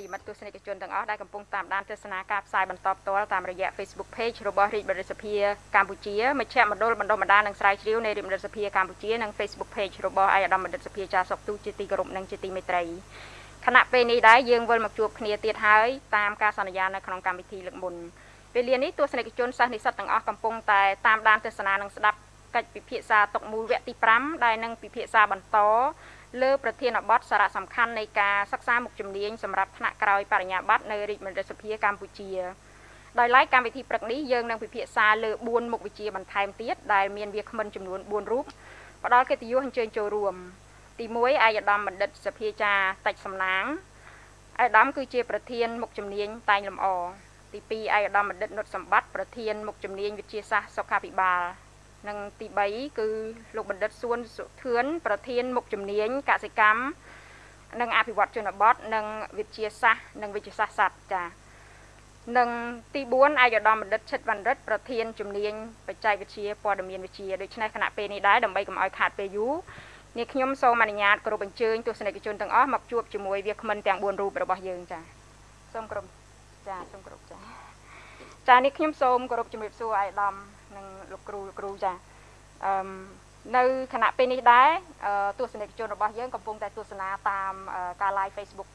រប្រិយមិត្តទស្សនិកជនទាំងអស់ដែលកំពុងតាមដានទស្សនាការផ្សាយបន្តផ្ទាល់តាមរយៈ Facebook Page របស់រាជរដ្ឋសភាកម្ពុជាមជ្ឈមណ្ឌលបណ្ដុះបណ្ដាលនិងស្រាវជ្រាវនៃរាជរដ្ឋសភាកម្ពុជានិង Facebook Page របស់ឯកឧត្តមបណ្ឌិតសភាចាសុកទូជាទីគោរពនិងជាទីមេត្រីខណៈពេលនេះដែរយើងវិលមកជួបគ្នាទៀតហើយតាមការសន្យានៅក្នុងកម្មវិធីលើកមុនពេលលានេះទស្សនិកជនសិស្សនិស្សិតទាំងអស់កំពុងតែតាមដានទស្សនានិងស្ដាប់កិច្ចពិភាក្សាតុកមូលវគ្គទី5ដែលនឹងពិភាក្សាបន្ត លើប្រធានបទសារៈសំខាន់នៃការសិក្សាមុខជំនាញសម្រាប់ថ្នាក់ក្រោយបរិញ្ញាបត្រនៅរាជមន្ត្រីសភាកម្ពុជាដោយឡែកកម្មវិធីព្រឹកនេះយើងនឹងពិភាក្សាលើ4មុខវិជ្ជាបន្ថែមទៀតដែលមានវាគ្មិនចំនួន4រូបផ្ដល់កិត្តិយសអញ្ជើញចូលរួម ទី1ឯកឧត្តមបណ្ឌិតសភាចារតិចសំណាងឯកឧត្តមគឺជាប្រធានមុខជំនាញតែងលម្អទី2ឯកឧត្តមបណ្ឌិតនុតសម្បត្តិប្រធានមុខជំនាញវិទ្យាសាស្ត្រសុខាភិបាល និងទី3គឺលោកបណ្ឌិតសួនសុធឿនប្រធានមុខជំនាញកសិកម្មនិងអភិវឌ្ឍជនបទនិងវិទ្យាសាស្ត្រនិងវិទ្យាសាស្ត្រសត្វចានិងទី4ឯកឧត្តមបណ្ឌិតឈិតវណ្ណរិទ្ធប្រធានជំនាញបច្ចេកវិទ្យាព័ត៌មានវិទ្យាដូច្នេះគណៈពេលនេះដែរដើម្បីកុំឲ្យខាតពេលយូរនេះខ្ញុំសូមអនុញ្ញាតគោរពអញ្ជើញទស្សនិកជនទាំងអស់មកជួបជាមួយវាគ្មិនទាំង4រូបរបស់យើងចាសូមគោរពចាសូមគោរពចាចានេះខ្ញុំសូមគោរពជំរាបសួរឯកឧត្តម និងលោកគ្រូលោកគ្រូចាអឺនៅគណៈពេលនេះដែរទស្សនិកជនរបស់យើងកំពុងតែទស្សនាតាមការ live Facebook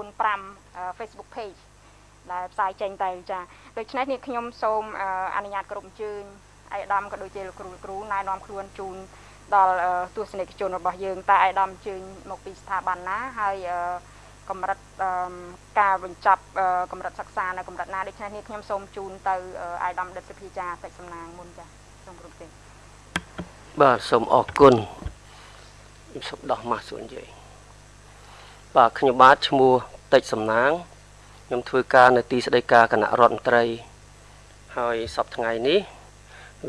45 Facebook page ដែលផ្សាយចេញទៅចាដូច្នេះនេះខ្ញុំសូមអនុញ្ញាតគ្រប់អញ្ជើញឯកឧត្តមក៏ដូចជាលោកគ្រូគ្រូណែនាំខ្លួនជូនដល់ទស្សនិកជនរបស់យើងតើឯកឧត្តមអញ្ជើញមកពីស្ថាប័នណាហើយ កម្រិតការបញ្ចប់កម្រិតសិក្សានៅកម្រិតណាដូច្នេះនេះខ្ញុំសូមជូនទៅអាយដាមដិតសុភាចាតិចសំណាងមុនចាសូមគ្រប់ទេបាទសូមអរគុណខ្ញុំសូមដោះម៉ាស់សួននិយាយបាទខ្ញុំបាទឈ្មោះតិចសំណាងខ្ញុំធ្វើការនៅទីស្តីការគណៈរដ្ឋមន្ត្រី ហើយសប្តាហ៍ថ្ងៃនេះ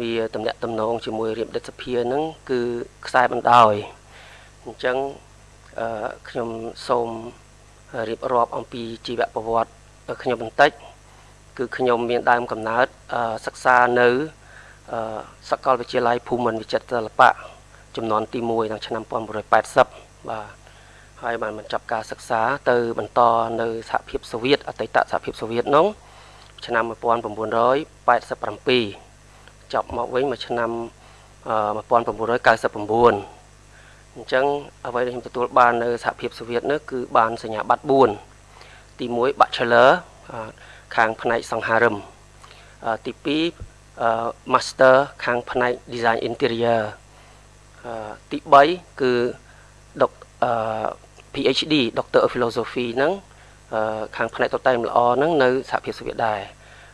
វាតំណាក់តំណងជាមួយរៀបដិតសភានឹងគឺខ្សែបណ្ដោយអញ្ចឹងអឺខ្ញុំសូម រៀបរាប់អំពីជីវប្រវត្តិខ្ញុំបន្តិច គឺខ្ញុំមានដើមកំណើតសិក្សានៅសាកលវិទ្យាល័យភូមិន្ទវិចិត្រសិល្បៈចំនួនទី1ក្នុងឆ្នាំ1980បាទហើយបានបញ្ចប់ការសិក្សាទៅបន្តនៅសហភាពសូវៀតអតីតសហភាពសូវៀតនោះឆ្នាំ1987ចប់មកវិញមួយឆ្នាំ1999 អញ្ចឹងអ្វីដែលខ្ញុំទទួលបាននៅសហភាពសូវៀតនោះគឺបានសញ្ញាបត្រ4ទី1 Bachelor ខាងផ្នែកសង្ហារឹមទី2 Master ខាងផ្នែក Design Interior ទី3គឺដុក PhD Doctor of Philosophy ហ្នឹងខាងផ្នែកតុបតែងល្អហ្នឹងនៅសហភាពសូវៀតដែរ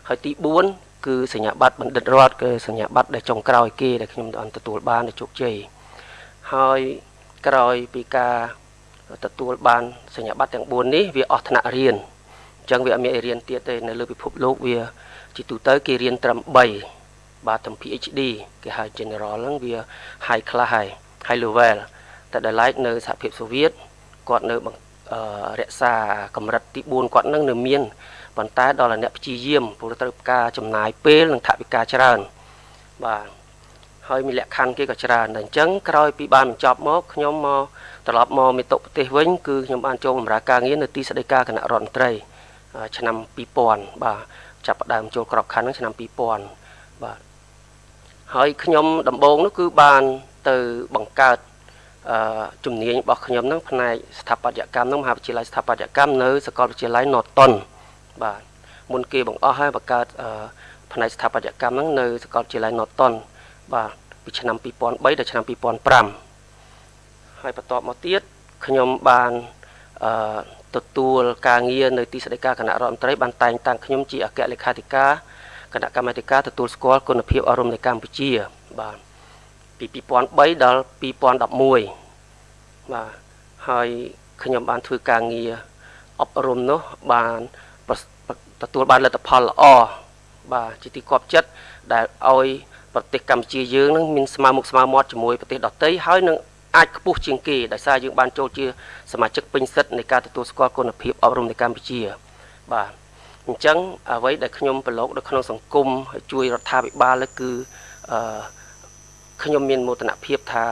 ហើយទី4គឺសញ្ញាបត្របណ្ឌិតរដ្ឋគឺសញ្ញាបត្រដែលចុងក្រោយគេដែលខ្ញុំទទួលបានជោគជ័យហើយ ក្រោយពីការទទួលបានសញ្ញាបត្រទាំង4នេះវាអស់ថ្នាក់រៀនអញ្ចឹងវាអត់មានរៀនទៀតទេនៅលើពិភពលោកវាជាទូទៅគេរៀនត្រឹម3បាទត្រឹម PhD គេហៅ general ហ្នឹងវា high class ហើយ high level តែដល់ឡែកនៅសហភាពសូវៀតគាត់នៅរក្សាកម្រិតទី4គាត់នឹងនៅមានប៉ុន្តែដល់អ្នកព្យាយាមព្រោះត្រូវការចំណាយពេលនិងថវិកាច្រើនបាទ ហើយមានលក្ខខណ្ឌគេក៏ច្រើនតែអញ្ចឹងក្រោយពីបានបញ្ចប់មកខ្ញុំមកត្រឡប់មកមេតុប្រទេសវិញគឺខ្ញុំបានចូលបម្រើការងារនៅទីស្តីការគណៈរដ្ឋមន្ត្រីឆ្នាំ2000បាទចាប់ផ្ដើមចូលក្របខ័ណ្ឌឆ្នាំ2000បាទហើយខ្ញុំដំបូងនោះគឺបានទៅបង្កើតអឺជំនាញរបស់ខ្ញុំហ្នឹងផ្នែកស្ថាបត្យកម្មហ្នឹងមហាវិទ្យាល័យស្ថាបត្យកម្មនៅសាកលវិទ្យាល័យ Norton បាទមុនគេបង្អស់ហើយបង្កើតផ្នែកស្ថាបត្យកម្មហ្នឹងនៅសាកលវិទ្យាល័យ Norton បាទ ពីឆ្នាំ2003ដល់ឆ្នាំ2005ហើយបន្ទាប់មកទៀតខ្ញុំបានអឺទទួលការងារនៅទីស្តីការគណៈរដ្ឋមន្ត្រីបានតែងតាំងខ្ញុំជាអគ្គលេខាធិការគណៈកម្មាធិការទទួលស្គាល់គុណភាពអប់រំនៅកម្ពុជា បាទពី2003ដល់2011បាទហើយខ្ញុំបានធ្វើការងារអប់រំនោះបានទទួលបានលទ្ធផលល្អបាទជាទីគាប់ចិត្តដែលឲ្យ ប្រទេសកម្ពុជាយើងនឹងមានស្មើមុខស្មើមាត់ជាមួយប្រទេសដទៃហើយនឹងអាចខ្ពស់ជាងគេដោយសារយើងបានចូលជាសមាជិកពេញសិទ្ធិនៃការទទួលស្គាល់គុណភាពអប់រំនៅកម្ពុជា បាទអញ្ចឹងអ្វីដែលខ្ញុំប្រឡូកនៅក្នុងសង្គមជួយរដ្ឋាភិបាលគឺអឺខ្ញុំមានមោទនភាពថា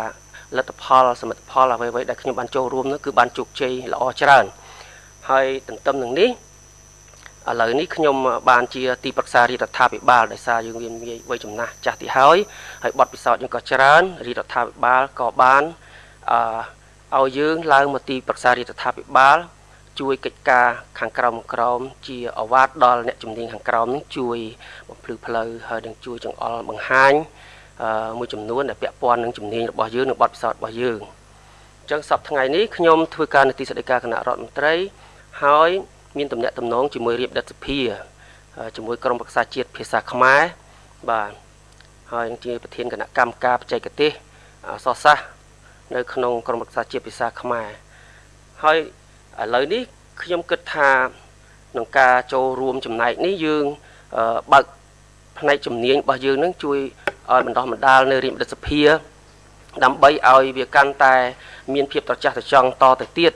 លទ្ធផលសមិទ្ធផលអ្វីៗដែលខ្ញុំបានចូលរួមនោះគឺបានជោគជ័យល្អច្រើនហើយទន្ទឹមនឹងនេះ ឥឡូវនេះខ្ញុំបានជាទីប្រឹក្សារដ្ឋាភិបាលដោយសារយើងមានវ័យចំណាស់ចាស់ទីហើយហើយបទពិសោធន៍យើងក៏ច្រើនរដ្ឋាភិបាលក៏បានអឺឲ្យយើងឡើងមកទីប្រឹក្សារដ្ឋាភិបាល ជួយកិច្ចការខាងក្រោមក្រោមជាអវាទដល់អ្នកជំនាញខាងក្រោមនឹងជួយបំភ្លឺផ្លូវហើយនឹងជួយចង្អុលបង្ហាញមួយចំនួនដែលពាក់ព័ន្ធនឹងជំនាញរបស់យើងនិងបទពិសោធន៍របស់យើងអញ្ចឹងសប្តាហ៍ថ្ងៃនេះខ្ញុំធ្វើការនៅទីស្តីការគណៈរដ្ឋមន្ត្រីហើយ មានតំណែងតំណងជាមួយរៀបដិតសភាជាមួយក្រុមប្រឹក្សាជាតិភាសាខ្មែរបាទហើយជាប្រធានគណៈកម្មការបច្ចេកទេសអសសាសនៅក្នុងក្រុមប្រឹក្សាជាតិភាសាខ្មែរហើយឥឡូវនេះខ្ញុំគិតថាក្នុងការចូលរួមចំណែកនេះយើងបើកផ្នែកជំនាញរបស់យើងនឹងជួយឲ្យបណ្ដោះបណ្ដាលនៅរាជរដ្ឋសភាដើម្បីឲ្យវាកាន់តែ មានភាពត្រចះត្រចង់តទៅទៀត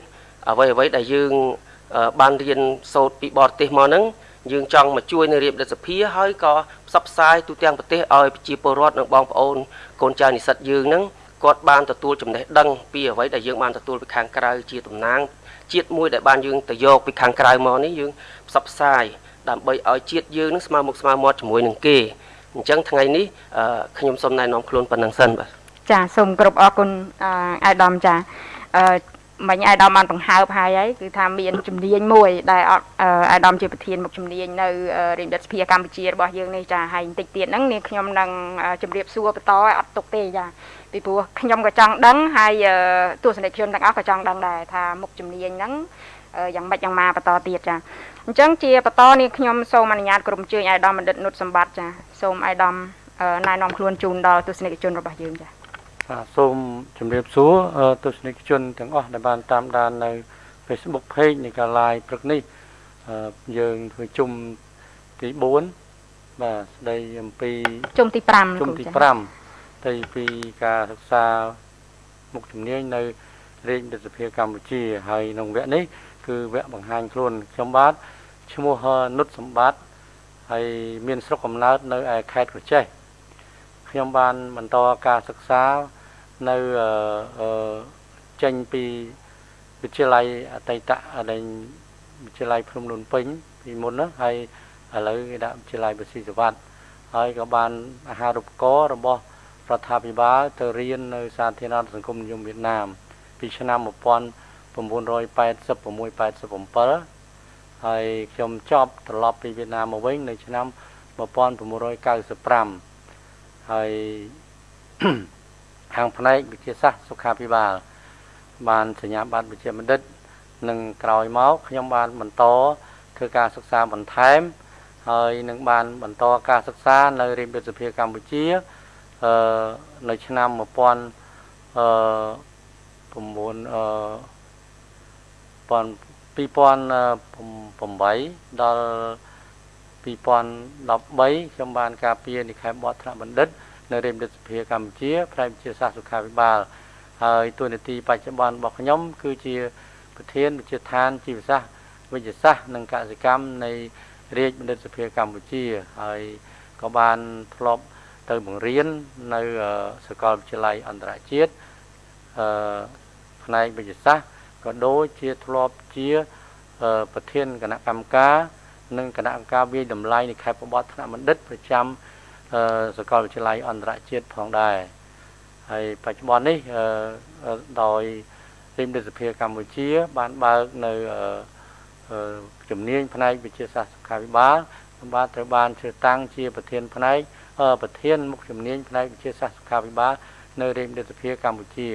អ្វីអ្វីដែលយើង បានរៀនសូត្រពីបរទេសមកហ្នឹងយើងចង់មកជួយនៅរាជរដ្ឋសភាហើយក៏ផ្សព្វផ្សាយទូទាំងប្រទេសឲ្យប្រជាពលរដ្ឋនិងបងប្អូនកូនចៅនិស្សិតយើងហ្នឹងគាត់បានទទួលចំណេះដឹងពីអ្វីដែលយើងបានទទួលពីខាងក្រៅជាតំណាងជាតិមួយដែលបានយើងទៅយកពីខាងក្រៅមកនេះយើងផ្សព្វផ្សាយដើម្បីឲ្យជាតិយើងនឹងស្មើមុខស្មើមាត់ជាមួយនឹងគេអញ្ចឹងថ្ងៃនេះខ្ញុំសូមណែនាំខ្លួនប៉ុណ្ណឹងសិនបាទចាសូមគោរពអរគុណអាយដាមចាអឺ មិញអាយដាមបានបង្ហើបហើយហើយគឺថាមានជំនាញមួយដែលអត់អាយដាមជាប្រធានមុខជំនាញនៅរាជរដ្ឋសភាកម្ពុជារបស់យើងនេះចាហើយបន្តិចទៀតហ្នឹងនាងខ្ញុំនឹងជម្រាបសួរបន្តឲ្យអត់ទុកទេចាពីព្រោះខ្ញុំក៏ចង់ដឹងហើយទស្សនិកជនទាំងអស់ក៏ចង់ដឹងដែរថាមុខជំនាញហ្នឹងយ៉ាងម៉េចយ៉ាងម៉ាបន្តទៀតចាអញ្ចឹងជាបន្តនេះខ្ញុំសូមអនុញ្ញាតក្រុមជើញអាយដាមបណ្ឌិតនុតសម្បត្តិចាសូមអាយដាមណែនាំខ្លួនជូនដល់ទស្សនិកជនរបស់យើងចា បាទសូមជម្រាបសួរទស្សនិកជនទាំងអស់ដែលបានតាមដាននៅ Facebook Page នៃការ live ព្រឹកនេះយើងធ្វើជុំទី4បាទស្ដីអំពីជុំទី5ជុំទី5ស្ដីពីការសិក្សាមុខជំនាញនៅរាជរដ្ឋសភាកម្ពុជាហើយក្នុងវគ្គនេះគឺវគ្គបង្ហាញខ្លួនខ្ញុំបាទឈ្មោះនុតសម្បត្តិហើយមានស្រុកកំណើតនៅឯខេត្តក្រចេះ ខ្ញុំបានបន្តការសិក្សានៅចេញពីវិទ្យាល័យអតីតដែលវិទ្យាល័យភ្នំលូនពេញពីមុនណាហើយឥឡូវគេដាក់វិទ្យាល័យបស៊ីសវត្តហើយក៏បានអាហារូបករណ៍របស់រដ្ឋាភិបាលទៅរៀននៅសាធារណសង្គមនិយមវៀតណាមពីឆ្នាំ1986 87ហើយខ្ញុំចប់ត្រឡប់ពីវៀតណាមមកវិញនៅឆ្នាំ1995 ហើយខាងផ្នែកវិទ្យាសាស្ត្រសុខាភិបាល បានសញ្ញាបត្រវិជ្ជាបណ្ឌិតនិងក្រោយមកខ្ញុំបានបន្តធ្វើការសិក្សាបន្ថែម ហើយនឹងបានបន្តការសិក្សានៅរាជវិទ្យាសភាកម្ពុជាអឺនៅឆ្នាំ1000អឺ9អឺ2008ដល់ 2013ខ្ញុំបានការពារនិខេបតថ្នាក់បណ្ឌិតនៅរាជរដ្ឋសភាកម្ពុជាផ្នែកវិទ្យាសាស្ត្រសុខាភិបាលហើយទូនាទីបច្ចុប្បន្នរបស់ខ្ញុំ គឺជាប្រធានវិទ្យាឋានជីវសាស្ត្រវិទ្យាសាស្ត្រនិងកសិកម្មនៃរាជបណ្ឌិតសភាកម្ពុជាហើយក៏បានធ្លាប់ទៅបង្រៀននៅសាកលវិទ្យាល័យអន្តរជាតិអឺផ្នែកវិទ្យាសាស្ត្រក៏ដូចជាធ្លាប់ជាប្រធានគណៈកម្មការ និងគណៈកម្មការវិយតម្លៃនៃខេត្តបបតថ្នាក់បណ្ឌិតប្រចាំសាកលវិទ្យាល័យអន្តរជាតិផងដែរហើយបច្ចុប្បន្ននេះដោយរាជរដ្ឋសភាកម្ពុជា បានបើកនៅជំនាញផ្នែកវិទ្យាសាស្ត្រសុខាភិបាលបាទត្រូវបានជ្រើសតាំងជាប្រធានផ្នែកប្រធានមុខជំនាញផ្នែកវិទ្យាសាស្ត្រសុខាភិបាលនៅរាជរដ្ឋសភាកម្ពុជា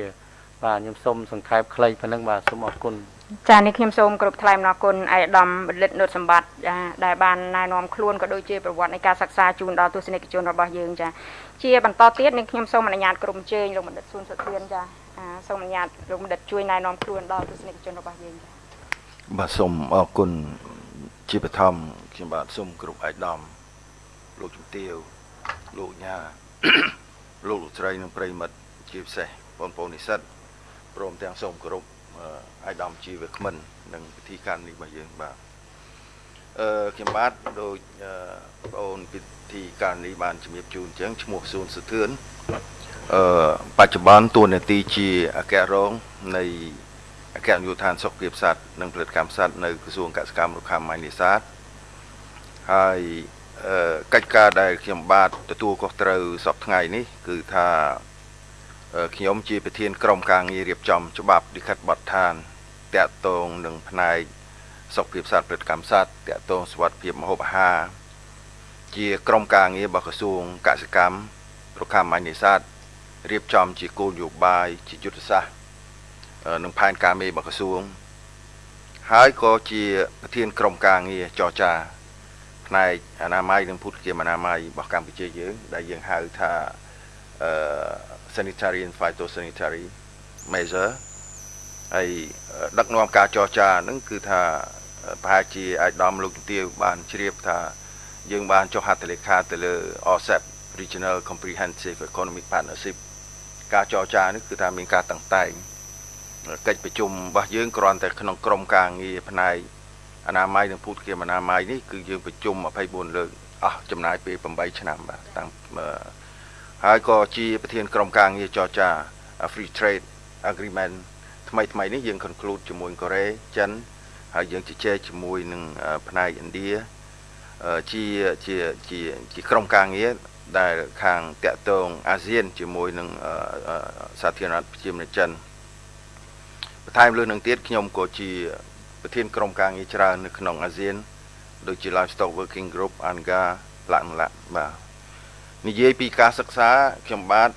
បាទខ្ញុំសូមសង្ខេបខ្លីប៉ុណ្ណឹងបាទសូមអរគុណ ចានេះខ្ញុំសូមគោរពថ្លែងអំណរគុណឯកឧត្តមបណ្ឌិតនុតសម្បត្តិចាដែលបានណែនាំខ្លួនក៏ដូចជាប្រវត្តិនៃការសិក្សាជូនដល់ទស្សនិកជនរបស់យើងចាជាបន្តទៀតនេះខ្ញុំសូមអនុញ្ញាតក្រុមជើញលោកបណ្ឌិតស៊ុនសុធានចាសូមអនុញ្ញាតលោកបណ្ឌិតជួយណែនាំខ្លួនដល់ទស្សនិកជនរបស់យើងចាបាទសូមអរគុណជាបឋមខ្ញុំបាទសូមគ្រប់ឯកឧត្តមលោកជំទាវលោកញ៉ាលោកលោកស្រីនិងប្រិមិត្តជាពិសេសបងប្អូននិស្សិតព្រមទាំងសូមគោរព អាយដាមជីវក្មិន និងពិធីការនេះរបស់យើងបាទអឺខ្ញុំបាទដូចបងប្អូនពិធីការនេះបានជំរាបជូនអញ្ចឹងឈ្មោះស៊ូនសុធឿនអឺបច្ចុប្បន្នតួនាទីជាអគ្គរងនៃអគ្គនាយកដ្ឋានសុខភាពសត្វនិងផលិតកម្មសត្វនៅក្រសួងកសិកម្មរុក្ខាម៉ាញនេសាទហើយអឺកិច្ចការដែលខ្ញុំបាទទទួលខុសត្រូវសពថ្ងៃនេះ គឺថា ខ្ញុំជាប្រធានក្រុមការងាររៀបចំច្បាប់លិខិតបទដ្ឋានតាក់ទងនឹងផ្នែកសុខភាពសត្វផលិតកម្មសត្វតាក់ទងសុវត្ថិភាពម្ហូបអាហារជាក្រុមការងាររបស់ក្រសួងកសិកម្មរុក្ខាម៉ាញនេសាទរៀបចំជាគោលនយោបាយជាយុទ្ធសាស្ត្រនឹងផែនការមេរបស់ក្រសួង ហើយក៏ជាប្រធានក្រុមការងារចរចាផ្នែកអនាម័យនិងភូតគាមអនាម័យរបស់កម្ពុជាយើង ដែលយើងហៅថាអឺ sanitary and phytosanitary measure ហើយដឹកនាំការចរចាហ្នឹងគឺថាប្រហែលជាអាចដំលោកជំទាវបានជ្រាបថាយើងបានចុះហត្ថលេខាទៅលើ RCEP Regional Comprehensive Economic Partnership ការចរចានេះគឺថាមានការតាំងតែងកិច្ចប្រជុំរបស់យើងគ្រាន់តែក្នុងក្រុមការងារផ្នែកអនាម័យនិងភូតគាមអនាម័យនេះគឺយើងប្រជុំ24លើកអស់ចំណាយពេល8ឆ្នាំបាទតាំង ហើយក៏ជាប្រធានក្រុមការងារចរចា Free Trade Agreement ថ្មីថ្មីនេះយើង conclude ជាមួយកូរ៉េចិនហើយយើងជជែកជាមួយនឹងផ្នែកឥណ្ឌាជាជាជាជាក្រុមការងារដែលខាងតាក់ទងអាស៊ាន ជាមួយនឹងសាធារណរដ្ឋប្រជាមានិតចិនបន្ថែមលើនឹងទៀតខ្ញុំក៏ជាប្រធានក្រុមការងារច្រើននៅក្នុងអាស៊ាន ដូចជា Livestock Working Group ANGA ឡាក់ឡាក់បាទ និយាយពីការសិក្សាខ្ញុំបាទ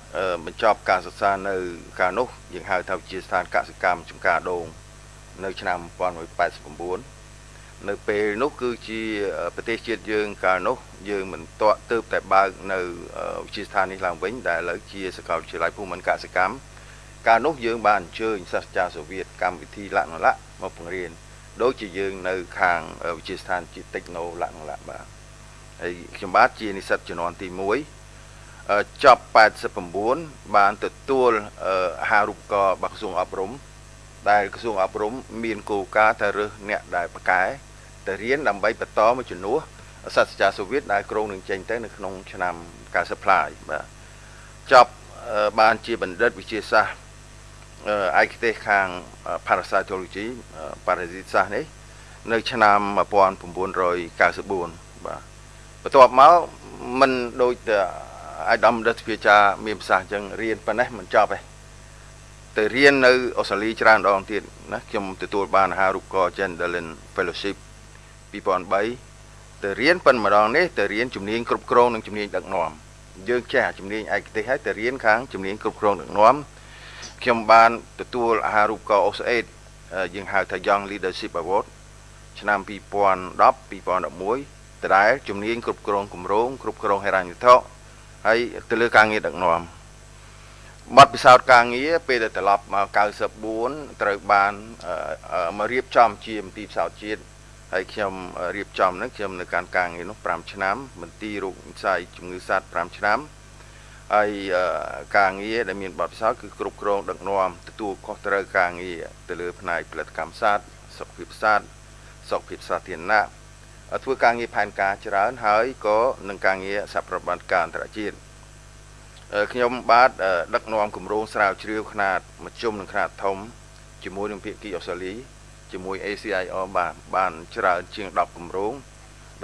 បញ្ចប់ការសិក្សានៅកាលនោះយើងហៅថាវិទ្យាស្ថានកសិកម្មចំការដូង នៅឆ្នាំ1989នៅពេលនោះគឺជាប្រទេសជាតិយើងកាលនោះយើងមិនតក់ទៅតែបើកនៅវិទ្យាស្ថាននេះឡើងវិញដែលឥឡូវជាសាកលវិទ្យាល័យភូមិន្ទកសិកម្មកាលនោះយើងបានអញ្ជើញសាស្ត្រាចារ្យសូវៀតកម្មវិធីលក្ខណៈមកបង្រៀនដូចជាយើងនៅខាងវិទ្យាស្ថានជាតិតិចណូលក្ខណៈបាទហើយខ្ញុំបាទជានិស្សិតជំនាន់ទី1 ចប់89បានទទួលអាហារូបករណ៍របស់ក្រសួងអប់រំដែលក្រសួងអប់រំមានគោលការណ៍ថារើសអ្នកដែលប្រកែទៅរៀនដើម្បីបន្តមកជំនួសសាស្ត្រាចារ្យសូវៀតដែលក្រុងនឹងចេញទៅនៅក្នុងឆ្នាំ90ផ្លាយបាទចប់បានជាបណ្ឌិតវិទ្យាសាស្ត្រឯកទេសខាង parasitology ប៉ារ៉ាស៊ីតសាស្ត្រនេះនៅឆ្នាំ1994បាទបន្ទាប់មកមិនដូច អាយដាមដិតវិជាមានប្រសាសន៍អញ្ចឹងរៀនប៉ុណ្ណេះមិនចប់ទេទៅរៀននៅអូស្ត្រាលីច្រើនដងទៀតណាខ្ញុំទទួលបានអាហារូបករណ៍ Gendelin Fellowship 2003ទៅរៀនប៉ុន្តែម្ដងនេះទៅរៀនជំនាញគ្រប់គ្រងនិងជំនាញដឹកនាំយើងចេះជំនាញឯកទេសហើយទៅរៀនខាងជំនាញគ្រប់គ្រងដឹកនាំខ្ញុំបានទទួលអាហារូបករណ៍ OSAID យើងហៅថា Young Leadership Award ឆ្នាំ2010 2011ដដែលជំនាញគ្រប់គ្រងគម្រោងគ្រប់គ្រងហិរញ្ញវត្ថុ ហើយទៅលើការងារដឹកនាំបទពិសោធន៍ការងារពេលដែលត្រឡប់មក94ត្រូវបានមករៀបចំជាមន្ទីរផ្សោតជាតិហើយខ្ញុំរៀបចំហ្នឹងខ្ញុំនៅការការងារនោះ5ឆ្នាំមន្ទីររោគវិស័យជំងឺសត្វ5ឆ្នាំហើយការងារដែលមានបទពិសោធន៍គឺគ្រប់គ្រងដឹកនាំទទួលខុសត្រូវការងារទៅលើផ្នែកផលិតកម្មសត្វសុខភាពសត្វសុខភាពសាធារណៈ ធ្វើការងារផែនការច្រើនហើយក៏នឹងការងារសប្របត្តិការអន្តរជាតិខ្ញុំបាទដឹកនាំគម្រោងស្រាវជ្រាវខ្នាតមធ្យមនិងខ្នាតធំជាមួយនឹងភាគីអូស្ត្រាលីជាមួយ ACIR បាទបានច្រើនជាង10គម្រោង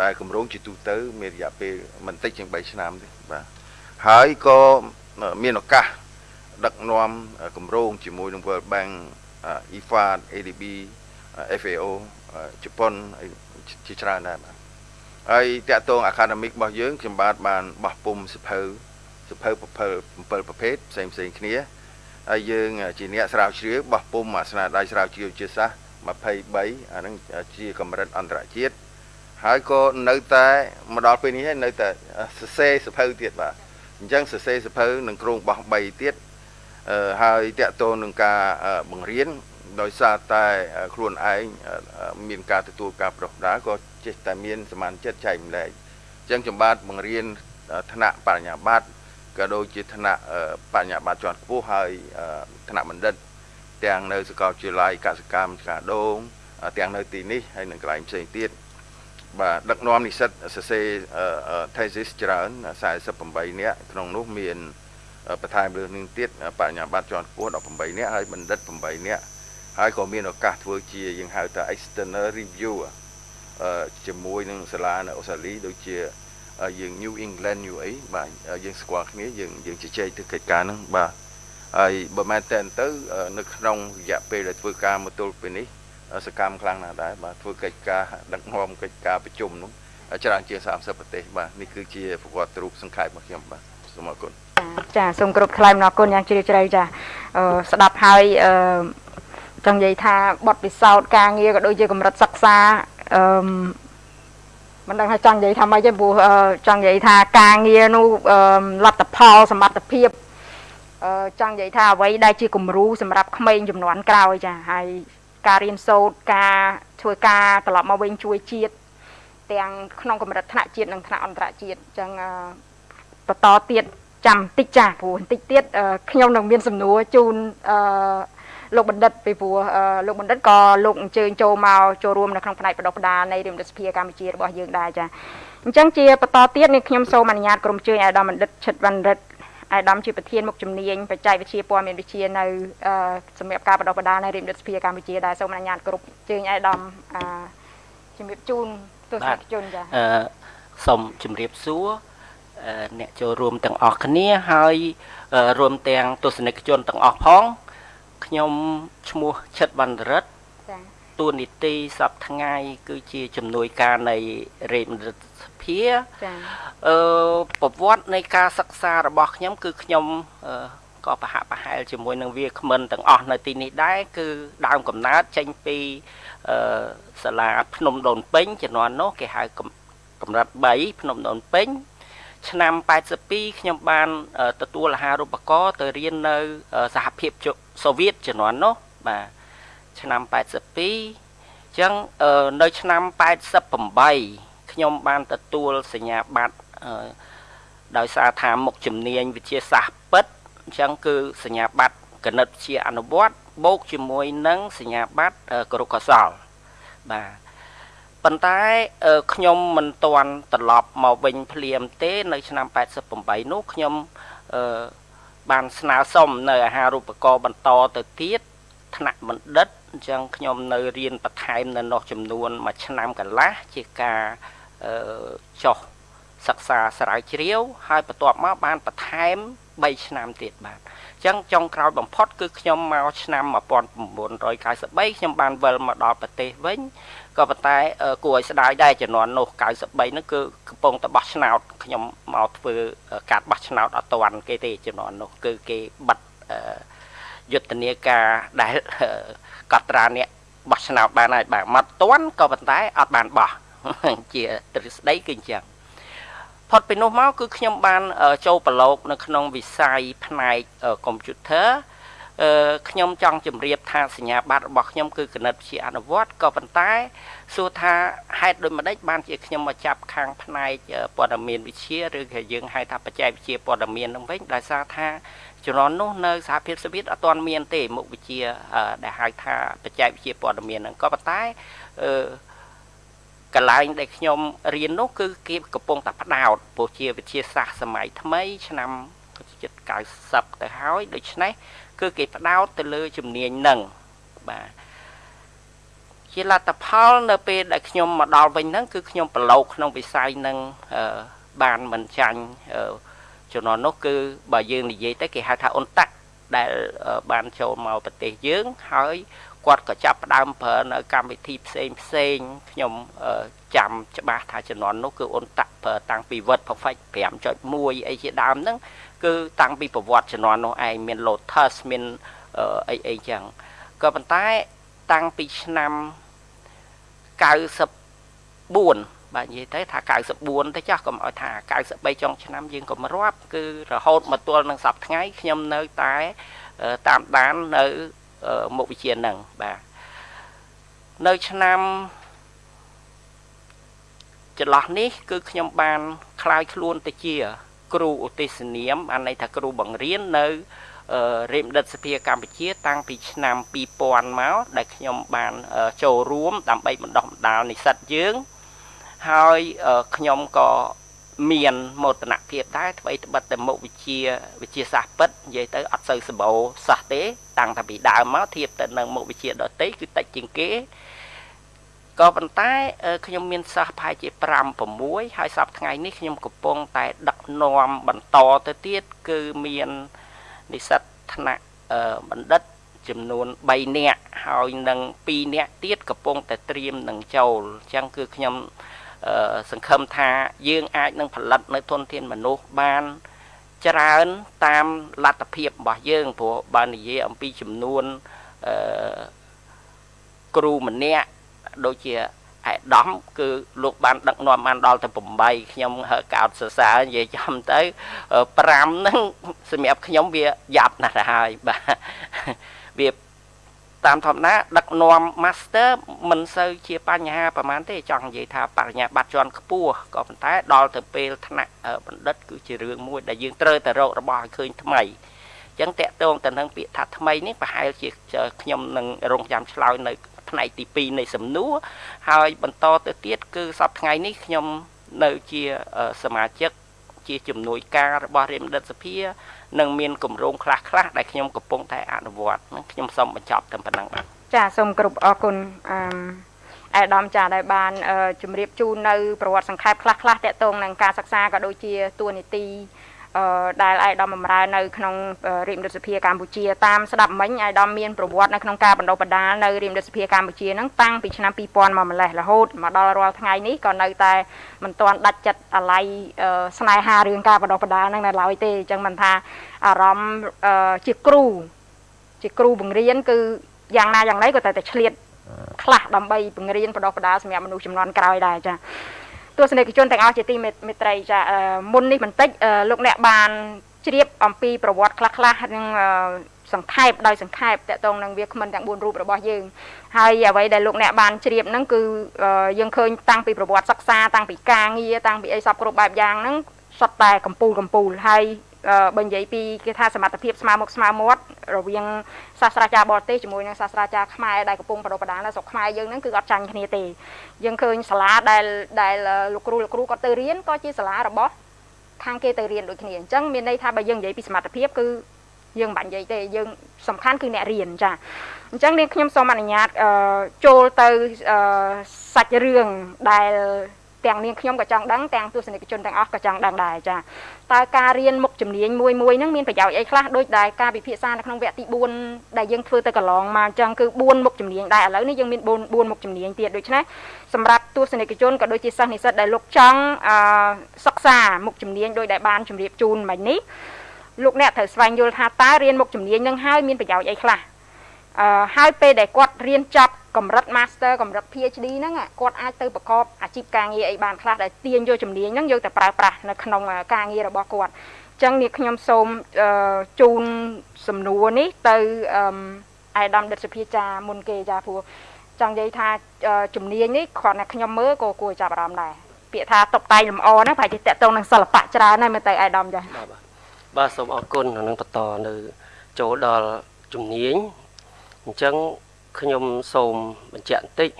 ដែលគម្រោងជាទូទៅ មានរយៈពេលមិនតិចជាង3ឆ្នាំទេបាទហើយក៏មានឱកាសដឹកនាំគម្រោងជាមួយនឹង World Bank IFAD ADB FAO ជប៉ុន ជាច្រើនដែរបាទហើយតាក់ទង academic របស់យើងខ្ញុំបាទបានបោះពុំសិភៅសិភៅ7ប្រភេទផ្សេងផ្សេងគ្នាហើយយើងជាអ្នកស្រាវជ្រាវបោះពុំអាស្នាដៃស្រាវជ្រាវជាសាស23អាហ្នឹងជាកម្រិតអន្តរជាតិហើយក៏នៅតែមកដល់ពេលនេះហើយនៅតែសរសេរសិភៅទៀតបាទអញ្ចឹងសរសេរសិភៅនឹងក្រុងបោះ3ទៀតហើយតកតូននឹងការបង្រៀន ដោយសារតែខ្លួនឯងមានការទទួលការប្រោះដាក៏ចេះតែមានសមានចិត្តចែកម្លែកអញ្ចឹងចំបាទបង្រៀនថ្នាក់បរិញ្ញាបត្រក៏ដូចជាថ្នាក់បញ្ញាបត្រជាន់ខ្ពស់ហើយថ្នាក់បណ្ឌិត ទាំងនៅសាកលវិទ្យាល័យកសិកម្មឆ្កាដូងទាំងនៅទីនេះហើយនឹងកន្លែងផ្សេងទៀតបាទដឹកនាំនិស្សិតសរសេរ thesis ច្រើន48នាក់ក្នុងនោះមានបន្ថែមលើនឹងទៀតបញ្ញាបត្រជាន់ខ្ពស់18នាក់ហើយបណ្ឌិត8នាក់ ហើយក៏មានឱកាសធ្វើជាយើងហៅថា external review ជាមួយនឹងសាលានៅអូស្ត្រាលីដូចជាយើង New England New អីបាទយើងស្គាល់គ្នាយើងយើងជជែកទៅកិច្ចការហ្នឹងបាទហើយបើមែនតើទៅនៅក្នុងរយៈពេលដែលធ្វើការមកទល់ពេលនេះសកម្មខ្លាំងណាស់ដែរបាទធ្វើកិច្ចការដឹកនាំកិច្ចការប្រជុំនោះច្រើនជាង30ប្រទេសបាទនេះគឺជាប្រវត្តិរូបសង្ខេបរបស់ខ្ញុំបាទសូមអរគុណចាសូមគ្រប់ថ្លែងអរគុណយ៉ាងជ្រាលជ្រៅចាស្ដាប់ហើយអឺ ចង់និយាយថាបទពិសោធន៍ការងារក៏ដូចជាកម្រិតសិក្សាអឺមិនដឹងថាចង់និយាយថាម៉េចទេព្រោះចង់និយាយថាការងារនោះលទ្ធផលសមត្ថភាពអឺចង់និយាយថាអ្វីដែលជាគំរូសម្រាប់ក្មេងចំនួនក្រោយចាហើយការរៀនសូត្រការធ្វើការត្រឡប់មកវិញជួយជាតិទាំងក្នុងកម្រិតថ្នាក់ជាតិនិងថ្នាក់អន្តរជាតិអញ្ចឹងបន្តទៀតចាំបន្តិចចាព្រោះបន្តិចទៀតខ្ញុំនឹងមានសំណួរជូនអឺ លោកបណ្ឌិតពីព្រោះលោកបណ្ឌិតក៏លោកអញ្ជើញចូលមកចូលរួមនៅក្នុងផ្នែកបដិបដានៃរដ្ឋសភាកម្ពុជារបស់យើងដែរចាអញ្ចឹងជាបន្តទៀតនេះខ្ញុំសូមអនុញ្ញាតក្រុមជើញអាដាមបណ្ឌិតឈិតវណ្ណរិទ្ធអាដាមជាប្រធានមុខជំនាញបច្ចេកវិទ្យាព័ត៌មានវិទ្យានៅសម្រាប់ការបដិបដានៃរដ្ឋសភាកម្ពុជាដែរសូមអនុញ្ញាតគ្រប់ជើញអាដាមជំរាបជូនទស្សនិកជនចាអឺសូមជម្រាបសួរអ្នកចូលរួមទាំងអស់គ្នាហើយរួមទាំងទស្សនិកជនទាំងអស់ផង ខ្ញុំឈ្មោះឈិតវណ្ណរិទ្ធចាតួនីតិសប្ថ្ងៃ គឺជាជំនួយការនៃរាជមន្ត្រីសភាចាអឺប្រវត្តិនៃការសិក្សារបស់ខ្ញុំ គឺខ្ញុំក៏ប្រហាក់ប្រហែលជាមួយនឹងវាគ្មិនទាំងអស់នៅទីនេះដែរគឺដើមកំណើតចេញពីអឺសាលាភ្នំដូនពេញជំនាន់នោះគេហៅកម្រិត3ភ្នំដូនពេញឆ្នាំ82ខ្ញុំបានទទួលអាហារូបករណ៍ទៅរៀននៅសហភាព សូវៀតជំនាន់នោះបាទឆ្នាំ82អញ្ចឹងនៅឆ្នាំ88ខ្ញុំបានទទួលសញ្ញាបត្រដោយសារថាមុខជំនាញវិទ្យាសាស្ត្រពិតអញ្ចឹងគឺសញ្ញាបត្រគណិតវិទ្យាអនុវត្តបូកជាមួយនឹងសញ្ញាបត្រគរុកោសលបាទប៉ុន្តែខ្ញុំមិនទាន់ត្រឡប់មកវិញភ្លាមទេ នៅឆ្នាំ88នោះខ្ញុំអឺ បានស្នើសុំនៅអាហារូបករណ៍បន្តទៅទៀតថ្នាក់បណ្ឌិតអញ្ចឹងខ្ញុំនៅរៀនបន្ថែមនៅនោះចំនួនមួយឆ្នាំកន្លះជាការអឺចុះសិក្សាស្រាវជ្រាវ ហើយបន្ទាប់មកបានបន្ថែម3ឆ្នាំទៀតបាទអញ្ចឹងចុងក្រោយបំផុតគឺខ្ញុំមកឆ្នាំ1993ខ្ញុំបានវិលមកដល់ប្រទេសវិញ ក៏ប៉ុន្តែគួរឲ្យស្ដាយដែរជំនាន់នោះ93ហ្នឹងគឺកំពុងតែបោះឆ្នោតខ្ញុំមកធ្វើការបោះឆ្នោតអត់តាន់គេទេជំនាន់នោះគឺគេបិទយុទ្ធនាការដែលកត់ត្រាអ្នកបោះឆ្នោតបានហើយបាទមកតាន់ក៏ប៉ុន្តែអត់បានបោះជាទ្រឹស្ដីគឺអញ្ចឹងផុតពីនោះមកគឺខ្ញុំបានចូលប្រឡូកនៅក្នុងវិស័យផ្នែកកុំព្យូទ័រអឺ ខ្ញុំចង់ជម្រាបថាសញ្ញាបត្ររបស់ខ្ញុំគឺគណិតវិទ្យាអនុវត្តក៏ប៉ុន្តែសួរថាហេតុដូចម្ដេចបានជាខ្ញុំមកចាប់ខាងផ្នែកព័ត៌មានវិទ្យាឬក៏យើងហៅថាបច្ចេកវិទ្យាព័ត៌មាននឹងវិញដោយសារថាជំនាន់នោះនៅសហភាពសូវៀតអត់ទាន់មានទេមុខវិជ្ជាដែលហៅថាបច្ចេកវិទ្យាព័ត៌មានហ្នឹងក៏ប៉ុន្តែអឺកន្លែងដែលខ្ញុំរៀននោះគឺគេកំពុងតែផ្ដោតព្រោះជាវិទ្យាសាស្ត្រសម័យថ្មីឆ្នាំជិត90ទៅហើយដូច្នេះ គឺគេផ្ដោតទៅលើជំនាញនឹងបាទជាលទ្ធផលនៅពេលដែលខ្ញុំមកដល់វិញហ្នឹងគឺខ្ញុំប្រឡូកក្នុងវិស័យនឹងបានមិនចាញ់ជំនាន់នោះគឺបើយើងនិយាយទៅគេហៅថាអ៊ុនតាក់ដែលបានចូលមកប្រទេសយើងហើយគាត់ក៏ចាប់ផ្ដើមប្រើនៅកម្មវិធីផ្សេងផ្សេងខ្ញុំចាំច្បាស់ថាជំនាន់នោះគឺអ៊ុនតាក់ប្រើតាំងពី Word Perfect 5.1អីជាដើមហ្នឹង គឺតាំងពីប្រវត្តិជំនាន់នោះឯងមាន Lotus មានអីអីចឹងក៏ប៉ុន្តែតាំងពីឆ្នាំ94បាទនិយាយទៅថា94ទៅចាស់កុំឲ្យថា93ចុងឆ្នាំយើងក៏មិនរាប់គឺរហូតមកទល់នឹងសប្តាហ៍ថ្ងៃខ្ញុំនៅតែតាមដាននៅមុខវិជ្ជាហ្នឹងបាទនៅឆ្នាំចន្លោះនេះ គឺខ្ញុំបានคลายខ្លួនទៅជា គ្រូឧទ្ទិសនាមអានន័យថាគ្រូបង្រៀននៅរាជបណ្ឌិតសភាកម្ពុជា តាំងពីឆ្នាំ2000មកដែលខ្ញុំបានចូលរួម ដើម្បីបណ្ដុះបណ្ដាលនិស្សិតយើងហើយខ្ញុំក៏មានមោទនភាពដែរអ្វីត្បិតតែមុខវិជ្ជាវិជ្ជាសាស្ត្រពិតនិយាយទៅអត់សូវសម្បូរសោះទេ តាំងតែពីដើមមកធៀបទៅនឹងមុខវិជ្ជាដទៃគឺតិចជាងគេ ក៏ប៉ុន្តែខ្ញុំមានសិស្សប្រហែលជា5 6ហើយសប្តាហ៍ថ្ងៃនេះខ្ញុំកំពុងតែដឹកនាំបន្តទៅទៀតគឺមាននិស្សិតថ្នាក់បណ្ឌិតចំនួន3នាក់ហើយនឹង2នាក់ទៀតកំពុងតែត្រៀមនឹងចូលអញ្ចឹងគឺខ្ញុំសង្ឃឹមថាយើងអាចនឹងផលិតនៅធនធានមនុស្សបានច្រើនតាមលទ្ធភាពរបស់យើងព្រោះបើនិយាយអំពីចំនួនអឺគ្រូម្នាក់ ដូចជាឯកឧត្តមគឺលោកបានដឹកនាំបានដល់ទៅ8ខ្ញុំកោតសរសើរនិយាយចំទៅ5ហ្នឹងសម្រាប់ខ្ញុំវាយ៉ាប់ណាស់ទៅហើយបាទវាតាមធម្មតាដឹកនាំ master មិនសូវជាបញ្ហាប្រហែលទេចង់និយាយថាបរិញ្ញាបត្រជាន់ខ្ពស់ក៏ប៉ុន្តែដល់ទៅពេលថ្នាក់បណ្ឌិត គឺជារឿងមួយដែលយើងត្រូវតែរករបស់ឲ្យឃើញថ្មីអញ្ចឹងតកតងទៅនឹងពាក្យថាថ្មីនេះប្រហែលជាខ្ញុំនឹងរងចាំឆ្លើយនៅ ផ្នែកទី2នៃសំណួរហើយបន្តទៅទៀតគឺសប្តាហ៍ថ្ងៃនេះខ្ញុំនៅជាសមាជិកជាជំនួយការរបស់រាជបណ្ឌិតសភានិងមានគម្រោងខ្លះខ្លះដែលខ្ញុំកំពុងតែអនុវត្តនឹងខ្ញុំសូមបញ្ចប់តែប៉ុណ្ណឹងបាទចាសូមគ្រប់អរគុណអឺអាដាមចាដែលបានជម្រាបជូននៅប្រវត្តិសង្ខេបខ្លះខ្លះតកតងនឹងការសិក្សាក៏ដូចជាតួនាទី ដែលអាយដាមបំរើនៅក្នុងរាជរដ្ឋសភាកម្ពុជាតាមស្ដាប់មិញអាយដាមមានប្រវត្តិនៅក្នុងការបណ្ដុះបណ្ដាលនៅរាជរដ្ឋសភាកម្ពុជាហ្នឹងតាំងពីឆ្នាំ2000មកម្លេះរហូតមកដល់រាល់ថ្ងៃនេះក៏នៅតែមិនទាន់ដាច់ចិត្តអាល័យស្នេហារឿងការបណ្ដុះបណ្ដាលហ្នឹងនៅឡើយទេអញ្ចឹងមិនថាអារម្មណ៍ជាគ្រូជាគ្រូបង្រៀនគឺយ៉ាងណាយ៉ាងណីក៏តែតែឆ្លៀតខ្លះដើម្បីបង្រៀនបណ្ដុះបណ្ដាលសម្រាប់មនុស្សចំនួនក្រោយដែរចា ទស្សនិកជនទាំងអស់ជាទីមេត្រីចាមុននេះបន្តិចលោកអ្នកបានជ្រាបអំពីប្រវត្តិខ្លះៗនិងសង្ខេបដោយសង្ខេបតកតងនឹងវាគ្មិនទាំង4រូបរបស់យើងហើយអ្វីដែលលោកអ្នកបានជ្រាបហ្នឹងគឺយើងឃើញតាំងពីប្រវត្តិសិក្សាតាំងពីការងារតាំងពីអីសពគ្រប់បែបយ៉ាងហ្នឹងសុទ្ធតែកម្ពូលកម្ពូលហើយ បើនិយាយពីគេថាសមត្ថភាពស្មើមុខស្មើមាត់រវាងសាស្ត្រាចារ្យបរទេសជាមួយនឹងសាស្ត្រាចារ្យខ្មែរដែលកំពុងបដិបដានៅស្រុកខ្មែរយើងហ្នឹងគឺអត់ចាញ់គ្នាទេយើងឃើញសាលាដែលដែលលោកគ្រូលោកគ្រូគាត់ទៅរៀនក៏ជាសាលារបស់ខាងគេទៅរៀនដូចគ្នាអញ្ចឹងមានន័យថាបើយើងនិយាយពីសមត្ថភាពគឺយើងមិនបាច់និយាយទេយើងសំខាន់គឺអ្នករៀនចាអញ្ចឹងនាងខ្ញុំសូមអនុញ្ញាតចូលទៅសាច់រឿងដែលទាំងនាងខ្ញុំក៏ចង់ដឹងទាំងទស្សនិកជនទាំងអស់ក៏ចង់ដឹងដែរចា តើការរៀនមុខជំនាញមួយមួយហ្នឹងមានប្រយោជន៍អីខ្លះដូចដែលការពិភាក្សានៅក្នុងវគ្គទី4ដែលយើងធ្វើទៅកន្លងមកអញ្ចឹងគឺ4មុខជំនាញដែរឥឡូវនេះយើងមាន4 4មុខជំនាញទៀតដូច្នេះសម្រាប់ទស្សនិកជនក៏ដូចជាសិស្សនិស្សិតដែលលោកចង់អឺសិក្សាមុខជំនាញដោយដែលបានជម្រាបជូនមិញនេះលោកអ្នកត្រូវស្វែងយល់ថាតើរៀនមុខជំនាញនឹងហើយមានប្រយោជន៍អីខ្លះអឺ ហើយពេលដែលគាត់រៀនចប់កម្រិត Master កម្រិត PhD ហ្នឹងគាត់អាចទៅប្រកបអាជីពការងារអីបានខ្លះដែលទាញយកជំនាញហ្នឹងយកទៅប្រើប្រាស់នៅក្នុងការងាររបស់គាត់អញ្ចឹងនេះខ្ញុំសូមជូនសំណួរនេះទៅអាយដាមដិតសុភាចាមុនគេចាព្រោះចង់និយាយថាជំនាញនេះគ្រាន់តែខ្ញុំមើលក៏គួរចាប់អារម្មណ៍ដែរពាក្យថាតុបតែងលម្អហ្នឹងប្រហែលជាតកតងនឹងសិល្បៈច្រើនហើយមើលទៅអាយដាមចាបាទបាទសូមអរគុណនឹងបន្តនៅចូលដល់ជំនាញ អញ្ចឹងខ្ញុំសូមបញ្ជាក់បន្តិច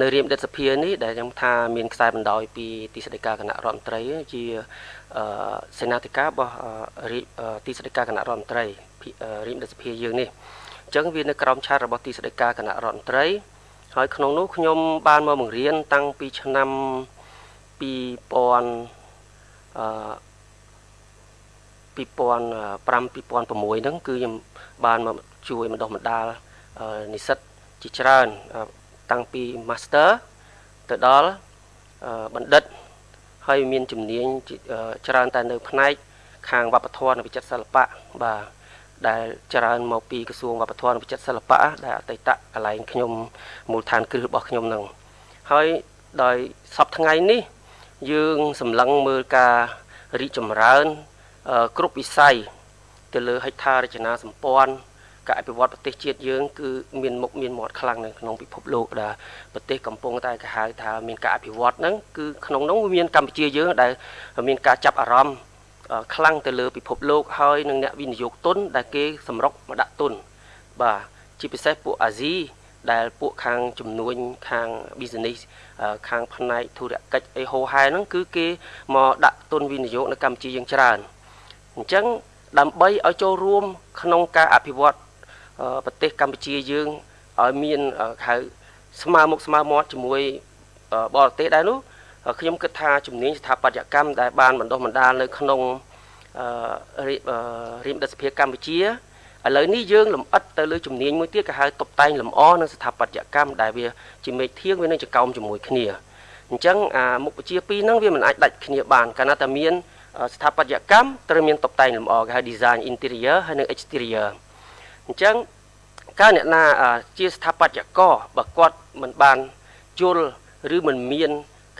នៅរៀបដិតសភានេះដែលខ្ញុំថាមានខ្សែបណ្ដោយពីទីស្តីការគណៈរដ្ឋមន្ត្រីជាសេនាធិការរបស់ទីស្តីការគណៈរដ្ឋមន្ត្រីរៀបដិតសភាយើងនេះអញ្ចឹងវានៅក្រោមឆាតរបស់ទីស្តីការគណៈរដ្ឋមន្ត្រីហើយក្នុងនោះខ្ញុំបានមកបង្រៀនតាំងពីឆ្នាំ2000អឺ2005 2006ហ្នឹងគឺខ្ញុំ បានមកជួយបណ្ដុះបណ្ដាលនិស្សិតជាច្រើនតាំងពី Master ទៅដល់បណ្ឌិតហើយមានជំនាញច្រើនតែនៅ ផ្នែក ខាងវប្បធម៌និងវិចិត្រសិល្បៈបាទដែលច្រើនមកពីក្រសួងវប្បធម៌និងវិចិត្រសិល្បៈដែលអតីតកន្លែងខ្ញុំមូលដ្ឋានគ្រឹះរបស់ខ្ញុំនឹងហើយដោយសពថ្ងៃនេះ យើងសម្លឹងមើលការរីកចម្រើនគ្រប់វិស័យ ទៅលើហិច្ឆារចនាសម្ព័ន្ធការអភិវឌ្ឍប្រទេសជាតិយើងគឺមានមុខមានមាត់ខ្លាំងនៅក្នុងពិភពលោកដែលប្រទេសកំពុងតែគេហៅថាមានការអភិវឌ្ឍហ្នឹងគឺក្នុងនោះមានកម្ពុជាយើងដែលមានការចាប់អារម្មណ៍ខ្លាំងទៅលើពិភពលោកហើយនឹងអ្នកវិនិយោគទុនដែលគេសម្រុកមកដាក់ទុនបាទជាពិសេសពួកអាស៊ីដែលពួកខាងចំនួនខាង business ខាងផ្នែកធុរកិច្ចអីហោហែហ្នឹងគឺគេមកដាក់ទុនវិនិយោគនៅកម្ពុជាយ៉ាងច្រើនអញ្ចឹង ដើម្បីឲ្យចូលរួមក្នុងការអភិវឌ្ឍប្រទេសកម្ពុជាយើងឲ្យមានហៅស្មើមុខស្មើមាត់ជាមួយបរទេសដែរនោះខ្ញុំគិតថាជំនាញស្ថាបត្យកម្មដែលបានបណ្ដុះបណ្ដាលនៅក្នុងរៀមដិសភាកម្ពុជាឥឡូវនេះយើងលំអិតទៅលើជំនាញមួយទៀតគេហៅតុបតែងលម្អនិងស្ថាបត្យកម្មដែលវាជាមេធៀងវានឹងចកោមជាមួយគ្នាអញ្ចឹងអាមុខវិជ្ជាពីរហ្នឹងវាមិនអាចដាច់គ្នាបានកាលណាតែមាន ស្ថាបត្យកម្មត្រូវមានតុបតែងលម្អគេហៅ design interior ហើយនិង exterior អញ្ចឹងកាលអ្នកណាជាស្ថាបត្យករបើគាត់មិនបានយល់ឬមិនមាន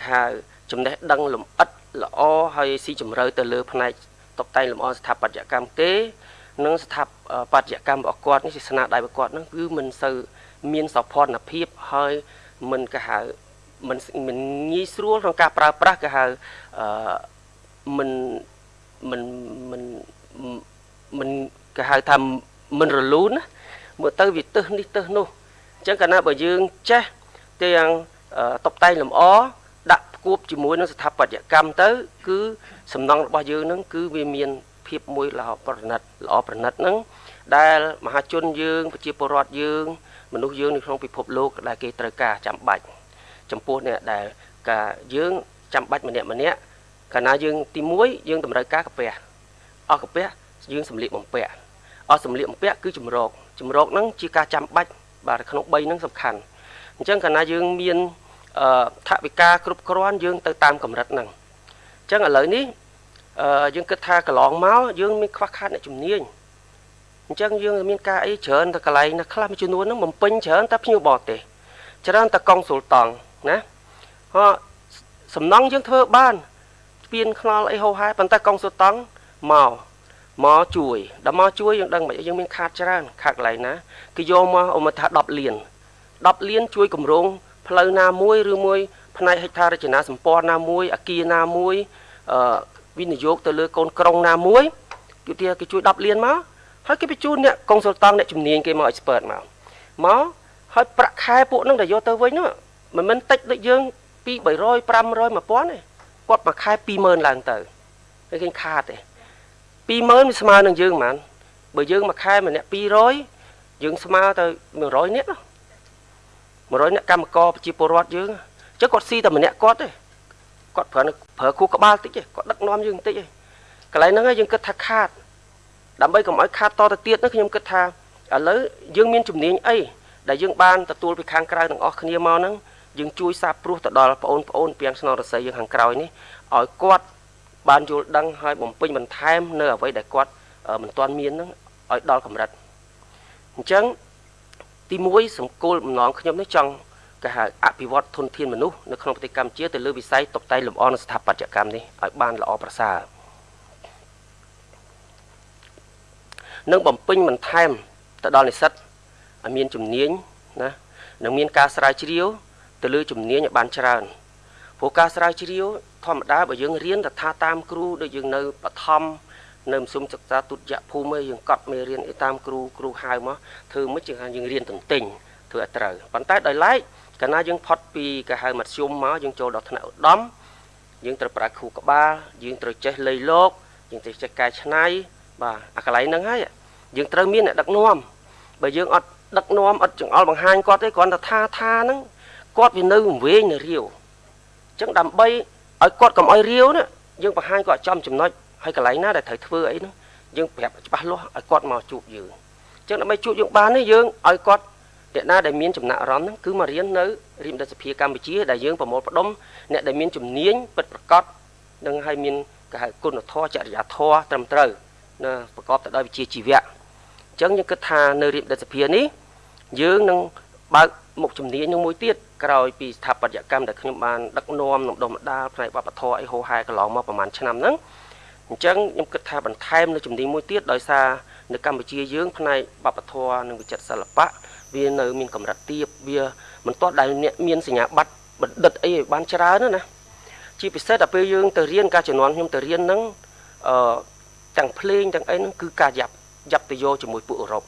ហៅចំណេះដឹងលម្អិតល្អហើយស៊ីជម្រៅទៅលើផ្នែកតុបតែងលម្អស្ថាបត្យកម្មទេនិងស្ថាបត្យកម្មរបស់គាត់នេះស្នាដៃរបស់គាត់នឹងគឺមិនសូវមានសោភ័ណភាពហើយមិនគេហៅមិនមិនងាយស្រួលក្នុងការប្រើប្រាស់គេហៅអឺ មិនមិនមិនមិនគេហៅថាមិនរលូនណាមើលទៅវាទឹះនេះទឹះនោះអញ្ចឹងកាលណាបើយើងចេះទាំងតបតែងលម្អដាក់ផ្គួបជាមួយនឹងស្ថាបត្យកម្មទៅ គឺសំណង់របស់យើងនឹងគឺវាមាន ភាពមួយល្អប្រណិតល្អប្រណិតហ្នឹងដែលមហាជនយើងប្រជាពលរដ្ឋយើង មនុស្សយើងនៅក្នុងពិភពលោកដែលគេត្រូវការចាំបាច់ចំពោះអ្នកដែលការយើងចាំបាច់ម្នាក់ម្នាក់ កាលណាយើងទី1យើងតម្រូវការកាពះអស់កាពះយើងសម្លៀកបំពាក់អស់សម្លៀកបំពាក់គឺចម្រោកចម្រោកហ្នឹងជាការចាំបាច់បាទក្នុង3ហ្នឹងសំខាន់អញ្ចឹងកាលណាយើងមានអឺថវិកាគ្រប់គ្រាន់យើងទៅតាមកម្រិតហ្នឹងអញ្ចឹងឥឡូវនេះអឺយើងគិតថាកន្លងមកយើងមានខ្វះខាតអ្នកជំនាញអញ្ចឹងយើងមានការអីច្រើនតែកន្លែងណាខ្លះមួយចំនួនហ្នឹងបំពេញច្រើនតែភ្ញៀវបរទេសច្រើនតែកុងស៊ុលតង់ណាហ៎សំណង់យើងធ្វើបាន ស្ពានខ្នល់អីហោហែប៉ុន្តែកុងស៊ុលតង់មកមកជួយដល់មកជួយយើងដឹងមិនយើងមានខាតច្រើនខាតកន្លែងណាគេយកមកអមថា10លាន10លានជួយគម្រោងផ្លូវណាមួយឬមួយផ្នែកហិកថារចនាសម្ព័ន្ធណាមួយអាគារណាមួយអឺវិនិយោគទៅលើកូនក្រុងណាមួយគឺទីគេជួយ10លានមកហើយគេបញ្ជូនអ្នកកុងស៊ុលតង់អ្នកជំនាញគេមក expert មកមកហើយប្រាក់ខែពួកនឹងដែលយកទៅវិញនោះមិនមែនតិចដូចយើងពី300 500 1000ទេ គាត់មួយខែ20000ឡើងទៅហើយគេខាតទេ20000វាស្មើនឹងយើងហ្មងបើយើងមួយខែម្នាក់200យើងស្មើទៅ100នាក់100នាក់កម្មករប្រជាពលរដ្ឋយើងអញ្ចឹងគាត់ស៊ីតែម្នាក់គាត់ទេគាត់ប្រើប្រើគូក្បាលតិចទេគាត់ដឹកនាំយើងតិចទេកន្លែងហ្នឹងយើងគិតថាខាតដើម្បីកុំឲ្យខាតតទៅទៀតនោះខ្ញុំគិតថាឥឡូវយើងមានជំនាញអីដែលយើងបានទទួលពីខាងក្រៅទាំងអស់គ្នាមកហ្នឹង យើងជួយសាបព្រោះទៅដល់បងប្អូនពីងស្នងរស័យយើងខាងក្រោយនេះឲ្យគាត់បានយល់ដឹងហើយបំពេញបន្ថែមនៅអ្វីដែលគាត់មិនទាន់មានហ្នឹងឲ្យដល់កម្រិតអញ្ចឹងទី1សង្កូលបំណងខ្ញុំនេះចង់គេហៅអភិវឌ្ឍធនធានមនុស្សនៅក្នុងប្រទេសកម្ពុជាទៅលើវិស័យតុបតែងលម្អនិងស្ថាបត្យកម្មនេះឲ្យបានល្អប្រសើរនិងបំពេញបន្ថែមទៅដល់និស្សិតឲ្យមានជំនាញណានិងមានការស្រាវជ្រាវ ទៅលើជំនាញឲ្យបានច្រើនព្រោះការស្រាវជ្រាវធម្មតាបើយើងរៀនតថាតាមគ្រូដូចយើងនៅបឋមនៅមសុំសិក្សាទុតិយភូមិយើងកត់មេរៀនអីតាមគ្រូគ្រូហៅមកធ្វើមិនជាយើងរៀនទន្ទិញធ្វើឲ្យត្រូវប៉ុន្តែដោយឡែកកាលណាយើងផុតពីគេហៅមធ្យមមកយើងចូលដល់ថ្នាក់ឧត្តមយើងត្រូវប្រើគ្រូក្បាលយើងត្រូវចេះលៃលោកយើងត្រូវចេះកែច្នៃបាទអាកន្លែងហ្នឹងហើយយើងត្រូវមានអ្នកដឹកនាំបើយើងអត់ដឹកនាំអត់ចង្អុលបង្ហាញគាត់ទេគ្រាន់តែថាថាហ្នឹង គាត់វានៅវែងនៅរាវអញ្ចឹងដើម្បីឲ្យគាត់កុំឲ្យរាវណាយើងបង្ហាញគាត់ចំចំណុចហើយកន្លែងណាដែលត្រូវធ្វើអីហ្នឹងយើងប្រាប់ច្បាស់លាស់ឲ្យគាត់មកជួបយើងអញ្ចឹងដើម្បីជួបយើងបាននេះយើងឲ្យគាត់អ្នកណាដែលមានចំណាក់អារម្មណ៍ហ្នឹងគឺមករៀននៅរៀនរដ្ឋសភាកម្ពុជាដែលយើងប្រមូលផ្ដុំអ្នកដែលមានជំនាញពិតប្រាកដនិងឲ្យមានគេហៅគុណធម៌ចរិយាធម៌ត្រឹមត្រូវណាប្រកបទៅដោយវិជ្ជាជីវៈអញ្ចឹងយើងគិតថានៅរៀបរដ្ឋសភានេះយើងនឹង បើកមុខជំនាញនឹងមួយទៀតក្រោយពីស្ថាបត្យកម្មដែលខ្ញុំបានដឹកនាំក្នុងដុំម្ដាលផ្នែកវប្បធម៌អីហោហែកន្លងមកប្រហែលឆ្នាំហ្នឹងអញ្ចឹងខ្ញុំគិតថាបន្ថែមនៅជំនាញមួយទៀតដោយសារនៅកម្ពុជាយើងផ្នែកវប្បធម៌និងវិចិត្រសិល្បៈវានៅមានកម្រិតទាបវាមិនទាន់ដែលអ្នកមានសញ្ញាបត្របណ្ឌិតអីឲ្យបានច្រើនណាជាពិសេសដល់ពេលយើងទៅរៀនការជំនាន់ខ្ញុំទៅរៀនហ្នឹងអឺទាំងភ្លេងទាំងអីហ្នឹងគឺការយ៉ាប់យ៉ាប់ទៅយកជាមួយពួកអឺរ៉ុប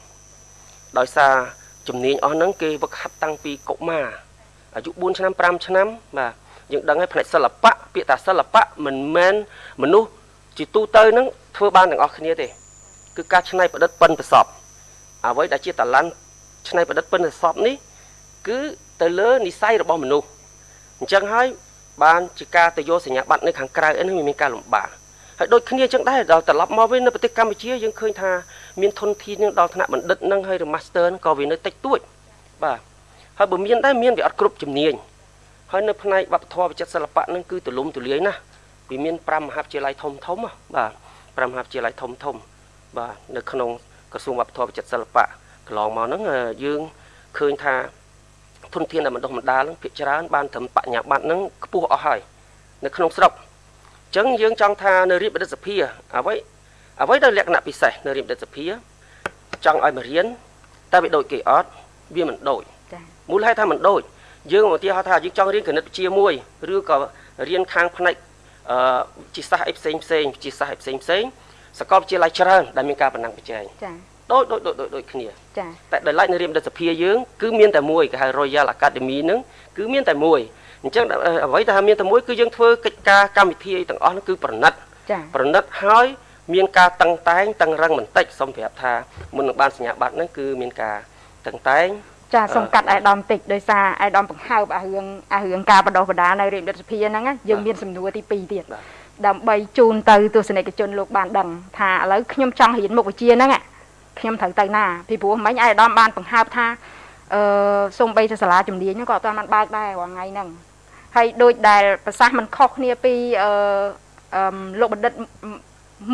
ដោយសារ ជំនាញអស់ហ្នឹងគេវឹកហាត់តាំងពីកុមារអាយុ4ឆ្នាំ5ឆ្នាំបាទយើងដឹងហើយផ្នែកសិល្បៈពាក្យថាសិល្បៈមិនមែនមនុស្សជាទូទៅហ្នឹងធ្វើបានទាំងអស់គ្នាទេគឺការច្នៃប្រឌិតប៉ិនប្រសពអ្វីដែលជាតឡាន់ច្នៃប្រឌិតប៉ិនប្រសពនេះគឺទៅលើនិស័យរបស់មនុស្សអញ្ចឹងហើយបានជាការទៅយកសញ្ញាបត្រនៅខាងក្រៅអីនេះមានការលំបាក ហើយដូចគ្នាចឹងដែរដល់ត្រឡប់មកវិញនៅប្រទេសកម្ពុជាយើងឃើញថាមានធនធាននឹងដល់ថ្នាក់បណ្ឌិតនឹងហើយឬ Master ក៏វានៅតិចតួចបាទហើយបើមានដែរមានវាអត់គ្រប់ជំនាញហើយនៅផ្នែកវប្បធម៌វិចិត្រសិល្បៈនឹងគឺទូលំទូលាយណាស់វាមាន5មហាវិទ្យាល័យធំធំបាទ5មហាវិទ្យាល័យធំធំបាទនៅក្នុងក្រសួងវប្បធម៌វិចិត្រសិល្បៈកន្លងមកហ្នឹងយើងឃើញថាធនធានដែលបណ្ដុះបណ្ដាលហ្នឹងភាគច្រើនបានត្រឹមបញ្ញាបត្រហ្នឹងខ្ពស់អស់ហើយនៅក្នុងស្រុកអញ្ចឹងយើងចង់ថានៅរៀបបដិសភាអ្វីអ្វីដែលលក្ខណៈពិសេសនៅរៀបបដិសភាចង់ឲ្យមករៀនតែវាដូចគេអត់វាមិនដូចចា៎មូលហេតុថាមិនដូចយើងឧទាហរណ៍ថាយើងចង់រៀនគណិតវិទ្យាមួយឬក៏រៀនខាងផ្នែកអឺវិទ្យាសាស្ត្រអីផ្សេងផ្សេងវិទ្យាសាស្ត្រអីផ្សេងផ្សេងសាកលវិទ្យាល័យច្រើនដែលមានការបណ្ណាំងប្រជែងចា៎ដូចដូចដូចដូចគ្នាចា៎តែដោយឡែកនៅរៀបដិសភាយើងគឺមានតែមួយគេហៅ Royal Academy ហ្នឹងគឺមានតែមួយ អញ្ចឹងអ្វីដែលមានតែមួយគឺយើងធ្វើកិច្ចការកម្មវិធីទាំងអស់ហ្នឹងគឺប្រណិតចា៎ប្រណិតហើយមានការតឹងតែងតឹងរឹងបន្តិចសូមប្រាប់ថាមុននឹងបានសញ្ញាបត្រហ្នឹងគឺមានការតឹងតែងចាសូមកាត់អាយដាមតិចដោយសារអាយដាមបង្ហើបអារឿងអារឿងការបដោះបដានៅរាជរដ្ឋាភិបាលហ្នឹងយើងមានសំណួរទី2ទៀតដើម្បីជូនទៅទស្សនិកជនលោកបានដឹងថាឥឡូវខ្ញុំចង់រៀនមុខវិជ្ជាហ្នឹងខ្ញុំត្រូវទៅណាពីព្រោះមិញអាយដាមបានបង្ហើបថាអឺសូម្បីតែសាលាជំនាញហ្នឹងក៏អត់ទាន់បានបើកដែររាល់ថ្ងៃហ្នឹង ហើយដូចដែលប្រសាសន៍មិនខុសគ្នាពីអឺលោកបណ្ឌិត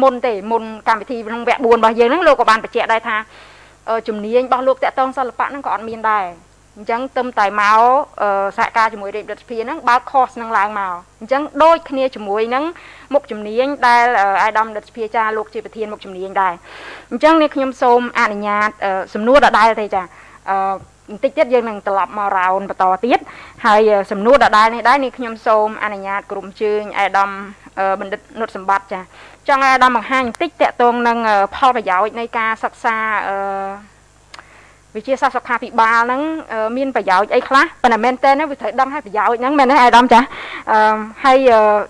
មុនទេមុនកម្មវិធីក្នុងវគ្គ4របស់យើងហ្នឹងលោកក៏បានបញ្ជាក់ដែរថាជំនាញរបស់លោកតកតងសិល្បៈហ្នឹងក៏អត់មានដែរអញ្ចឹងទឹមតែមកសហការជាមួយរាជរដ្ឋាភិបាលហ្នឹងបើក course ហ្នឹងឡើងមកអញ្ចឹងដូចគ្នាជាមួយនឹងមុខជំនាញដែលអាយដាមរដ្ឋាភិបាលចាលោកជាប្រធានមុខជំនាញដែរអញ្ចឹងនេះខ្ញុំសូមអនុញ្ញាតសំណួរដដែលទេចាអឺ បន្តិចទៀតយើងនឹងត្រឡប់មករោនបន្តទៀតហើយសំណួរដដែលនេះដែរនេះខ្ញុំសូមអនុញ្ញាតក្រុមជើញអាយដាមបណ្ឌិតនុតសម្បត្តិចាចង់ឲ្យអាដាមបង្ហាញបន្តិចតកតងនឹងផលប្រយោជន៍នៃការសិក្សាអឺវិជាសាស្ត្រសុខាភិបាលហ្នឹងមានប្រយោជន៍អីខ្លះប៉ុន្តែមែនតើវាត្រូវដឹងហើយប្រយោជន៍ហ្នឹងមែនទេអាដាមចាអឺហើយ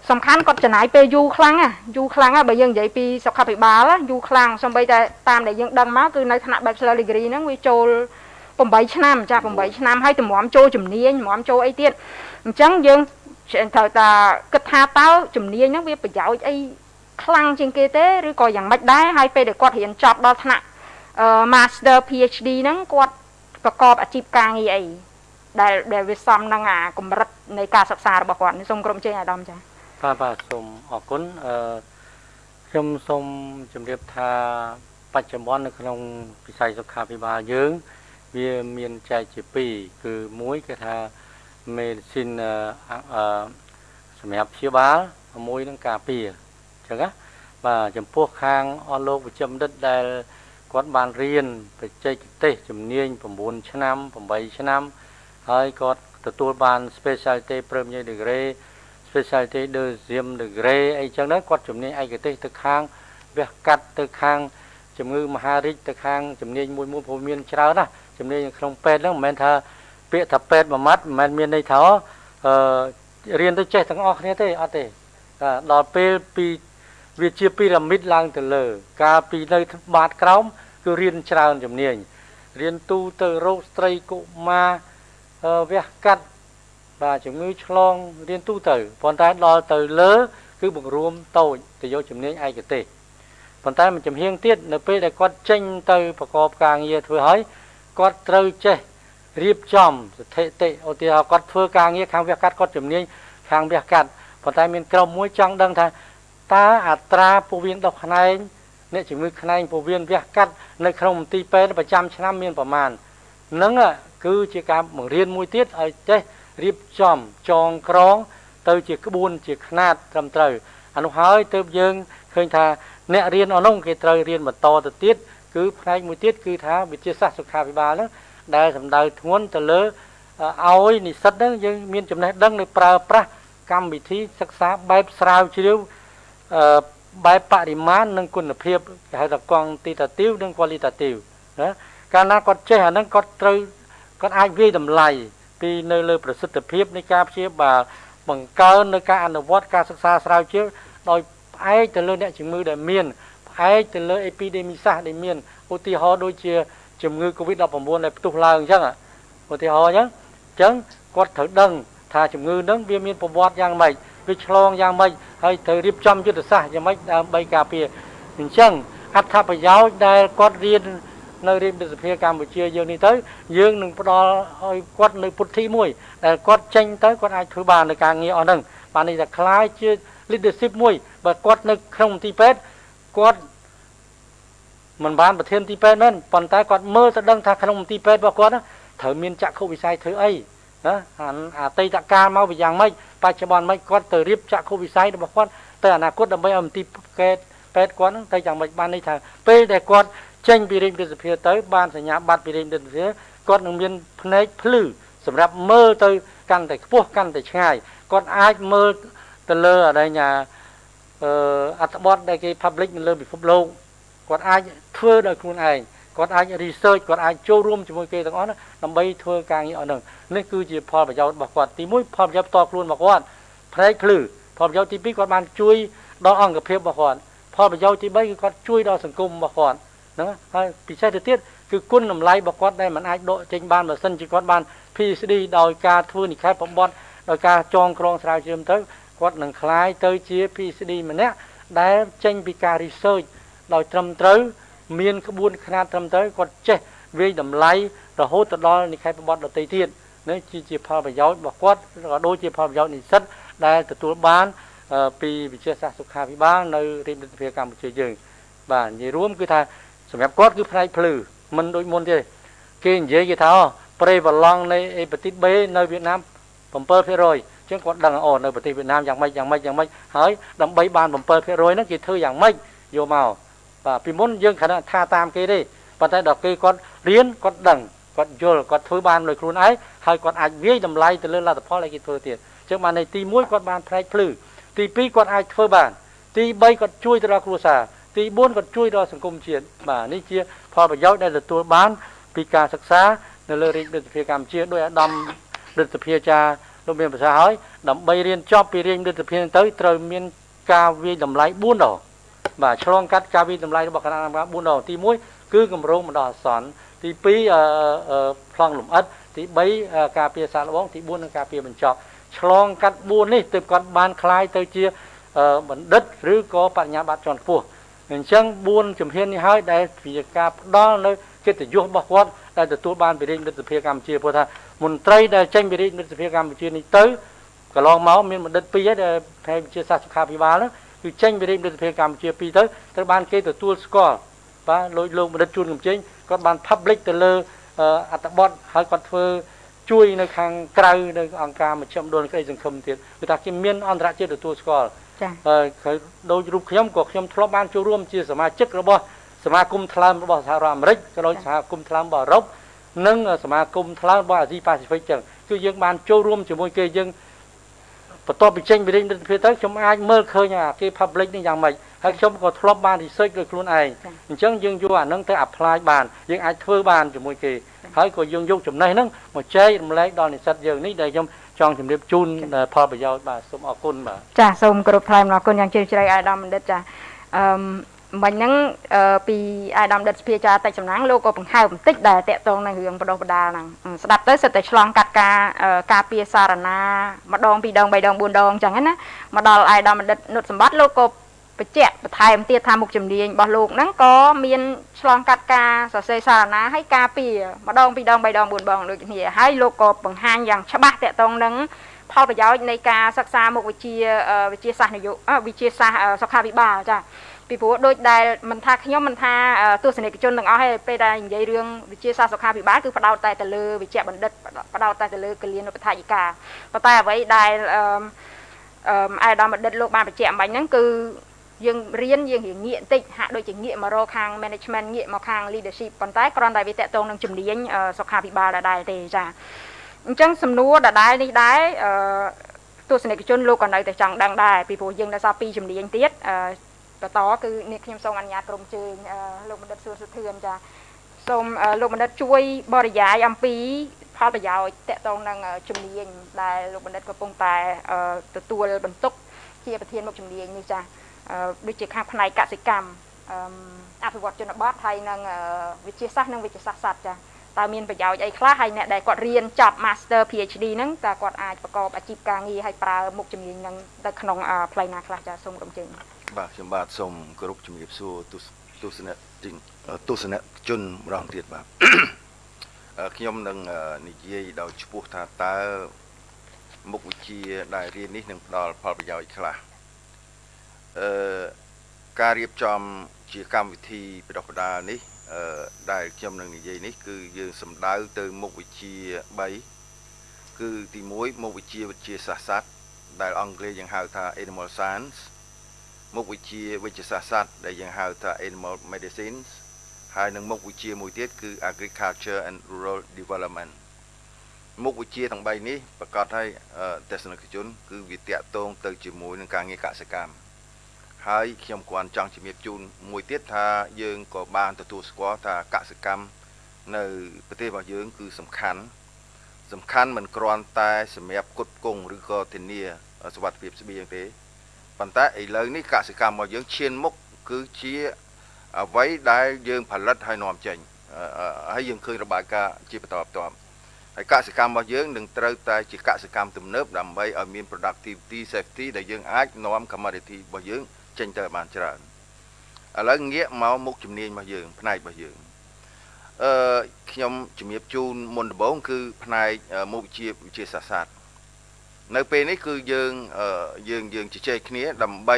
សំខាន់គាត់ចំណាយពេលយូរខ្លាំងយូរខ្លាំងបើយើងនិយាយពីសុខាភិបាលយូរខ្លាំងសំបីតែតាមដែលយើងដឹងមកគឺនៅថ្នាក់ Bachelor Degree ហ្នឹងវាចូល 8ឆ្នាំចា8ឆ្នាំហើយតម្រាំចូលជំនាញតម្រាំចូលអីទៀតអញ្ចឹងយើងត្រូវតែគិតថាតើជំនាញហ្នឹងវាប្រយោជន៍អីខ្លាំងជាងគេទេឬក៏យ៉ាងម៉េចដែរហើយពេលដែលគាត់រៀនចប់ដល់ថ្នាក់ Master PhD ហ្នឹងគាត់ប្រកបអាជីពការងារអីដែលដែលវាសមនឹងអាកម្រិតនៃការសិក្សារបស់គាត់សូមក្រុមជើងអាដាមចា៎បាទបាទសូមអរគុណអឺខ្ញុំសូមជម្រាបថាបច្ចុប្បន្ននៅក្នុងវិស័យសុខាភិបាលយើង វាមានចែកជា2គឺមួយគឺថា medicine អឺសម្រាប់ព្យាបាលមួយនឹងការពារចឹងណាបាទចំពោះខាងអស់លោកវិជ្ជបណ្ឌិតដែលគាត់បានរៀនបច្ចេកទេសជំនាញ9ឆ្នាំ8ឆ្នាំហើយគាត់ទទួលបាន specialty premier degree specialty deuxième degree អីចឹងហ្នឹងគាត់ជំនាញឯកទេសទៅខាងវះកាត់ទៅខាងជំងឺមហារីកទៅខាងជំនាញមួយមួយព្រោះមានច្រើនណា ជំនាញក្នុងពេទ្យហ្នឹងមិនមែនថាពាក្យថាពេទ្យមួយម៉ាត់មិនមែនមានន័យថាអឺរៀនទៅចេះទាំងអស់គ្នាទេអត់ទេដល់ពេលពីវាជាពីរ៉ាមីតឡើងទៅលើ កាលពីនៅបាតក្រោមគឺរៀនច្រើនជំនាញរៀនទូទៅរោគស្ត្រីកុមារវះកាត់បាទជំងឺឆ្លងរៀនទូទៅប៉ុន្តែដល់ទៅលើ គឺបង្រួមតូចទៅយកជំនាញឯកទេសប៉ុន្តែមួយចំហៀងទៀតនៅពេលដែលគាត់ចេញទៅប្រកបការងារធ្វើហើយ គាត់ត្រូវចេះរៀបចំស្ថិតិឧទាហរណ៍គាត់ធ្វើការងារខាងវះកាត់គាត់ជំនាញខាងវះកាត់ប៉ុន្តែមានក្រុមមួយចង់ដឹងថាតើអត្រាពោះវៀនដុសខ្នែងអ្នកជំងឺខ្នែងពោះវៀនវះកាត់នៅក្នុងមន្ទីរពេទ្យប្រចាំឆ្នាំមានប្រមាណនឹងគឺជាការបង្រៀនមួយទៀតឲ្យចេះរៀបចំចងក្រង ទៅជាក្បួនជាខ្នាតត្រឹមត្រូវអានោះហើយទើបយើងឃើញថាអ្នករៀនអនោះគេត្រូវរៀនបន្តទៅទៀត គឺផ្នែកមួយទៀតគឺថាវិទ្យាសាស្ត្រសុខាភិបាលហ្នឹងដែលសម្ដៅធ្ងន់ទៅលើឲ្យនិស្សិតហ្នឹងយើងមានចំណេះដឹងនៅប្រើប្រាស់កម្មវិធីសិក្សាបែបស្រាវជ្រាវអឺបែបបរិមាណនិងគុណភាពគេហៅថា quantitative និង qualitative ណាកាលណាគាត់ចេះអាហ្នឹងគាត់ត្រូវគាត់អាចវាយតម្លៃពីនៅលើប្រសិទ្ធភាពនៃការព្យាបាលបង្កើននៅការអនុវត្តការសិក្សាស្រាវជ្រាវដោយផ្អែកទៅលើអ្នកជំងឺដែលមាន ផ្អែកទៅលើអេពីដេមីសាសដែលមានឧទាហរណ៍ដូចជាជំងឺ Covid-19 ដែលផ្ទុះឡើងអញ្ចឹងឧទាហរណ៍អញ្ចឹងអញ្ចឹងគាត់ត្រូវដឹងថាជំងឺហ្នឹងវាមានប្រវត្តិយ៉ាងម៉េចវាឆ្លងយ៉ាងម៉េចហើយត្រូវរៀបចំយុទ្ធសាស្ត្រយ៉ាងម៉េចដើម្បីការពារអញ្ចឹងអត្ថប្រយោជន៍ដែលគាត់រៀននៅរាជរដ្ឋសភាកម្ពុជាយើងនេះទៅយើងនឹងផ្ដល់ឲ្យគាត់នៅពុទ្ធិមួយដែលគាត់ចេញទៅគាត់អាចធ្វើបាននៅការងារអស់ហ្នឹងបាននេះថាคล้ายជា leadership មួយបើគាត់នៅក្នុងទីពេទ្យ គាត់មិនបានប្រធានទីពេទ្យមែនប៉ុន្តែគាត់មើលទៅដឹងថាក្នុងទីពេទ្យរបស់គាត់ត្រូវមានចក្ខុវិស័យធ្វើអីណាអតីតកាលមកវាយ៉ាងម៉េចបច្ចុប្បន្នម៉េចគាត់ទៅរៀបចក្ខុវិស័យរបស់គាត់ទៅអនាគតដើម្បីឲ្យមន្ទីរពេទ្យពេទ្យគាត់នឹងទៅយ៉ាងម៉េចបាននេះថាពេលដែលគាត់ចេញពីរាជរដ្ឋសភាទៅបានសញ្ញាបត្រពីរាជរដ្ឋសភាគាត់នឹងមានភ្នែកភ្លឺសម្រាប់មើលទៅកាន់តែខ្ពស់កាន់តែឆ្ងាយគាត់អាចមើលទៅលើអរិញ្ញា អឺអត្ថបទដែលគេ public នៅលើពិភពលោកគាត់អាចធ្វើដោយខ្លួនឯងគាត់អាច research គាត់អាចចូលរួមជាមួយគេទាំងអស់ណាដើម្បីធ្វើការងារអស់ហ្នឹងនេះគឺជាផលប្រយោជន៍របស់គាត់ទី1ផលប្រយោជន៍ផ្ទាល់ខ្លួនរបស់គាត់ផ្នែកភ្លឺផលប្រយោជន៍ទី2គាត់បានជួយដល់អង្គភាពរបស់គាត់ផលប្រយោជន៍ទី3គឺគាត់ជួយដល់សង្គមរបស់គាត់ហ្នឹងហើយពិសេសទៅទៀតគឺគុណតម្លៃរបស់គាត់ដែលមិនអាចដកចេញបានបើសិនជាគាត់បាន PhD ដោយការធ្វើនិក្ខេបបំបត្តិដោយការចងក្រងស្រាវជ្រាវទៅ គាត់នឹងคล้ายទៅជា PhD ម្នាក់ដែលចេញពីការ research ដោយត្រឹមត្រូវមានក្បួនខ្នាតត្រឹមត្រូវគាត់ចេះវាយតម្លៃរហូតទៅដល់និក្ខេបបទដទៃទៀតនេះជាផលប្រយោជន៍របស់គាត់ក៏ដូចជាផលប្រយោជន៍និស្សិតដែលទទួលបានពីវិទ្យាសាស្ត្រសុខាភិបាលនៅរាជរដ្ឋាភិបាលកម្ពុជាយើង បាទនិយាយរួមគឺថាសម្រាប់គាត់គឺផ្នែកភ្លឺមិនដូចមុនទេគេនិយាយគេថាប្រេវឡង់នៃអេប៉ាទីត B នៅវៀតណាម7% ចឹងគាត់ដឹងអូនៅប្រទេសវៀតណាមយ៉ាងម៉េចយ៉ាងម៉េចយ៉ាងម៉េចហើយដើម្បីបាន7%ហ្នឹងគេធ្វើយ៉ាងម៉េចយកមកបាទពីមុនយើងគ្រាន់តែថាតាមគេទេប៉ុន្តែដល់គេគាត់រៀនគាត់ដឹងគាត់យល់គាត់ធ្វើបានដោយខ្លួនឯងហើយគាត់អាចវាយតម្លៃទៅលើលទ្ធផលដែលគេធ្វើទៀតអញ្ចឹងបានในទី1គាត់បានផ្នែកភ្លឺទី2គាត់អាចធ្វើបាន ទី3គាត់ជួយទៅដល់គ្រួសារទី4គាត់ជួយដល់សង្គមជាតិបាទនេះជា ផលប្រយោជន៍ដែលទទួលបាន ពីការសិក្សានៅលើរាជរដ្ឋាភិបាលកម្ពុជាដោយអាដាមរដ្ឋាភិបាលចា លោកមានប្រសាសន៍ហើយដើម្បីរៀនចប់ពីរាជរដ្ឋាភិបាលទៅត្រូវមានការវាយតម្លៃ4ដងបាទឆ្លងកាត់ការវិតម្លៃរបស់គណៈកម្មការ4ដងទី1គឺគម្រោងបណ្ដោះអាសន្នទី2ប្លង់លំអិតទី3ការពារសាកល្បងទី4នឹងការពារបញ្ចប់ឆ្លងកាត់4នេះទើបគាត់បានคลายទៅជាបណ្ឌិតឬក៏បញ្ញាបត្រជាន់ខ្ពស់អញ្ចឹង4ជំហាននេះហើយដែលជាការផ្ដល់នៅ កិត្តិយសរបស់គាត់ដែលទទួលបានពីរាជរដ្ឋាភិបាលកម្ពុជាព្រោះថាមន្ត្រីដែលចេញពីរាជរដ្ឋាភិបាលកម្ពុជានេះទៅកន្លងមកមានបណ្ឌិត2ហើយដែលផ្នែកវិទ្យាសាស្ត្រសុខាភិបាលហ្នឹងគឺចេញពីរាជរដ្ឋាភិបាលកម្ពុជា2ទៅត្រូវបានគេទទួលស្គាល់បាទលោកលោកបណ្ឌិតជួនកំជិញគាត់បាន public ទៅលើអត្ថបទហើយគាត់ធ្វើជួយនៅខាងក្រៅនៅអង្គការមជ្ឈមណ្ឌលក្តីសង្ឃឹមទៀតគឺថាគេមានអន្តរជាតិទទួលស្គាល់ចា៎ហើយដូចរូបខ្ញុំក៏ខ្ញុំធ្លាប់បានចូលរួមជាសមាជិករបស់ សមាគមថ្លើមរបស់សហរដ្ឋអាមេរិកក៏ដូចសហគមន៍ថ្លើមរបស់អឺរ៉ុបនិងសមាគមថ្លើមរបស់អាស៊ីប៉ាស៊ីហ្វិកចឹងគឺយើងបានចូលរួមជាមួយគេយើងបន្ទាប់ពីចេញពីរាជរដ្ឋាភិបាលទៅខ្ញុំអាចមើលឃើញអាគេ public នេះយ៉ាងម៉េចហើយខ្ញុំក៏ធ្លាប់បាន research ដោយខ្លួនឯងអញ្ចឹងយើងយកអានឹងទៅ apply បានយើងអាចធ្វើបានជាមួយគេហើយក៏យើងយកចំណេះហ្នឹងមកចែករំលែកដល់និស្សិតយើងនេះដែលខ្ញុំចង់ជម្រាបជូនផលប្រយោជន៍បាទសូមអរគុណបាទចាសូមគោរពថ្លែងអរគុណយ៉ាងជ្រាលជ្រៅអាយដាមបណ្ឌិតចាអឺ មិញហ្នឹងពីអាយដាមដិតសភាចាតិចសំណាងលោកក៏បង្ហើបបន្តិចដែលតកតងនឹងរឿងបដោះបដាលហ្នឹងស្ដាប់ទៅសិតតែឆ្លងកាត់ការការពារសារណាម្ដងពីរដងបីដងបួនដងអញ្ចឹងណាមកដល់អាយដាមបណ្ឌិតនុតសម្បត្តិលោកក៏បញ្ជាក់បន្ថែមទៀតថាមុខជំនាញរបស់លោកហ្នឹងក៏មានឆ្លងកាត់ការសរសេរសារណាហើយការពារម្ដងពីរដងបីដងបួនដងដូចគ្នាហើយលោកក៏បង្ហាញយ៉ាងច្បាស់តកតងនឹងផលប្រយោជន៍នៃការសិក្សាមុខវិជ្ជាវិទ្យាសាស្ត្រនយោវិទ្យាសាស្ត្រសុខាភិបាលចា ពីព្រោះដូចដែលមិនថាខ្ញុំមិនថាទស្សនិកជនទាំងអស់ទេពេលដែលនិយាយរឿងវិទ្យាសាស្ត្រសុខាភិបាលគឺផ្ដោតតែទៅលើវិជ្ជាបណ្ឌិតផ្ដោតតែទៅលើកលៀនឧបថាយិកាប៉ុន្តែអ្វីដែលអឺអឺអាយដាមបណ្ឌិតលោកបានបញ្ជាក់អំបញ្ញហ្នឹងគឺយើងរៀនយើងរៀនងាកបន្តិចហាក់ដូចជាងាកមករកខាង management ងាកមកខាង leadership ប៉ុន្តែគ្រាន់តែវាតកតងនឹងជំនាញសុខាភិបាលដដែលទេចាអញ្ចឹងសំណួរដដែលនេះដែរអឺទស្សនិកជនលោកក៏នៅតែចង់ដឹងដែរពីព្រោះយើងនៅសល់2ជំនាញទៀតអឺ បន្តគឺនេះខ្ញុំសូមអនុញ្ញាតក្រុមជើងលោកបណ្ឌិតសួរសុធឿនចាសូមលោកបណ្ឌិតជួយបរិយាយអំពីផផលប្រយោជន៍តកតងនឹងជំនាញដែលលោកបណ្ឌិតកំពុងតែទទួលបន្ទុក ជាប្រធានមុខជំនាញនេះចាដូចជាខាងផ្នែកកសិកម្មអភិវឌ្ឍជនបទហើយនឹងវិទ្យាសាស្ត្រនិងវិទ្យាសាស្ត្រសត្វចាតើមានប្រយោជន៍អីខ្លះហើយអ្នកដែលគាត់រៀនចប់ Master PhD ហ្នឹងតើគាត់អាចប្រកបអាជីពការងារហើយប្រើមុខជំនាញហ្នឹងទៅក្នុងផ្លូវណាខ្លះចាសូមរំជើញ បាទខ្ញុំបាទសូមគោរពជំរាបសួរទស្សនៈទស្សនៈជនម្ដងទៀតបាទខ្ញុំនឹងនិយាយដោយឈ្មោះថាតើមុខវិជ្ជាដែលរៀននេះនឹងផ្ដល់ផលប្រយោជន៍ខ្លះអឺការរៀបចំជាកម្មវិធីបដិបដានេះអឺដែលខ្ញុំនឹងនិយាយនេះ គឺយើងសំដៅទៅមុខវិជ្ជា3គឺទី1មុខវិជ្ជាវិទ្យាសាស្ត្រសត្វដែលអង់គ្លេសយើងហៅថា Animal Science មុខវិជ្ជាវិទ្យាសាស្ត្រសត្វដែលយើងហៅថា Animal Medicine ហើយនឹងមុខវិជ្ជាមួយទៀតគឺ Agriculture and Rural Development មុខវិជ្ជាទាំង3នេះប្រកាសឲ្យទស្សនិកជន គឺវាតាក់ទងទៅជាមួយនឹងការងារកសិកម្មហើយខ្ញុំគ្រាន់ចង់ជំរាបជូនមួយទៀតថាយើងក៏បានទទួលស្គាល់ថាកសិកម្មនៅប្រទេសរបស់យើង គឺសំខាន់សំខាន់មិនគ្រាន់តែសម្រាប់គុតគង់ឬក៏ធានាសុវត្ថិភាពស្បៀងទេ ប៉ុន្តែឥឡូវនេះកសិកម្មរបស់យើងឈានមុខគឺជាអ្វីដែលយើងផលិតហើយនាំចេញហើយយើងឃើញរបាយការណ៍ជាបន្តបន្ទាប់ហើយកសិកម្មរបស់យើងនឹងត្រូវតែជាកសិកម្មទំនើបដើម្បីឲ្យមាន productivity safety ដែលយើងអាចនាំ commodity របស់យើងចេញទៅបានច្រើនឥឡូវងាកមកមុខជំនាញរបស់យើង ផ្នែករបស់យើងអឺខ្ញុំជំរាបជូនមុនដំបូងគឺផ្នែកមុខវិជ្ជាវិទ្យាសាស្ត្រ នៅពេលនេះគឺយើងយើងយើងជជែកគ្នាដើម្បី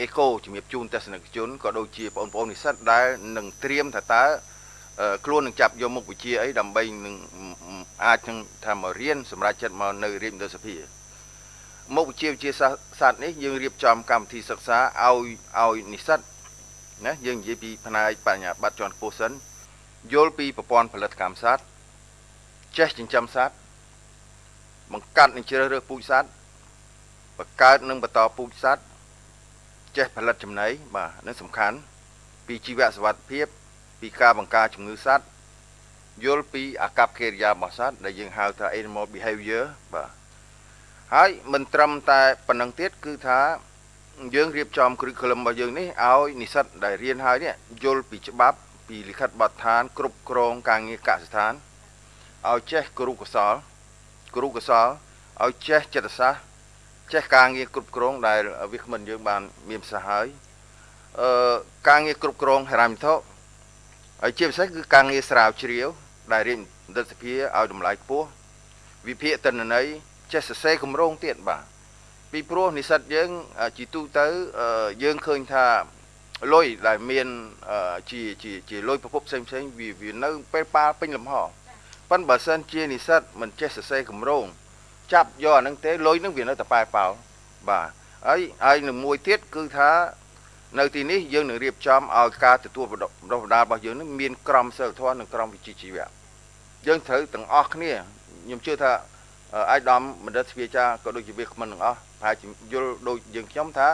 អេកូជំរាបជូនទស្សនិកជនក៏ដូចជាបងប្អូននិស្សិតដែលនឹងត្រៀមថាតើខ្លួននឹងចាប់យកមុខវិជ្ជាអីដើម្បីនឹងអាចនឹងថាមករៀនសម្រាប់ចិត្តមកនៅរាជមន្ត្រីសភាមុខវិជ្ជាវិទ្យាសាស្ត្រនេះយើងរៀបចំកម្មវិធីសិក្សាឲ្យឲ្យនិស្សិតណាយើងនិយាយពីផ្នែកបញ្ញាបត្រជាន់ខ្ពស់សិនយល់ពីប្រព័ន្ធផលិតកម្មសត្វចេះចិញ្ចឹមសត្វ បង្កាត់និងជ្រើសរើសពូជសត្វបង្កើតនិងបន្តពូជសត្វចេះផលិតចំណីបាទនឹងសំខាន់ ពីជីវៈសវត្ថភាព ពីការបង្ការជំងឺសត្វយល់ពីអាកប្បកិរិយារបស់សត្វដែលយើងហៅថា animal behavior បាទហើយមិនត្រឹមតែប៉ុណ្ណឹងទៀតគឺថាយើងរៀបចំ curriculum របស់យើងនេះឲ្យនិស្សិតដែលរៀនហើយនេះយល់ពីច្បាប់ ពីលិខិតបទដ្ឋាន គ្រប់គ្រងការងារកសិដ្ឋានឲ្យចេះគរុកសល គរុកសលឲ្យចេះចិត្តសាស្ត្រចេះការងារគ្រប់គ្រងដែលវាគ្មិនយើងបានមានប្រសាសន៍ហើយអឺការងារគ្រប់គ្រងហិរញ្ញវត្ថុហើយជាពិសេសគឺការងារស្រាវជ្រាវ ដែលរៀនបណ្ឌិតសភាឲ្យតម្លៃខ្ពស់វិភាគទិន្នន័យចេះសរសេរគម្រោងទៀតបាទពីព្រោះនិស្សិតយើងជីទូទៅយើងឃើញថាលុយដែលមានជាជាជាលុយប្រភពផ្សេងផ្សេងវាវានៅពេលប៉ាពេញលំហ ប៉ុន្តែបើសិនជានិស្សិតមិនចេះសរសេរគម្រោងចាប់យកអានឹងទេលុយនឹងវានៅតែប៉ែប៉ោលបាទហើយហើយនឹងមួយទៀតគឺថានៅទីនេះយើងនឹងរៀបចំឲ្យការទទួលបណ្ដុះបណ្ដាលរបស់យើងនឹងមានក្រមសីលធម៌និងក្រមវិជ្ជាជីវៈយើងត្រូវទាំងអស់គ្នាខ្ញុំជឿថាអាយដាមបណ្ឌិតស្វាចាក៏ដូចជាវាគ្មិនទាំងអស់ប្រហែលជាយល់ដូចយើងខ្ញុំថា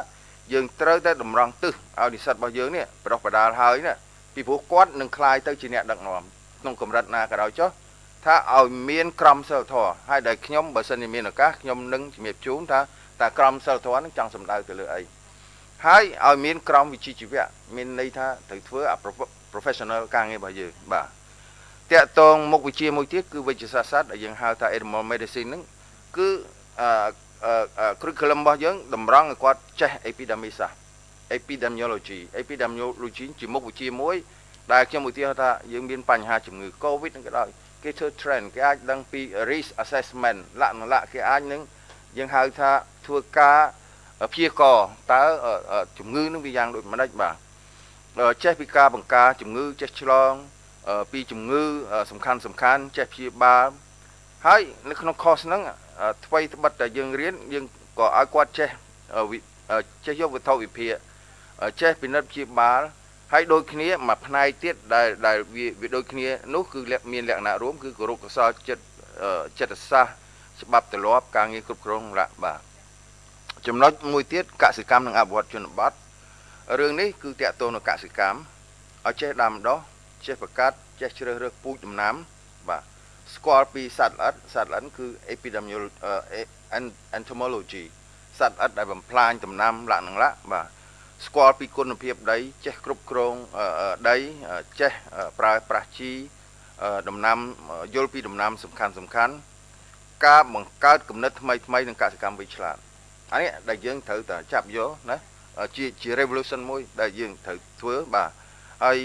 យើងត្រូវតែតម្រង់ទិសឲ្យនិស្សិតរបស់យើងនេះប្រោះបដាលហើយណាពីព្រោះគាត់នឹងคลายទៅជាអ្នកដឹកនាំក្នុងកម្រិតណាក៏ដោយចុះ ថាឲ្យមានក្រមសីលធម៌ហើយដែលខ្ញុំបើសិនជាមានឱកាសខ្ញុំនឹងជំរាបជូនថាតើក្រមសីលធម៌នឹងចង់សម្ដៅទៅលើអីហើយឲ្យមានក្រមវិជ្ជាជីវៈមានន័យថាត្រូវធ្វើអា professional ការងាររបស់យើងបាទតាក់ទងមុខវិជ្ជាមួយទៀតគឺវិទ្យាសាស្ត្រសត្វដែលយើងហៅថា animal medicine ហ្នឹងគឺអឺ curriculum របស់យើងតម្រង់ឲ្យគាត់ចេះ epidemic សាស្ត្រ epidemiology epidemiology ជាមុខវិជ្ជាមួយដែលខ្ញុំឧទាហរណ៍ថាយើងមានបញ្ហាជំងឺ covid ហ្នឹងក៏ដោយ គេធ្វើ trend គេអាចដឹងពី risk assessment លក្ខណៈគេអាចនឹងយើងហៅថាធ្វើការព្យាករតើជំងឺនឹងវាយ៉ាងដូចម្ដេចបាទចេះពីការបង្ការជំងឺចេះឆ្លងពីជំងឺសំខាន់សំខាន់ចេះព្យាបាលហើយនៅក្នុង course ហ្នឹងថ្មីត្បិតតែយើងរៀនយើងក៏ឲ្យគាត់ចេះចេះយកវត្ថុវិភាគចេះពិនិត្យព្យាបាល ហើយដូចគ្នាមួយផ្នែកទៀតដែលដែលវាវាដូចគ្នានោះគឺមានលក្ខណៈរួមគឺគោរពកសលចិត្តចិត្តសាស្ត្រច្បាប់ទម្លាប់ការងារគ្រប់គ្រងលក្ខបាទចំណុចមួយទៀតកសិកម្មនិងអភិវឌ្ឍជនបទរឿងនេះគឺតាក់ទងនឹងកសិកម្មឲ្យចេះដាំដុះចេះបង្កាត់ចេះជ្រើសរើសពូជដំណាំបាទស្គាល់ពីសត្វល្អិតសត្វល្អិតគឺ epidemiology entomology សត្វល្អិតដែលបំផ្លាញដំណាំលក្ខណៈលក្ខបាទ ស្គាល់ពីគុណភាពដីចេះគ្រប់គ្រងដីចេះប្រើប្រាស់ជីដំណាំយល់ពីដំណាំសំខាន់សំខាន់ការបង្កើតគំនិតថ្មីថ្មីនឹងកសិកម្មវិឆ្លាតអានេះដែលយើងត្រូវតែចាប់យកណាជាជា revolution មួយដែលយើងត្រូវធ្វើបាទហើយ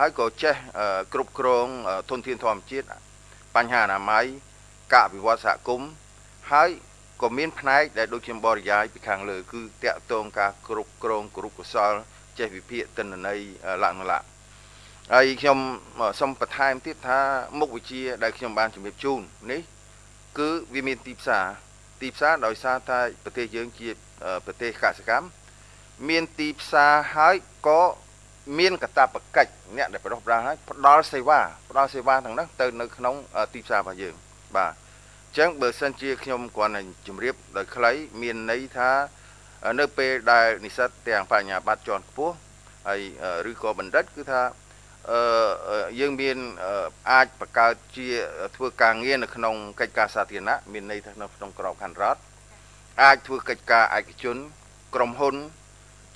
ហើយក៏ចេះគ្រប់គ្រងធនធានធម្មជាតិបញ្ហាអនាម័យការអភិវឌ្ឍសហគមន៍ហើយ ក៏មានផ្នែកដែលដូចខ្ញុំបរិយាយពីខាងលើគឺតកតងការគ្រប់គ្រងគ្រប់កុសលចេះវិភាគទិន្នន័យលក្ខណៈហើយខ្ញុំសូមបន្ថែមទៀតថាមុខវិជ្ជាដែលខ្ញុំបានជំរាបជូននេះ គឺវាមានទីផ្សារទីផ្សារដោយសារតែប្រទេសយើងជាប្រទេសកសិកម្មមានទីផ្សារហើយក៏មានកតាបកិច្ចអ្នកដែលប្រដោះប្រាស់ហើយផ្ដល់សេវាផ្ដល់សេវាទាំងនោះទៅនៅក្នុងទីផ្សាររបស់យើងបាទអញ្ចឹងបើសិនជាខ្ញុំគ្រាន់តែជម្រាបដោយខ្លីមានន័យថានៅពេលដែលនិស្សិតទាំងបញ្ញាបត្រជាន់ខ្ពស់ហើយឬក៏បណ្ឌិតគឺថាអឺយើងមានអាចបង្កើតជាធ្វើការងារនៅក្នុងកិច្ចការសាធារណៈមានន័យថានៅក្នុងក្របខ័ណ្ឌរដ្ឋអាចធ្វើកិច្ចការឯកជន ក្រុមហ៊ុន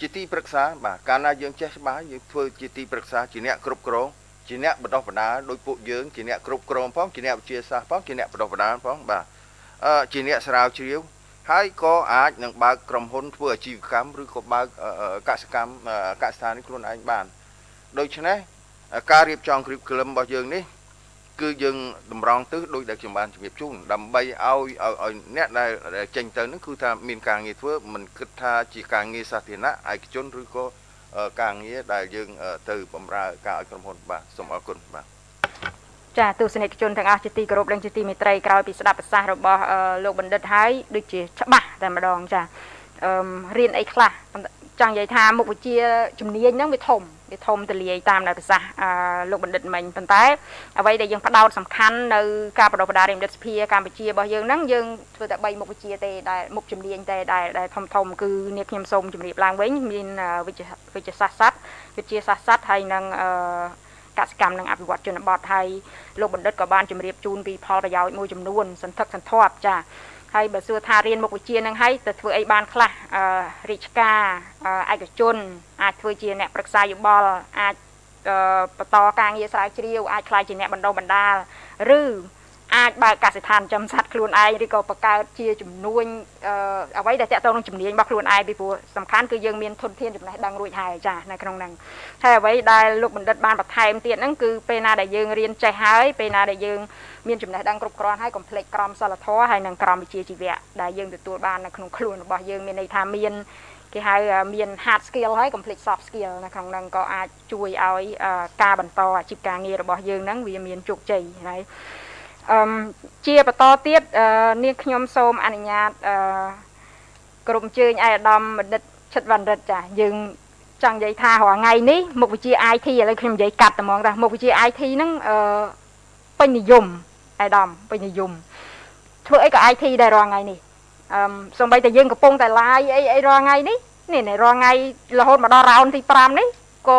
ជាទីប្រឹក្សាបាទកាលណាយើងចេះច្បាស់យើងធ្វើជាទីប្រឹក្សាជាអ្នកគ្រប់គ្រង ជាអ្នកបណ្ដុះបណ្ដាលដោយពួកយើងជាអ្នកគ្រប់គ្រងផងជាអ្នកវិទ្យាសាស្ត្រផងជាអ្នកបណ្ដុះបណ្ដាលផងបាទអឺជាអ្នកស្រាវជ្រាវហើយក៏អាចនឹងបើកក្រុមហ៊ុនធ្វើអាជីវកម្មឬក៏បើកកសិកម្មកសិដ្ឋានខ្លួនឯងបានដូច្នេះការរៀបចំគ្រីបក្លឹមរបស់យើងនេះគឺយើងតម្រង់ទិសដោយដែលខ្ញុំបានជម្រាបជូនដើម្បីឲ្យឲ្យអ្នកដែលចេញទៅនឹងគឺថាមានការងារធ្វើមិនគិតថាជាការងារសាធារណៈឯកជនឬក៏ ការងារដែលយើងទៅបម្រើការឲ្យក្រុមហ៊ុនបាទសូមអរគុណបាទចាទស្សនិកជនទាំងអស់ជាទីគោរពនិងជាទីមេត្រីក្រោយពីស្ដាប់ប្រសាសន៍របស់លោកបណ្ឌិតហើយដូចជាច្បាស់តែម្ដងចាអឺរៀនអីខ្លះចង់និយាយថាមុខវិជ្ជាជំនាញហ្នឹងវាធំ វាធំទលាយតាមដែលប្រសាសន៍លោកបណ្ឌិតមិញប៉ុន្តែអ្វីដែលយើងផ្ដោតសំខាន់នៅការបដិបដារិមឌិតសភាកម្ពុជារបស់យើងហ្នឹងយើងធ្វើតែ3មុខវិជ្ជាទេដែលមុខជំនាញទេដែលដែលធំធំគឺនេះខ្ញុំសូមជម្រាបឡើងវិញមានវិជ្ជាវិជ្ជាសាស្ត្រសត្វវិទ្យាសាស្ត្រសត្វហើយនឹងអឺកសិកម្មនិងអភិវឌ្ឍជនបទហើយលោកបណ្ឌិតក៏បានជម្រាបជូនពីផលប្រយោជន៍មួយចំនួនសន្ធឹកសន្ធាប់ចា ហើយបើសួរថារៀនមុខវិជ្ជានឹងហើយទៅធ្វើអីបានខ្លះអឺរាជការឯកជនអាចធ្វើជាអ្នកប្រឹក្សាយោបល់អាចបន្តការងារស្រាវជ្រាវអាចខ្លាយជាអ្នកបណ្ដុះបណ្ដាលឬ អាចបើកកសិដ្ឋានចំសัตว์ខ្លួនឯងឬក៏បង្កើតជាចំនួនអ្វីដែលតកតងនឹងជំនាញរបស់ខ្លួនឯងពីព្រោះសំខាន់គឺយើងមានធនធានចំណេះដឹងរួចហើយចានៅក្នុងហ្នឹងហើយអ្វីដែលលោកបណ្ឌិតបានបន្ថែមទៀតហ្នឹងគឺពេលណាដែលយើងរៀនចេះហើយពេលណាដែលយើងមានចំណេះដឹងគ្រប់គ្រាន់ហើយកុំភ្លេចក្រមសីលធម៌ហើយនិងក្រមវិជ្ជាជីវៈដែលយើងទទួលបាននៅក្នុងខ្លួនរបស់យើងមានន័យថាមានគេហៅមាន hard skill ហើយ complete soft skill នៅក្នុងហ្នឹងក៏អាចជួយឲ្យការបន្តអាជីពការងាររបស់យើងហ្នឹងវាមានជោគជ័យហើយ អឺជាបន្តទៀតនាងខ្ញុំសូមអនុញ្ញាតអឺក្រុមជើញឯកឧត្តមបណ្ឌិតឈិតវណ្ណរិទ្ធចាយើងចង់និយាយថារាល់ថ្ងៃនេះមុខវិជ្ជា IT ឥឡូវខ្ញុំនិយាយកាត់តែហ្មងថាមុខវិជ្ជា IT ហ្នឹងអឺពេញនិយមឯកឧត្តមពេញនិយមធ្វើអីក៏ IT ដែររាល់ថ្ងៃនេះអឺសំបីតែយើងកំពុងតែ live អីអីរាល់ថ្ងៃនេះនេះរាល់ថ្ងៃរហូតមកដល់រ៉ោនទី5នេះក៏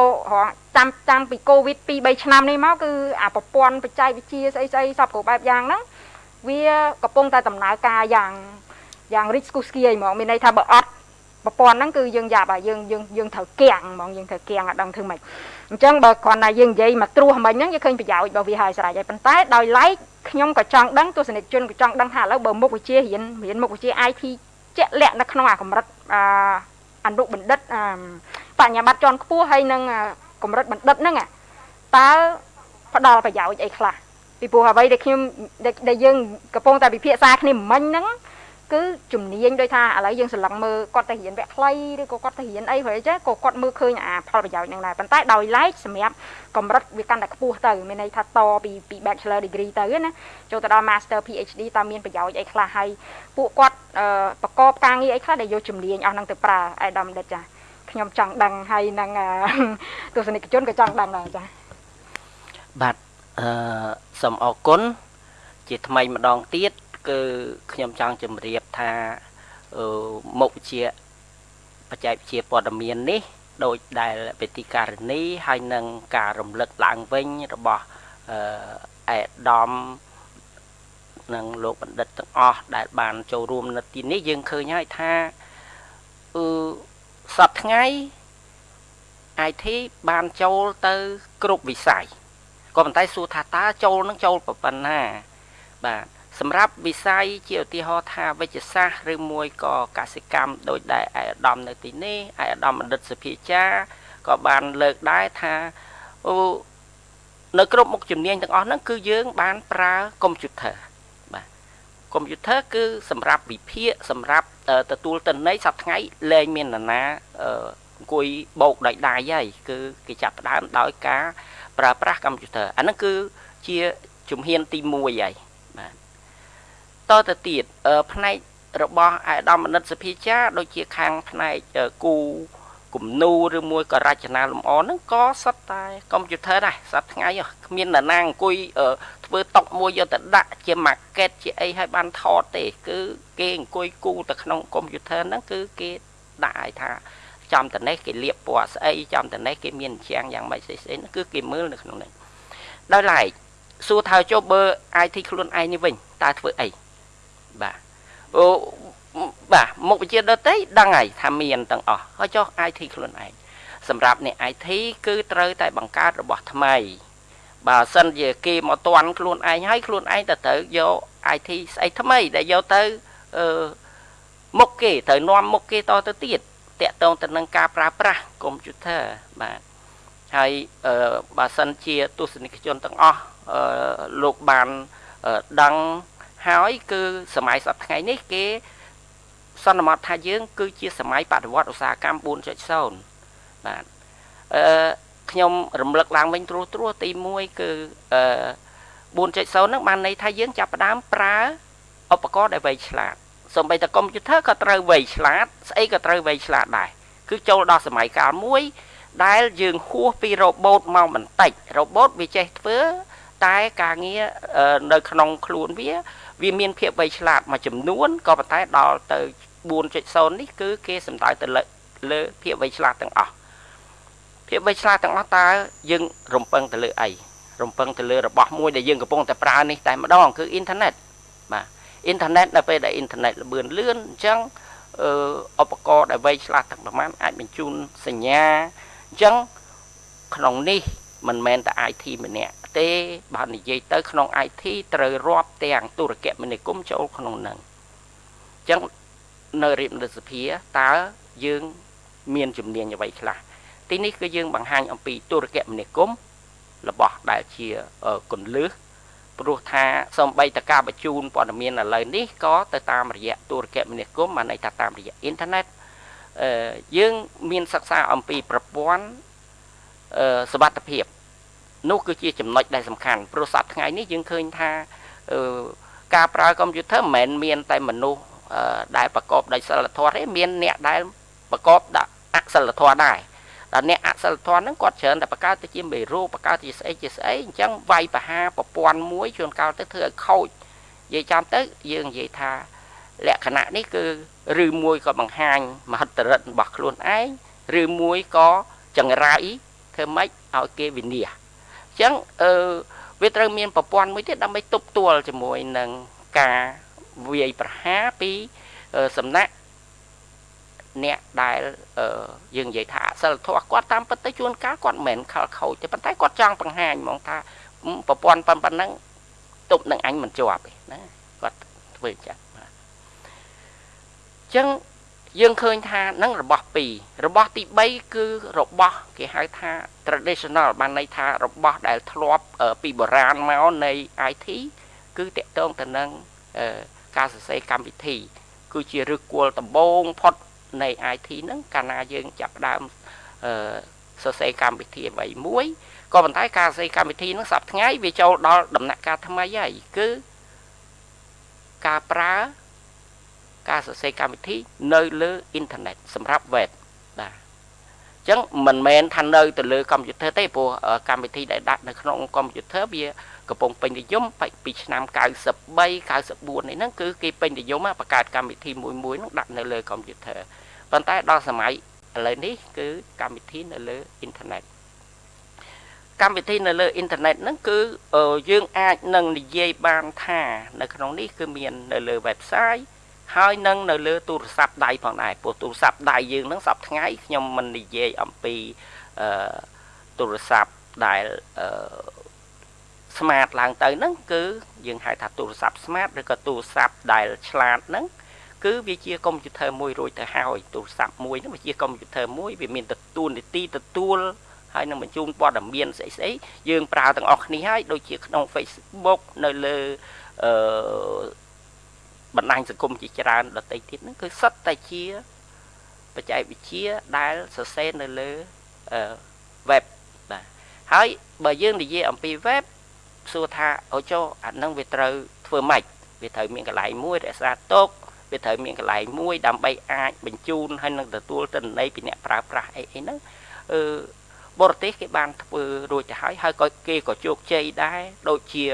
ចាំចាំពីកូវីដ2 3ឆ្នាំនេះមកគឺអាប្រព័ន្ធបច្ចេកវិទ្យាស្អីស្អីសពគ្រប់បែបយ៉ាងហ្នឹងវាកំពុងតែដំណើរការយ៉ាងយ៉ាងរីកស្គុះស្គាយហ្មងមានន័យថាបើអត់ប្រព័ន្ធហ្នឹងគឺយើងយ៉ាប់ហើយយើងយើងយើងត្រូវគាំងហ្មងយើងត្រូវគាំងអត់ដឹងធ្វើម៉េចអញ្ចឹងបើគ្រាន់តែយើងនិយាយមកត្រួសមិញហ្នឹងយើងឃើញប្រយោជន៍របស់វាហើយស្រេចហើយប៉ុន្តែដោយឡែកខ្ញុំក៏ចង់ដឹងទស្សនិកជនក៏ចង់ដឹងថាឥឡូវបើមុខវិជ្ជារៀនរៀនមុខវិជ្ជា IT ជាក់លាក់នៅក្នុងអាកម្រិតអាអនុបណ្ឌិតបញ្ញាបត្រជាន់ខ្ពស់ហើយនឹង កម្រិតបណ្ឌិតហ្នឹងតើផ្ដល់ប្រយោជន៍អីខ្លះពីព្រោះអ្វីដែលខ្ញុំដែលយើងកំពុងតែពិភាក្សាគ្នាមិញហ្នឹងគឺជំនាញដូចថាឥឡូវយើងស្រឡឹងមើលគាត់ទៅរៀនវគ្គខ្លីឬក៏គាត់ទៅរៀនអីព្រោះចេះក៏គាត់មើលឃើញអាផលប្រយោជន៍ហ្នឹងដែរប៉ុន្តែដោយឡែកសម្រាប់កម្រិតវាកាន់តែខ្ពស់ទៅមានន័យថាតពីពី Bachelor degree ទៅណាចូលទៅដល់ Master PhD តើមានប្រយោជន៍អីខ្លះហើយពួកគាត់ប្រកបការងារអីខ្លះដែលយកជំនាញអស់ហ្នឹងទៅប្រើអៃដាមដិតចា ខ្ញុំចង់ដឹងហើយនឹងទស្សនិកជនក៏ចង់ដឹងដែរចាបាទអឺសូមអរគុណជាថ្មីម្ដងទៀតគឺខ្ញុំចង់ជម្រាបថាមុខវិជ្ជាបច្ចេកវិទ្យាព័ត៌មាននេះដោយដែលវិធីការនីហើយនឹងការរំលឹកឡើងវិញរបស់អឺអេដាមនិងលោកបណ្ឌិតទាំងអស់ដែលបានចូលរួមនៅទីនេះយើងឃើញហើយថាអឺ សប្តាហ៍ថ្ងៃ IT បានចូលទៅគ្រប់វិស័យក៏ប៉ុន្តែសួរថាតើចូលនឹងចូលប៉ុណ្ណាបាទសម្រាប់វិស័យជាឧទាហរណ៍ថាវិជ្ជសាស្ត្រឬមួយក៏កសិកម្មដោយដែលឯកឧត្តមនៅទីនេះឯកឧត្តមបណ្ឌិតសុភាចាក៏បានលើកដែរថាអូនៅគ្រប់មុខជំនាញទាំងអស់ហ្នឹងគឺយើងបានប្រើកុំព្យូទ័របាទកុំព្យូទ័រគឺសម្រាប់វិភាគសម្រាប់ ទទួលទិន្នន័យសប្តាហ៍ថ្ងៃលែងមាននរណាអង្គុយបោកដោយដៃហើយគឺគេចាប់ផ្ដើមដោយការប្រើប្រាស់កុំព្យូទ័រអាហ្នឹងគឺជាជំហានទី1ហើយបាទតទៅទៀតផ្នែករបស់អាយដាមមនិតសភាចាដូចជាខាងផ្នែកគូ គំនូរឬមួយក៏រចនាលម្អហ្នឹងក៏សិតតែកុំព្យូទ័រដែរសប្តាហ៍ថ្ងៃគ្មាននរណាអង្គុយធ្វើតុកមួយយកទៅដាក់ជា market ជាអីឲ្យបានថតទេ គឺគេអង្គុយគូទៅក្នុងកុំព្យូទ័រហ្នឹងគឺគេដាក់ឲ្យថាចំតនេះគេលាបពណ៌ស្អីចំតនេះគេមានជាងយ៉ាងម៉េចស្អីស្អីគឺគេមើលនៅក្នុងនេះដោយឡែកសួរថាចុះបើ IT ខ្លួនឯងនេះវិញតើធ្វើអីបាទអូ បាទមុខវិជ្ជាដតីដឹងហើយថាមានទាំងអស់ហើយចុះ IT ខ្លួនឯងសម្រាប់អ្នក IT គឺត្រូវតែបង្កើតរបស់ថ្មីបើសិនជាគេមកតន់ខ្លួនឯងហើយខ្លួនឯងទៅត្រូវយក IT ស្អីថ្មីដែលយកទៅអឺមុខគេត្រូវនាំមុខគេតទៅទៀតតកតងទៅនឹងការប្រើប្រាស់កុំព្យូទ័របាទហើយអឺបើសិនជាទស្សនិកជនទាំងអស់អឺលោកបានដឹងហើយគឺសម័យសប្តាហ៍ថ្ងៃនេះគេ សន្មតថាយើង គឺជាសម័យបដិវត្តឧស្សាហកម្ម4.0បាទអឺខ្ញុំរំលឹកឡើងវិញត្រួសត្រាសទី1គឺអឺ4.0ហ្នឹងបានន័យថាយើងចាប់ផ្ដើមប្រើឧបករណ៍ដែលវៃឆ្លាតសូម្បីតែកុំព្យូទ័រក៏ត្រូវវៃឆ្លាតស្អីក៏ត្រូវវៃឆ្លាតដែរគឺចូលដល់សម័យកាលមួយ ដែលយើងហួសពីរ៉ូបូតមកបន្តិចរ៉ូបូតវាចេះធ្វើតែការងារនៅក្នុងខ្លួនវា វាមានភាពវៃឆ្លាតមួយចំនួនក៏ប៉ុន្តែដល់ទៅ 4.0នេះគឺគេសំដៅទៅលើភាពវៃឆ្លាតទាំងអស់ភាពវៃឆ្លាតទាំងអស់តើយើងរំពឹងទៅលើអីរំពឹងទៅលើរបស់មួយដែលយើងកំពុងតែប្រើនេះតែម្ដងគឺអ៊ីនធឺណិតបាទអ៊ីនធឺណិតនៅពេលដែលអ៊ីនធឺណិតលឿនលឿនអញ្ចឹងអឺឧបករណ៍ដែលវៃឆ្លាតទាំងប្រមាណអាចបញ្ជូនសញ្ញាអញ្ចឹងក្នុងនេះមិនមែនតែ IT ម្នាក់ទេបើនិយាយទៅក្នុង IT ត្រូវរាប់ទាំងទូរគមនាគមន៍ចូលក្នុងនឹងអញ្ចឹង នៅរៀបរដ្ឋសភាតើយើងមានជំនាញអ្វីខ្លះទីនេះគឺយើងបង្ហាញអំពីទូរគមនាគមន៍របស់ដែលជាកុនលឹះព្រោះថាសំបីតការបញ្ជូនព័ត៌មានឥឡូវនេះក៏ទៅតាមរយៈទូរគមនាគមន៍បានន័យថាតាមរយៈអ៊ីនធឺណិតអឺយើងមានសិក្សាអំពីប្រព័ន្ធអឺសវត្ថភាពនោះគឺជាចំណុចដែលសំខាន់ព្រោះសប្តាហ៍ថ្ងៃនេះយើងឃើញថាអឺការប្រើកុំព្យូទ័រមិនមែនមានតែមនុស្ស ដែលប្រកបដោយសិលធម៌ទេមានអ្នកដែលប្រកបដោយអសិលធម៌ដែរដល់អ្នកអសិលធម៌ហ្នឹងគាត់ច្រើនតែបង្កើតទៅជាមេរោគបង្កើតជាស្អីជាស្អីអញ្ចឹងវាយបហាប្រព័ន្ធមួយជួនកាលទៅធ្វើឲ្យខូចនិយាយចាំទៅយើងនិយាយថាលក្ខណៈនេះគឺឬមួយក៏បង្ហាញមហិទ្ធិឫទ្ធិរបស់ខ្លួនឯងឬមួយក៏ចង្រៃធ្វើម៉េចឲ្យគេវិនិច្ឆ័យអញ្ចឹងអឺវាត្រូវមានប្រព័ន្ធមួយទៀតដើម្បីទប់ទល់ជាមួយនឹងការ វាយប្រហារពីសំណាក់អ្នកដែលយើងនិយាយថាអសិលធម៌គាត់តាមពិតទៅជួនកាលគាត់មិនមែនខលខូចទេប៉ុន្តែគាត់ចង់បង្ហាញហ្មងថាប្រព័ន្ធប៉ុណ្ណឹងទប់នឹងអញមិនជាប់ទេណាគាត់ធ្វើចឹងបាទអញ្ចឹងយើងឃើញថានឹងរបស់2របស់ទី3គឺរបស់គេហៅថា traditional បានន័យថារបស់ដែលធ្លាប់ពីបុរាណមកនៃ IT គឺតកតងទៅនឹង ការសរសេរកម្មវិធី គឺជាឫសគល់ដំបូងផុតនៃ IT ហ្នឹងកាលណាយើងចាប់ផ្ដើមអឺសរសេរកម្មវិធីអ្វីមួយក៏ប៉ុន្តែការសរសេរកម្មវិធីហ្នឹងសប្តាហ៍ថ្ងៃវាចូលដល់ដំណាក់កាលថ្មីហើយគឺការប្រើការសរសេរកម្មវិធីនៅលើអ៊ីនធឺណិតសម្រាប់ web បាទអញ្ចឹងមិនមែនថានៅទៅលើកុំព្យូទ័រទេព្រោះកម្មវិធីដែលដាក់នៅក្នុងកុំព្យូទ័រវា កំពុងពេញនិយមពីឆ្នាំ93 94នេះហ្នឹងគឺគេពេញនិយមបង្កើតកម្មវិធីមួយមួយហ្នឹងដាក់នៅលើកុំព្យូទ័រប៉ុន្តែដល់សម័យឥឡូវនេះគឺកម្មវិធីនៅលើអ៊ីនធឺណិតអកម្មវិធីនៅលើអ៊ីនធឺណិតហ្នឹងគឺយើងអាចនឹងនិយាយបានថានៅក្នុងនេះគឺមាននៅលើ website ហើយនឹងនៅលើទូរស័ព្ទដៃផងដែរព្រោះទូរស័ព្ទដៃយើងហ្នឹងសប្តាហ៍ថ្ងៃខ្ញុំមិននិយាយអំពីអឺទូរស័ព្ទដែលអឺ smart ឡើងទៅហ្នឹងគឺយើងហៅថាទូរស័ព្ទ smart ឬក៏ទូរស័ព្ទដែលឆ្លាតហ្នឹងគឺវាជាកុំព្យូទ័រមួយរួចទៅហើយទូរស័ព្ទមួយហ្នឹងវាជាកុំព្យូទ័រមួយវាមានទទួលនីតិទទួលហើយនឹងបញ្ជូនព័ត៌មានស្អីស្អីយើងប្រើទាំងអស់គ្នាហើយដូចជាក្នុង Facebook នៅលើអឺបណ្ដាញសង្គមជាច្រើនដទៃទៀតហ្នឹងគឺសិតតែជាបច្ចេកវិទ្យាដែលសរសេរនៅលើអឺ web បាទហើយបើយើងនិយាយអំពី web សួរថាអូចុះអានឹងវាត្រូវធ្វើម៉េចវាត្រូវមានកន្លែងមួយរក្សាទុកវាត្រូវមានកន្លែងមួយដើម្បីអាចបញ្ជូនហើយនឹងទទួលទិន្នន័យពីអ្នកប្រើប្រាស់អីអីហ្នឹងអឺបរទេសគេបានធ្វើរួចទៅហើយហើយក៏គេក៏ជោគជ័យដែរដូចជា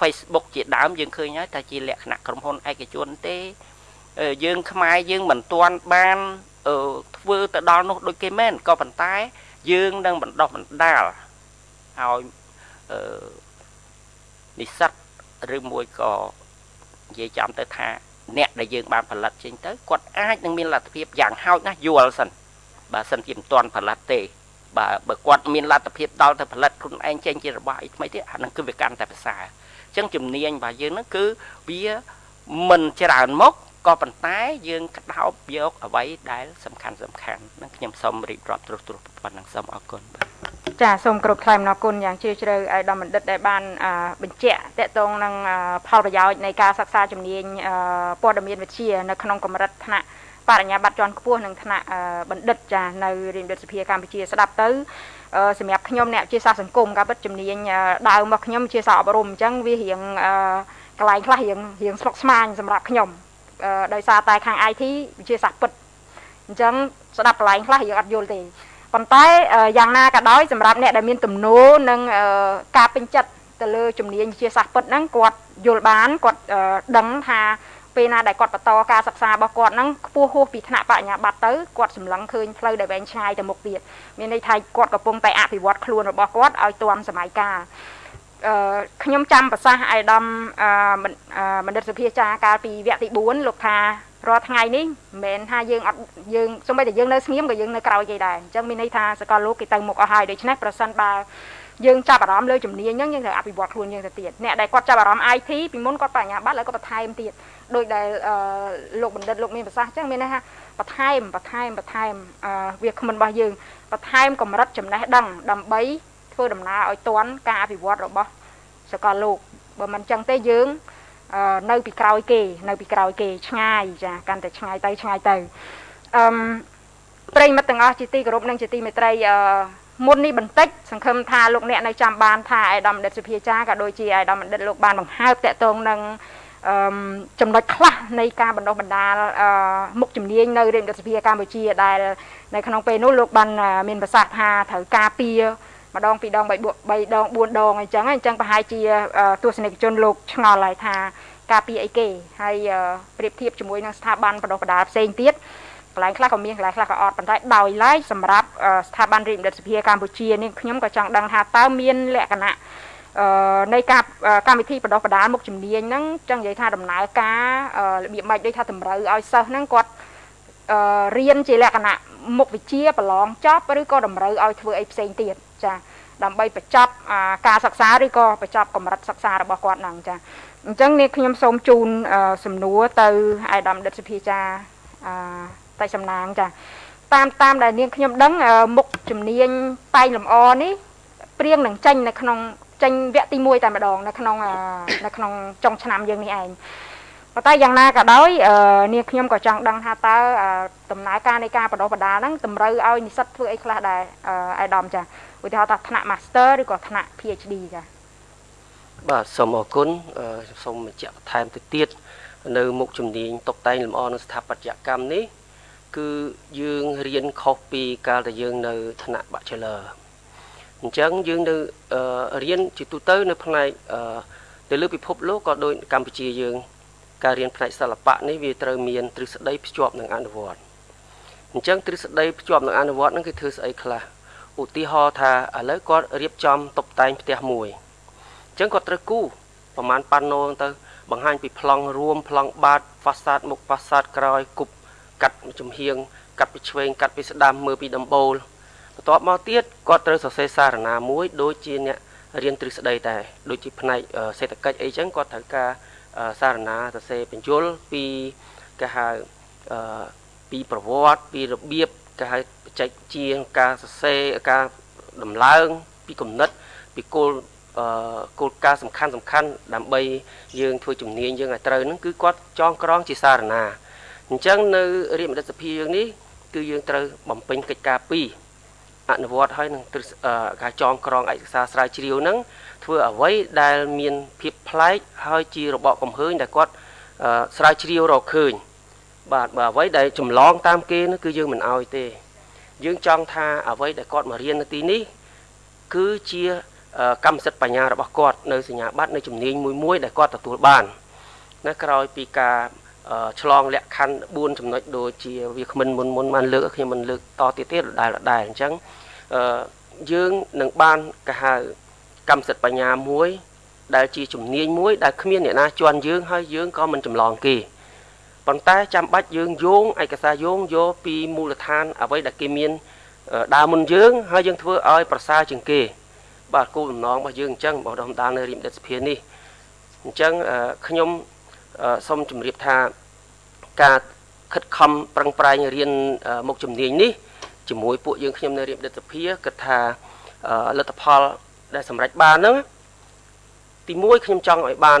Facebook ជាដើមយើងឃើញហើយតែជាលក្ខណៈក្រុមហ៊ុនឯកជនទេយើងខ្មែរយើងមិនទាន់បានធ្វើទៅដល់នោះដូចគេមែនក៏ប៉ុន្តែ យើងនឹងបណ្ដោះបណ្ដាលឲ្យ និស្សិតឬមួយក៏និយាយចំទៅថាអ្នកដែលយើងបានផលិតចេញទៅគាត់អាចនឹងមានលទ្ធភាពយ៉ាងហោចណាស់យល់សិនបើសិនជាមិនទាន់ផលិតទេបើបើគាត់មានលទ្ធភាពដល់ទៅផលិតខ្លួនឯងចេញជារបស់អីថ្មីទៀតអានឹងគឺវាកាន់តែប្រសើរអញ្ចឹងជំនាញរបស់យើងហ្នឹងគឺវាមិនច្រើនមកក៏ប៉ុន្តែយើងក្តោបយកអ្វីដែលសំខាន់សំខាន់នឹងខ្ញុំសូមរៀបរាប់ត្រុសត្រុសប៉ុណ្ណឹងសូមអរគុណបាទ ចាសូមគោរពថ្លែងអំណរគុណយ៉ាងជ្រាលជ្រៅឲ្យដល់បណ្ឌិតដែលបានបញ្ជាក់តកតងនឹងផលប្រយោជន៍នៃការសិក្សាជំនាញព័ត៌មានវិទ្យានៅក្នុងកម្រិតថ្នាក់បរិញ្ញាបត្រជាន់ខ្ពស់និងថ្នាក់បណ្ឌិតចានៅរាជរដ្ឋសភាកម្ពុជាស្ដាប់ទៅសម្រាប់ខ្ញុំអ្នកជាសាស្ត្រសង្គមការពិតជំនាញដើមរបស់ខ្ញុំជាសាស្ត្រអប់រំអញ្ចឹងវារៀងកន្លែងខ្លះរៀងរៀងស្មុកស្មាញសម្រាប់ខ្ញុំដោយសារតែខាង IT វិទ្យាសាស្ត្រពិតអញ្ចឹងស្ដាប់កន្លែងខ្លះរៀងអត់យល់ទេ ប៉ុន្តែយ៉ាងណាក៏ដោយសម្រាប់អ្នកដែលមានទំនោរនិងការពេញចិត្តទៅលើជំនាញវិទ្យាសាស្ត្រពិតហ្នឹងគាត់យល់បានគាត់ដឹងថាពេលណាដែលគាត់បន្តការសិក្សារបស់គាត់ហ្នឹងខ្ពស់ហួសពីថ្នាក់បញ្ញាបត្រទៅគាត់សម្លឹងឃើញផ្លូវដែលវែងឆ្ងាយទៅមុខទៀតមានន័យថាគាត់កំពុងតែអភិវឌ្ឍខ្លួនរបស់គាត់ឲ្យទាន់សម័យកាលអឺខ្ញុំចាំប្រសាសន៍អាយដាមអឺបណ្ឌិតសុភាចាកាលពីវគ្គទី4លោកថា រាល់ថ្ងៃនេះមិនមែនថាយើងអត់យើងសូម្បីតែយើងនៅស្ងៀមក៏យើងនៅក្រោយគេដែរអញ្ចឹងមានន័យថាសកលលោកគេទៅមុខអស់ហើយដូច្នេះប្រសិនបើយើងចាប់អារម្មណ៍លើជំនាញហ្នឹងយើងត្រូវអភិវឌ្ឍខ្លួនយើងទៅទៀតអ្នកដែលគាត់ចាប់អារម្មណ៍ IT ពីមុនគាត់បញ្ញាបត្រហើយគាត់បន្ថែមទៀតដោយដែលលោកបណ្ឌិតលោកមានប្រសាសន៍អញ្ចឹងមានន័យថាបន្ថែមបន្ថែមបន្ថែមវាគ្មិនរបស់យើងបន្ថែមកម្រិតចំណេះដឹងដើម្បីធ្វើដំណើរឲ្យទាន់ការអភិវឌ្ឍរបស់សកលលោកបើមិនអញ្ចឹងទេយើង នៅពីក្រោយគេនៅពីក្រោយគេឆ្ងាយចាកាន់តែឆ្ងាយទៅឆ្ងាយទៅអឺប្រិមិត្តទាំងអស់ជាទីគោរពនិងជាទីមេត្រីអឺមុននេះបន្តិចសង្ឃឹមថាលោកអ្នកនៅចាំបានថាអាយដាមបណ្ឌិតសុភាចាក៏ដូចជាអាយដាមបណ្ឌិតលោកបានបង្ហើបតកតងនឹងអឺចំណុចខ្លះនៃការបណ្ដុះបណ្ដាលអឺមុខជំនាញនៅរាជរដ្ឋសភាកម្ពុជាដែលនៅក្នុងពេលនោះលោកបានមានប្រសាសន៍ថាត្រូវការពារ ម្ដងពីរដង3ដង4ដងអញ្ចឹងអញ្ចឹងប្រហែលជាទស្សនិកជនលោកឆ្ងល់ហើយថាការពារអីគេហើយប្រៀបធៀបជាមួយនឹងស្ថាប័នបណ្ដុះបណ្ដាលផ្សេងទៀតកន្លែងខ្លះក៏មានកន្លែងខ្លះក៏អត់ប៉ុន្តែដោយឡែកសម្រាប់ស្ថាប័នរាជបណ្ឌិតសភាកម្ពុជានេះខ្ញុំក៏ចង់ដឹងថាតើមានលក្ខណៈអឺនៃការកម្មវិធីបណ្ដុះបណ្ដាលមុខជំនាញហ្នឹងចឹងនិយាយថាដំណើរការរបៀបម៉េចដូចថាតម្រូវឲ្យសិស្សហ្នឹងគាត់អឺរៀនជាលក្ខណៈ មុខវិជ្ជាប្រឡងចប់ឬក៏តម្រូវឲ្យធ្វើអីផ្សេងទៀតចាដើម្បីបញ្ចប់ការសិក្សាឬក៏បញ្ចប់កម្រិតសិក្សារបស់គាត់ហ្នឹងចាអញ្ចឹងនេះខ្ញុំសូមជូនសំណួរទៅអាយដាមដិតសុភាចាអតែសំណាងចាតាមតាមដែលនាងខ្ញុំដឹងមុខជំនាញតែងលម្អនេះព្រៀងនឹងចេញនៅក្នុងចេញវគ្គទី1តែម្ដងនៅក្នុងនៅក្នុងចុងឆ្នាំយើងនេះឯង ប៉ុន្តែយ៉ាងណាក៏ដោយនាងខ្ញុំក៏ចង់ដឹងថាតើដំណើរការនៃការបណ្ដុះបណ្ដាលហ្នឹងតម្រូវឲ្យនិស្សិតធ្វើអីខ្លះដែរអាយដាមចាឧទាហរណ៍ថាថ្នាក់ Master ឬក៏ថ្នាក់ PhD ចាបាទសូមអរគុណសូមបញ្ជាក់បន្ថែមទៅទៀតនៅមុខជំនាញតុបតែងលម្អនៅស្ថាបត្យកម្មនេះ គឺយើងរៀនខុសពីកាលដែលយើងនៅថ្នាក់ Bachelor អញ្ចឹងយើងនៅរៀនជាទូទៅនៅផ្នែកទៅលើពិភពលោកក៏ដូចកម្ពុជាយើង ការរៀនផ្នែកសិល្បៈនេះវាត្រូវមានទ្រឹស្ដីភ្ជាប់នឹងអនុវត្តអញ្ចឹងទ្រឹស្ដីភ្ជាប់នឹងអនុវត្តហ្នឹងគឺធ្វើស្អីខ្លះឧឧទាហរណ៍ថាឥឡូវគាត់រៀបចំតុបតែងផ្ទះមួយអញ្ចឹងគាត់ត្រូវគូប្រហែលប៉ាណូទៅបង្ហាញពីប្លង់រួមប្លង់បាតហ្វាសាតមុខហ្វាសាតក្រោយគប់កាត់ចំហៀងកាត់ពីឆ្វេងកាត់ពីស្ដាំមើលពីដំបូលបន្ទាប់មកទៀតគាត់ត្រូវសរសេរសារណាមួយដូចជាអ្នករៀនទ្រឹស្ដីតែដូចជាផ្នែកសេដ្ឋកិច្ចអីចឹងគាត់ត្រូវការ សារណាសរសេរបញ្យលពីគេហៅពីប្រវត្តិពីរបៀបគេហៅបច្ចេកជាការសរសេរការដំឡើង ពីគំនិត ពីគោលគោលការណ៍សំខាន់សំខាន់ដើម្បីយើងធ្វើជំនាញយើងឲ្យត្រូវហ្នឹងគឺគាត់ចងក្រងជាសារណាអញ្ចឹងនៅរាជមន្ត្រីសភាយើងនេះគឺយើងត្រូវបំពេញកិច្ចការពីរអនុវត្តឲ្យនឹងការចងក្រងឯកសារស្រាវជ្រាវហ្នឹង ធ្វើអ្វីដែលមានភាពប្លែកហើយជារបបកំហើញដែលគាត់ស្រាវជ្រាវរកឃើញបាទបើអ្វីដែលចម្លងតាមគេនោះគឺយើងមិនអោយទេ យើងចង់ថាអ្វីដែលគាត់មករៀននៅទីនេះគឺជាកម្មសិទ្ធិបញ្ញារបស់គាត់នៅសញ្ញាបត្រនៅជំនាញមួយមួយដែលគាត់ទទួលបានណាក្រោយពីការឆ្លងលក្ខខណ្ឌ4ចំណុចដូចជាវាគ្មិនមុនមុនបានលើកខ្ញុំមិនលើកតទៀតទៀតដដែលដដែលអញ្ចឹងយើងនឹងបានកាហៅ កម្មសិទ្ធិបញ្ញាមួយ ដែលជាជំនាញមួយដែលគ្មានអ្នកណាជន់យើងហើយយើងក៏មិនចម្លងគេប៉ុន្តែចាំបាច់យើងយោងឯកសារយោងយកពីមូលដ្ឋានអ្វីដែលគេមានដើមមុនយើងហើយយើងធ្វើឲ្យប្រសើរជាងគេ បាទគោលបំណងរបស់យើងអញ្ចឹងបងដំដាលនៅរៀមដិតសភានេះអញ្ចឹងខ្ញុំសូមជម្រាបថាការខិតខំប្រឹងប្រែងរៀនមុខជំនាញនេះជាមួយពួកយើងខ្ញុំនៅរៀបដិតសភាគិតថាលទ្ធផល ដែលសម្រេចបានហ្នឹងទី1ខ្ញុំចង់ឲ្យបាន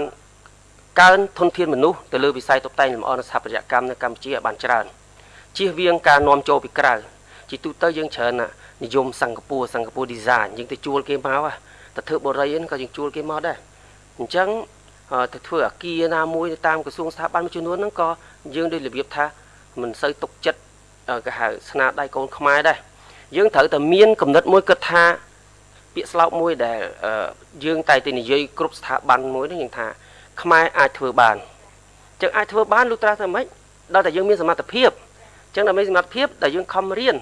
កើនធនធានមនុស្សទៅលើវិស័យតុបតែងលម្អនិងស្ថាបត្យកម្មនៅកម្ពុជាឲ្យបានច្រើនជៀសវាងការនាំចូលពីក្រៅជាទូទៅយើងច្រើននិយមសិង្ហបុរីសិង្ហបុរី design យើងទៅជួលគេមកទៅធ្វើបរិយាក៏យើងជួលគេមកដែរអញ្ចឹងទៅធ្វើអាគារណាមួយតាមក្រសួងស្ថាប័នមួយចំនួនហ្នឹងក៏យើងដូចរបៀបថាមិនសូវទុកចិត្តគេហៅស្នាដៃកូនខ្មែរដែរយើងត្រូវតែមានគំនិតមួយគិតថា ពាក្យស្លោកមួយដែលយើងតែតែនិយាយគ្រប់ស្ថាប័នមួយនេះយើងថាខ្មែរអាចធ្វើបានចឹងអាចធ្វើបានលុះត្រាតែម៉េចដល់តែយើងមានសមត្ថភាពចឹងដើម្បីសមត្ថភាពដែលយើងខំរៀន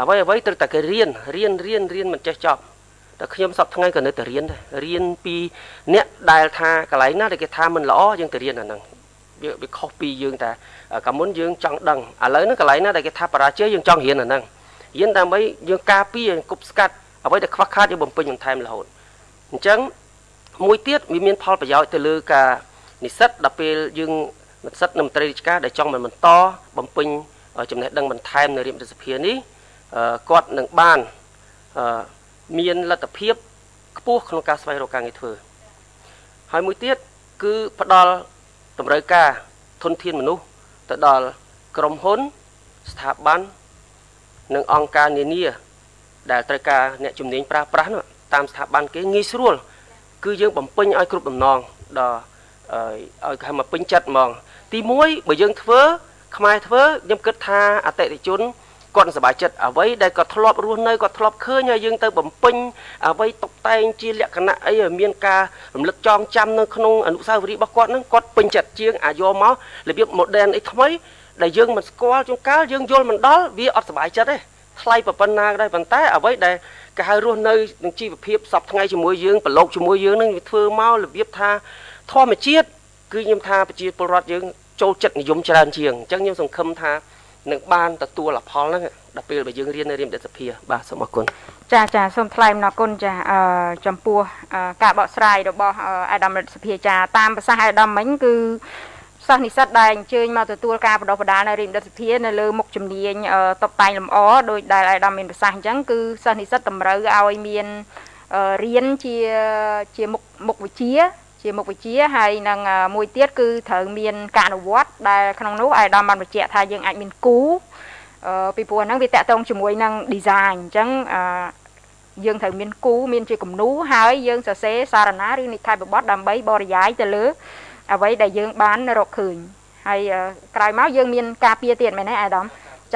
អ្វីអ្វីត្រូវតែគេរៀនរៀនរៀនរៀនមិនចេះចប់តែខ្ញុំសពថ្ងៃក៏នៅតែរៀនដែររៀនពីអ្នកដែលថាកន្លែងណាដែលគេថាមិនល្អយើងទៅរៀនអាហ្នឹងវាវាខុសពីយើងតែកាលមុនយើងចង់ដឹងឥឡូវហ្នឹងកន្លែងណាដែលគេថាបរាជ័យយើងចង់រៀនអាហ្នឹងរៀនដើម្បីយើងការពារគប់ស្កាត់ អ្វីដែលខ្វះខាតយើងបំពេញបន្ថែមរហូតអញ្ចឹងមួយទៀតវាមានផលប្រយោជន៍ទៅលើការនិស្សិតដល់ពេលយើងនិស្សិតនៅមន្ត្រីរាជការដែលចង់បន្តបំពេញចំណេះដឹងបន្ថែមនៅរាជរដ្ឋសភានេះគាត់នឹងបានមានលទ្ធភាពខ្ពស់ក្នុងការស្វែងរកការងារធ្វើ ហើយមួយទៀតគឺផ្ដល់តម្រូវការធនធានមនុស្សទៅដល់ក្រុមហ៊ុន ស្ថាប័ននិងអង្គការនានា ដែលត្រូវការអ្នកជំនាញប្រើប្រាស់តាមស្ថាប័នគេងាយស្រួល គឺយើងបំពេញឲ្យគ្រប់ដំណងដល់ឲ្យគេមកពេញចិត្តហ្មង ទី1បើយើងធ្វើខ្មែរធ្វើខ្ញុំគិតថាអតិថិជនគាត់សប្បាយចិត្តអ្វីដែលគាត់ធ្លាប់រស់នៅគាត់ធ្លាប់ឃើញហើយយើងទៅបំពេញអ្វីតុបតែងជាលក្ខណៈអីឲ្យមានការរំលឹកចងចាំនៅក្នុងអនុស្សាវរីយ៍របស់គាត់ហ្នឹងគាត់ពេញចិត្តជាងអាយកមករបៀប modern អីថ្មីដែលយើងមិនស្គាល់ជួនកាលយើងយល់មិនដល់វាអត់សប្បាយចិត្តទេ ថ្លៃប៉ុណ្ណាក៏ដោយប៉ុន្តែអ្វីដែលគេហៅរស់នៅនឹងជីវភាពសពថ្ងៃជាមួយយើងប្រឡូកជាមួយយើងនឹងវាធ្វើមករបៀបថាធម្មជាតិគឺខ្ញុំថាប្រជាពលរដ្ឋយើងចូលចិត្តនិយមច្រើនជាងអញ្ចឹងខ្ញុំសង្ឃឹមថានឹងបានទទួលផលហ្នឹងដល់ពេលបើយើងរៀននៅរៀនដិតសភាបាទសូមអរគុណចាចាសូមថ្លែងអំណរគុណចាអឺចំពោះការបកស្រាយរបស់អាដាមរដ្ឋសភាចាតាមប្រសាសន៍អាដាមមិញគឺ សិស្សនិស្សិតដែលអញ្ជើញមកទទួលការបណ្ដុះបណ្ដាលនៅរៀនដិតសភានៅលើមុខជំនាញតបតែងលម្អដោយដែលអាដាមមានប្រសាសន៍អញ្ចឹងគឺសិស្សនិស្សិតតម្រូវឲ្យមានរៀនជាជាមុខមុខវិជ្ជា ជាមុខវិជ្ជាហើយនឹងមួយទៀតគឺត្រូវមានការអនុវត្តដែលក្នុងនោះអាយដាមបានបញ្ជាក់ថាយើងអាចមានគូពីព្រោះហ្នឹងវាតកតងជាមួយនឹង design អញ្ចឹងយើងត្រូវមានគូមានជាគំនូហើយយើងសរសេរសារណាឬនិក្ខេបបទដើម្បីបរិយាយទៅលើ អ្វីដែលយើងបានរកឃើញហើយក្រោយមកយើងមានការពារទៀតមែនទេអាដាម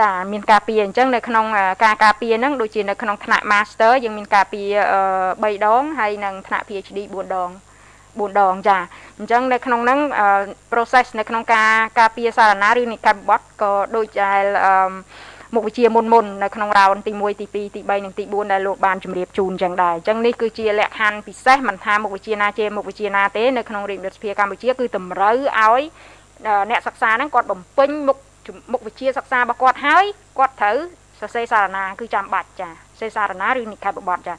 ចាមានការពារអញ្ចឹងនៅក្នុងការការពារហ្នឹងដូចជានៅក្នុងថ្នាក់ Master យើងមានការពារ3ដងហើយនិងថ្នាក់ PhD 4ដង4ដងចាអញ្ចឹងនៅក្នុងហ្នឹង process នៅក្នុងការការពារសារណាឬនិកាយបត់ក៏ដូចជា មុខវិជ្ជាមុនមុននៅក្នុងរ៉ោនទី1ទី2ទី3និងទី4ដែលលោកបានជម្រាបជូនចឹងដែរអញ្ចឹងនេះគឺជាលក្ខខណ្ឌពិសេសមិនថាមុខវិជ្ជាណាជាមុខវិជ្ជាណាទេនៅក្នុងរាជរដ្ឋាភិបាលកម្ពុជាគឺតម្រូវឲ្យអ្នកសិក្សាហ្នឹងគាត់បំពេញមុខមុខវិជ្ជាសិក្សារបស់គាត់ហើយគាត់ត្រូវសរសេរសារណាគឺចាំបាច់ចាសរសេរសារណាឬនិក្ខេបបទចា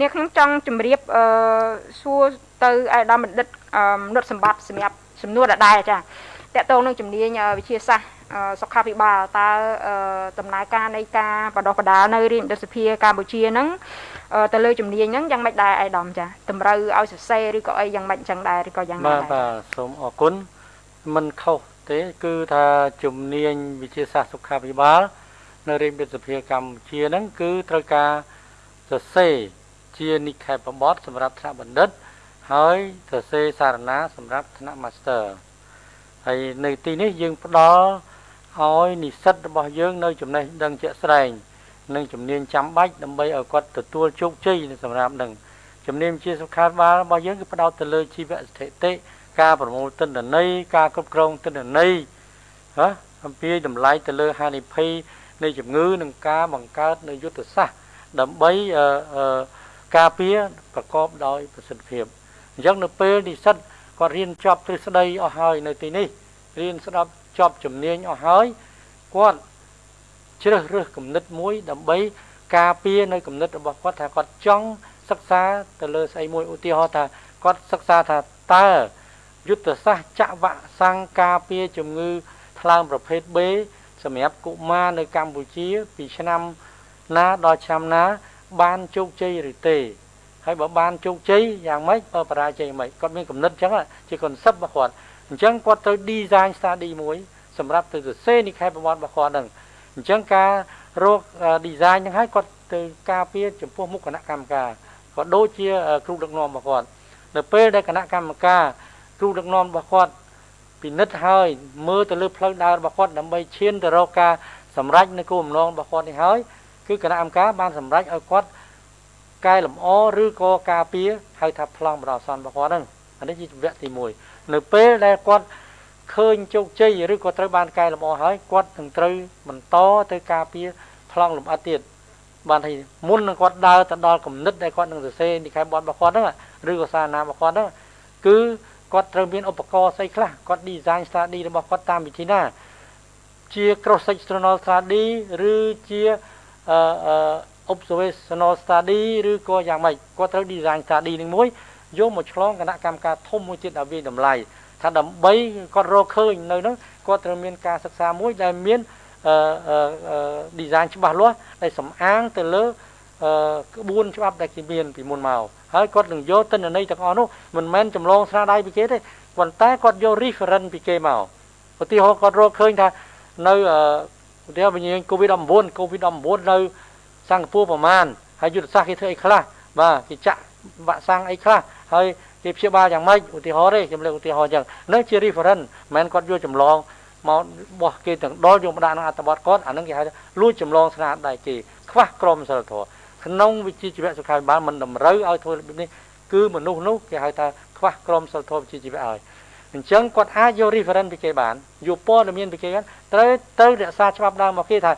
នេះខ្ញុំចង់ជម្រាបអឺសួរទៅអាយដាមបណ្ឌិតនុតសម្បត្តិសម្រាប់សំណួរដដែលចាតកតងនឹងជំនាញវិទ្យាសាស្ត្រ សុខាភិបាលតើដំណើរការនៃការបដិបដាលនៅរាជរដ្ឋសភាកម្ពុជាហ្នឹងទៅលើជំនាញហ្នឹងយ៉ាងម៉េចដែរអាយដាមចាតម្រូវឲ្យសរសេរឬក៏អីយ៉ាងម៉េចចឹងដែរឬក៏យ៉ាងណាដែរបាទបាទសូមអរគុណមិនខុសទេគឺថាជំនាញវិទ្យាសាស្ត្រសុខាភិបាល នៅរាជរដ្ឋសភាកម្ពុជាហ្នឹងគឺត្រូវការសរសេរជានិក្ខេបបទសម្រាប់ថ្នាក់បណ្ឌិត ហើយសរសេរសារណា សម្រាប់ថ្នាក់ Master ហើយនៅទីនេះយើងផ្ដល់ ឲ្យនិស្សិតរបស់យើងនៅចំណេះដឹងជាក់ស្ដែងនិងជំនាញចាំបាច់ដើម្បីឲ្យគាត់ទទួលជោគជ័យសម្រាប់នឹងជំនាញជាសុខាភិបាលរបស់យើងគឺផ្ដោតទៅលើជីវស្ថិតិការប្រមូលទិន្នន័យការគ្រប់គ្រងទិន្នន័យហ៎អំពីតម្លៃទៅលើហានិភ័យនៃជំងឺនិងការបង្កើតនៅយុទ្ធសាស្ត្រដើម្បីការពារប្រកបដោយប្រសិទ្ធភាពអញ្ចឹងនៅពេលនិស្សិតគាត់រៀនចប់ទ្រឹស្ដីអស់ហើយនៅទីនេះរៀនស្ដាប់ ចប់ជំនាញអស់ហើយគាត់ជ្រើសរើសគំនិតមួយ ដើម្បីការពារនៅគំនិតរបស់គាត់ថាគាត់ចង់សិក្សាទៅលើស្អីមួយឧទាហរណ៍ថាគាត់សិក្សាថាតើយុទ្ធសាស្ត្រចាក់វ៉ាក់សាំងការពារជំងឺថ្លើមប្រភេទ B សម្រាប់កុមារនៅកម្ពុជា ពីឆ្នាំណាដល់ឆ្នាំណា បានជោគជ័យឬទេហើយបើបានជោគជ័យយ៉ាងម៉េចបើបរាជ័យមិនគាត់មានគំនិតអញ្ចឹងជា concept របស់គាត់ អញ្ចឹងគាត់ត្រូវ design study មួយសម្រាប់ទៅសរសេរនិក្ខេបប្រវត្តិរបស់គាត់ហ្នឹងអញ្ចឹងការរក design ហ្នឹងហើយគាត់ទៅការពារចំពោះមុខគណៈកម្មការក៏ដូចជាគ្រូដឹកនាំរបស់គាត់នៅពេលដែលគណៈកម្មការគ្រូដឹកនាំរបស់គាត់ពិនិត្យហើយមើលទៅលើផ្លូវដើររបស់គាត់ដើម្បីឈានទៅរកការសម្រេចនៅគោលបំណងរបស់គាត់នេះហើយគឺគណៈកម្មការបានសម្រេចឲ្យគាត់កែលម្អឬក៏ការពារហៅថាប្លង់បដិសន្នរបស់គាត់ហ្នឹងអានេះជាវគ្គទី1 នៅពេលដែលគាត់ឃើញជោគជ័យឬក៏ត្រូវបានកែលម្អហើយគាត់នឹងត្រូវបន្តទៅការពារប្លង់លម្អិតទៀតបានថាមុននឹងគាត់ដើរទៅដល់គំនិតដែលគាត់នឹងសរសេរនិកាយបទរបស់គាត់ហ្នឹងឬក៏សារណារបស់គាត់ហ្នឹងគឺគាត់ត្រូវមានឧបករណ៍ស្អីខ្លះគាត់ design study របស់គាត់តាមវិធីណា ជា cross sectional study ឬជាអឺ observational study ឬក៏យ៉ាងម៉េចគាត់ត្រូវ design study នឹងមួយ យកមកឆ្លងគណៈកម្មការធំមួយទៀតឲ្យវាតម្លៃថាដើម្បីគាត់រកឃើញនៅនោះគាត់ត្រូវមានការសិក្សាមួយដែលមានអឺ design ច្បាស់លាស់ដែលសំអាងទៅលើអឺក្បួនច្បាប់ដែលគេមានពីមុនមកហើយគាត់នឹងយកទិន្នន័យទាំងអស់នោះមិនមែនចម្លងស្នាដៃពីគេទេប៉ុន្តែគាត់យក reference ពីគេមកឧទាហរណ៍គាត់រកឃើញថានៅឧទាហរណ៍វិញ្ញាណ COVID-19 COVID-19 នៅសិង្ហបុរីប្រមាណហើយយុទ្ធសាស្ត្រគេធ្វើអីខ្លះបាទគេចាក់វ៉ាក់សាំងអីខ្លះ ហើយគេព្យាបាលយ៉ាងម៉េចឧទាហរណ៍ទេខ្ញុំលើកឧទាហរណ៍អញ្ចឹងនឹងជា reference មិនមែនគាត់យកចម្លងមកបោះគេទាំងដល់យកមកដាក់ក្នុងអត្ថបទគាត់អានឹងគេហៅថាលួចចម្លងស្នាដៃគេខ្វះក្រមសីលធម៌ក្នុងវិជ្ជាជីវៈសុខាភិបាលមិនតម្រូវឲ្យធ្វើរបៀបនេះគឺមនុស្សនោះគេហៅថាខ្វះក្រមសីលធម៌វិជ្ជាជីវៈឲ្យអញ្ចឹងគាត់អាចយក reference ពីគេបានយកព័ត៌មានពីគេបានត្រូវទៅរក្សាច្បាប់ដើមមកគេថា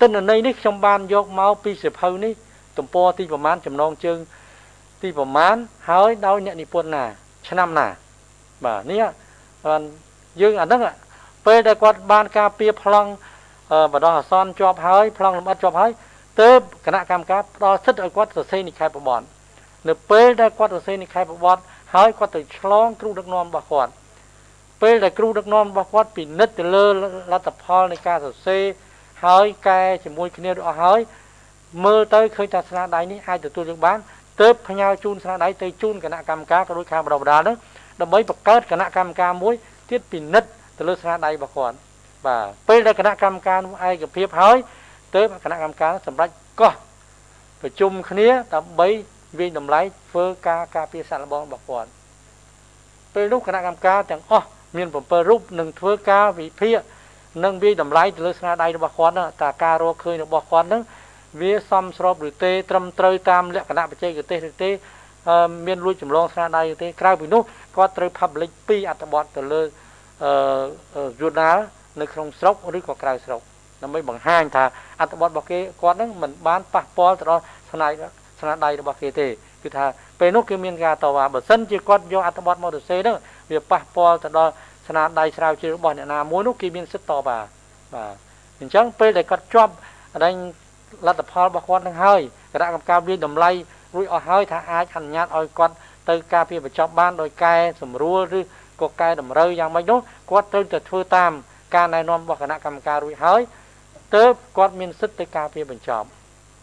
ទិន្នន័យនេះខ្ញុំបានយកមកពីសិភៅនេះទំព័រទីប្រមាណចំណងជើង ទីប្រមាណហើយដោយអ្នកនិពន្ធណា ឆ្នាំណា បាទនេះបានយើងអាហ្នឹងពេលដែលគាត់បានការពៀប្លង់បដោះអាសន្នជាប់ហើយប្លង់លម្អិតជាប់ហើយទើបគណៈកម្មការផ្ដល់សិទ្ធិឲ្យគាត់សរសេរនិក្ខេបប្រវត្តិនៅពេលដែលគាត់សរសេរនិក្ខេបប្រវត្តិហើយគាត់ទៅឆ្លងគ្រូដឹកនាំរបស់គាត់ពេលដែលគ្រូដឹកនាំរបស់គាត់ពិនិត្យទៅលើលទ្ធផលនៃការសរសេរហើយកែជាមួយគ្នាអស់ហើយមើលទៅឃើញថាស្នាដៃនេះអាចទទួលយកបាន ទើបផ្ញើជូនស្នាដៃទៅជូនគណៈកម្មការក៏ដូចខាងបដិបដាលនោះដើម្បីបង្កើតគណៈកម្មការមួយទៀតពិនិត្យទៅលើស្នាដៃរបស់គាត់បាទពេលដែលគណៈកម្មការនោះឯកភាពហើយទើបគណៈកម្មការសម្រាប់កោះប្រជុំគ្នាដើម្បីវិញតម្លៃធ្វើការការពារសាក់លបងរបស់គាត់ពេលនោះគណៈកម្មការទាំងអស់មាន7រូបនឹងធ្វើការវិភាគនិងវាតម្លៃទៅលើស្នាដៃរបស់គាត់ហ្នឹងតើការរកឃើញរបស់គាត់ហ្នឹង វាសមស្របឬទេត្រឹមត្រូវតាមលក្ខណៈបច្ចេកទេសឬទេមានលួចចម្លងស្នាដៃឬទេក្រៅពីនោះគាត់ត្រូវ publish ពីអត្ថបទទៅលើអឺ journal នៅក្នុងស្រុកឬក៏ក្រៅស្រុកដើម្បីបង្ហាញថាអត្ថបទរបស់គេគាត់នឹងមិនបានប៉ះពាល់ទៅដល់ស្នាដៃស្នាដៃរបស់គេទេគឺថាពេលនោះគឺមានការតវ៉ាបើសិនជាគាត់យកអត្ថបទមកទៅសេហ្នឹងវាប៉ះពាល់ទៅដល់ស្នាដៃស្រាវជ្រាវរបស់អ្នកណាមួយនោះគេមានសិទ្ធិតវ៉ាបាទអញ្ចឹងពេលដែលគាត់ជាប់អដែង លទ្ធផលរបស់គាត់នឹងហើយគណៈកម្មការវិតម្លៃរួចអស់ហើយថាអាចអនុញ្ញាតឲ្យគាត់ទៅការពារបញ្ចប់បានដោយកែសម្រួលឬក៏កែតម្រូវយ៉ាងម៉េចនោះគាត់ត្រូវតែធ្វើតាមការណែនាំរបស់គណៈកម្មការរួចហើយទើបគាត់មានសិទ្ធិទៅការពារបញ្ចប់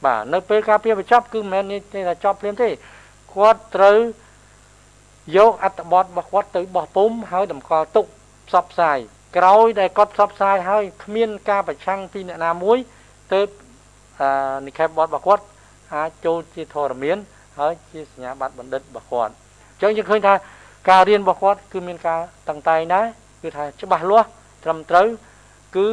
បាទនៅពេលការពារបញ្ចប់គឺមិនមែនទេថាចប់ភ្លាមទេគាត់ត្រូវយកអត្ថបទរបស់គាត់ទៅបោះពុំហើយតម្កល់ទុកផ្សព្វផ្សាយក្រោយដែលគាត់ផ្សព្វផ្សាយហើយគ្មានការប្រឆាំងពីអ្នកណាមួយទើប និក្ខេបបទរបស់គាត់អាចចូលជាធរមានហើយជាសញ្ញាបត្របណ្ឌិតរបស់គាត់អញ្ចឹងយើងឃើញថាការរៀនរបស់គាត់គឺមានការតឹងតែងដែរគឺថាច្បាស់លាស់ត្រឹមត្រូវគឺ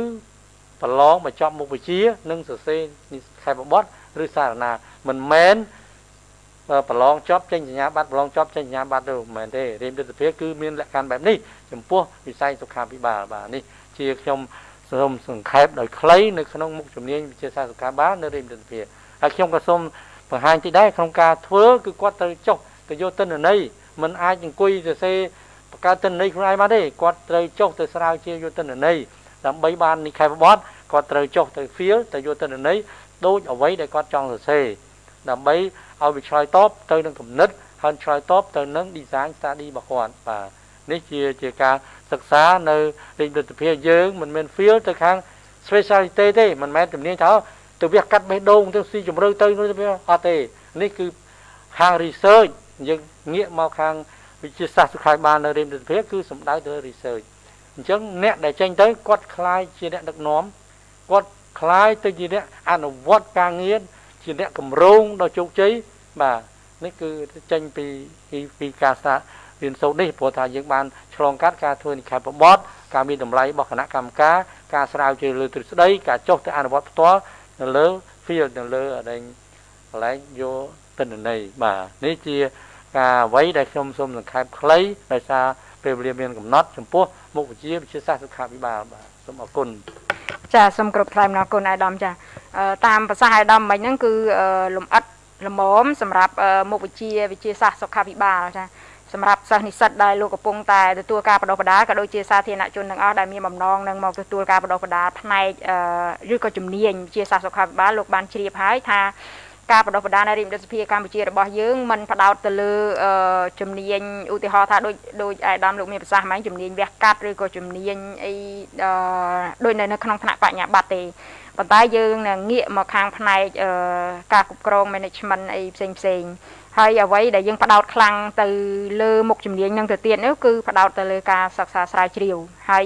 ប្រឡងបញ្ចប់មុខវិជ្ជា និងសរសេរនិក្ខេបបទឬសារណាមិនមែនប្រឡងចប់ចេញសញ្ញាបត្រប្រឡងចប់ចេញសញ្ញាបត្រទៅមិនមែនទេរៀនទិដ្ឋភាពគឺមានលក្ខខណ្ឌបែបនេះចំពោះវិស័យសុខាភិបាលបាទនេះជាខ្ញុំ សូមសង្ខេបដោយខ្លីនៅក្នុងមុខជំនាញវិទ្យាសាស្ត្រសុខាភិបាលនៅរៀនទិដ្ឋភាពហើយខ្ញុំក៏សូមបង្ហាញទីដែរក្នុងការធ្វើគឺគាត់ត្រូវចុះទៅយកទិន្នន័យមិនអាចអង្គុយសរសេរបង្កើតទិន្នន័យខ្លួនឯងបានទេគាត់ត្រូវចុះទៅស្រាវជ្រាវយកទិន្នន័យដើម្បីបាននិក្ខេបបទគាត់ត្រូវចុះទៅ field ទៅយកទិន្នន័យដូចអ្វីដែលគាត់ចង់សរសេរដើម្បីឲ្យវាឆ្លើយតបទៅនឹងគំនិតហើយឆ្លើយតបទៅនឹង design study របស់គាត់បាទ នេះជាជាការសិក្សានៅរាជរដ្ឋាភិបាលយើងមិនមែន field ទៅខាង specialty ទេមិនមែនជំនាញថាទៅវាកាត់បេះដូងទៅស៊ីជំរឿទៅនោះទៅអត់ទេនេះគឺខាង research យើងងាកមកខាងវិទ្យាសាស្ត្រសុខាភិបាលនៅរាជរដ្ឋាភិបាលគឺសំដៅទៅ research អញ្ចឹងអ្នកដែលចេញទៅគាត់คล้ายជាអ្នកដឹកនាំគាត់คล้ายទៅជាអ្នកអនុវត្តការងារជាអ្នកកម្រងដ៏ជោគជ័យបាទនេះគឺចេញពីពីការសា រៀនសូត្រនេះព្រោះថាយើងបានឆ្លងកាត់ការធ្វើនិក្ខេបបទការមានតម្លៃរបស់គណៈកម្មការការស្រាវជ្រាវលើទ្រឹស្ដីការចុះទៅអនុវត្តផ្ទាល់នៅលើ field នៅលើអដែងកន្លែងយកទិន្នន័យបាទនេះជាការអ្វីដែលខ្ញុំសូមសង្ខេបខ្លីដោយសារពេលវេលាមានកំណត់ចំពោះមុខវិជ្ជាវិទ្យាសាស្ត្រសុខាភិបាលបាទសូមអរគុណចាសូមគ្រប់ថ្លែងអំណរគុណអាយដាមចាតាមប្រសាសន៍អាយដាមមិញហ្នឹងគឺលំអិតល្មមសម្រាប់មុខវិជ្ជាវិទ្យាសាស្ត្រសុខាភិបាលចា សម្រាប់សិស្សនិស្សិតដែលលោកកំពុងតែទទួលការបដិបដាក៏ដូចជាសាធារណជនទាំងអស់ដែលមានបំណងនឹងមកទទួលការបដិបដាផ្នែកឬក៏ជំនាញវិទ្យាសាស្ត្រសុខាភិបាលលោកបានជ្រាបហើយថាការបដិបដានៅរាជរដ្ឋាភិបាលកម្ពុជារបស់យើងមិនផ្ដោតទៅលើជំនាញឧទាហរណ៍ថាដូចដូចអាយដាមលោកមានប្រសាសន៍ហ្មងជំនាញវះកាត់ឬក៏ជំនាញអីដូចនៅក្នុងថ្នាក់បញ្ញាបត្រទេប៉ុន្តែយើងនឹងងាកមកខាងផ្នែកការគ្រប់គ្រង management អីផ្សេងផ្សេង ហើយអ្វីដែលយើងផ្ដោតខ្លាំងទៅលើមុខជំនាញនឹងទៅទៀតនោះគឺផ្ដោតទៅលើការសិក្សាស្រាវជ្រាវហើយ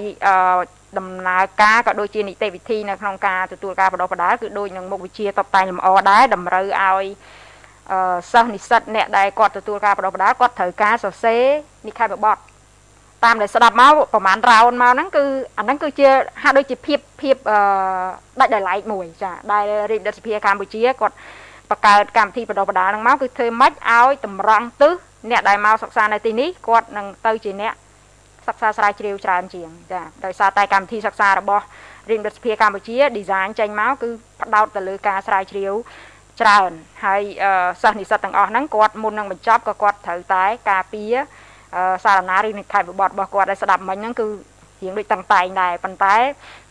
ដំណើរការក៏ដូចជានីតិវិធីនៅក្នុងការទទួលការបដិបដាគឺដូចនឹងមុខវិជ្ជាតបតែងលម្អដែរតម្រូវឲ្យអឺសិស្សនិស្សិតអ្នកដែលគាត់ទទួលការបដិបដាគាត់ត្រូវការសរសេរនិក្ខេបបទតាមដែលស្ដាប់មកប្រហែលរោនមកហ្នឹងគឺអាហ្នឹងគឺជាហាក់ដូចជាភាពភាពអឺដាច់ដោយឡែកមួយចាដែលរាជរដ្ឋាភិបាលកម្ពុជាគាត់ បង្កើតកម្មវិធីបដិបដាហ្នឹងមកគឺធ្វើម៉េចឲ្យតម្រង់ទិសអ្នកដែលមកសិក្សានៅទីនេះគាត់នឹងទៅជាអ្នកសិក្សាស្រាវជ្រាវច្រើនជាងចាដោយសារតែកម្មវិធីសិក្សារបស់រាជរដ្ឋាភិបាលកម្ពុជា design ចេញមកគឺផ្ដោតទៅលើការស្រាវជ្រាវច្រើនហើយសិស្សនិស្សិតទាំងអស់ហ្នឹងគាត់មុននឹងបញ្ចប់ក៏គាត់ត្រូវតែការពារសារណាឬនិក្ខេបបទរបស់គាត់ដែលស្ដាប់មិញហ្នឹងគឺ រៀងដូចតឹងតែងដែរប៉ុន្តែ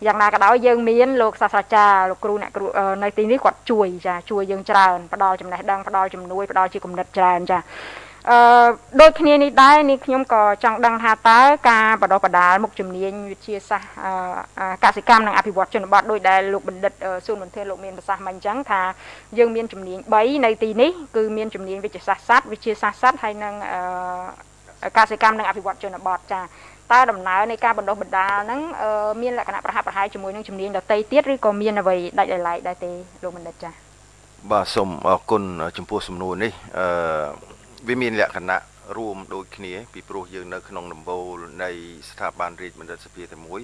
យ៉ាងណាក៏ដោយយើងមានលោកសាស្ត្រាចារ្យលោកគ្រូអ្នកគ្រូនៅទីនេះគាត់ជួយចាជួយយើងច្រើនផ្ដល់ចំណេះដឹងផ្ដល់ជំនួយផ្ដល់ជាគំនិតច្រើនចាអឺដូចគ្នានេះដែរនេះខ្ញុំក៏ចង់ដឹងថាតើការបដិបដាលមុខជំនាញវិទ្យាសាស្ត្រកសិកម្មនិងអភិវឌ្ឍជនបទដោយដែលលោកបណ្ឌិតសួនមន្ទិលលោកមានប្រសាសន៍មកអញ្ចឹងថាយើងមានជំនាញ3នៅទីនេះគឺមានជំនាញវិទ្យាសាស្ត្រសត្វវិទ្យាសាស្ត្រសត្វហើយនិងកសិកម្មនិងអភិវឌ្ឍជនបទចា តើដំណើរនៃការបណ្ដុះបណ្ដាលហ្នឹងមានលក្ខណៈប្រហាក់ប្រហែលជាមួយនឹងជំនាញដតីទៀតឬក៏មានអ្វីដាច់ដោយឡែកដែរទេលោកបណ្ឌិតចា៎បាទសូមអរគុណចំពោះសំណួរនេះអឺវាមានលក្ខណៈរួមដូចគ្នា ពីព្រោះយើងនៅក្នុងដំបូលនៃស្ថាប័នរាជបណ្ឌិតសភាតែមួយ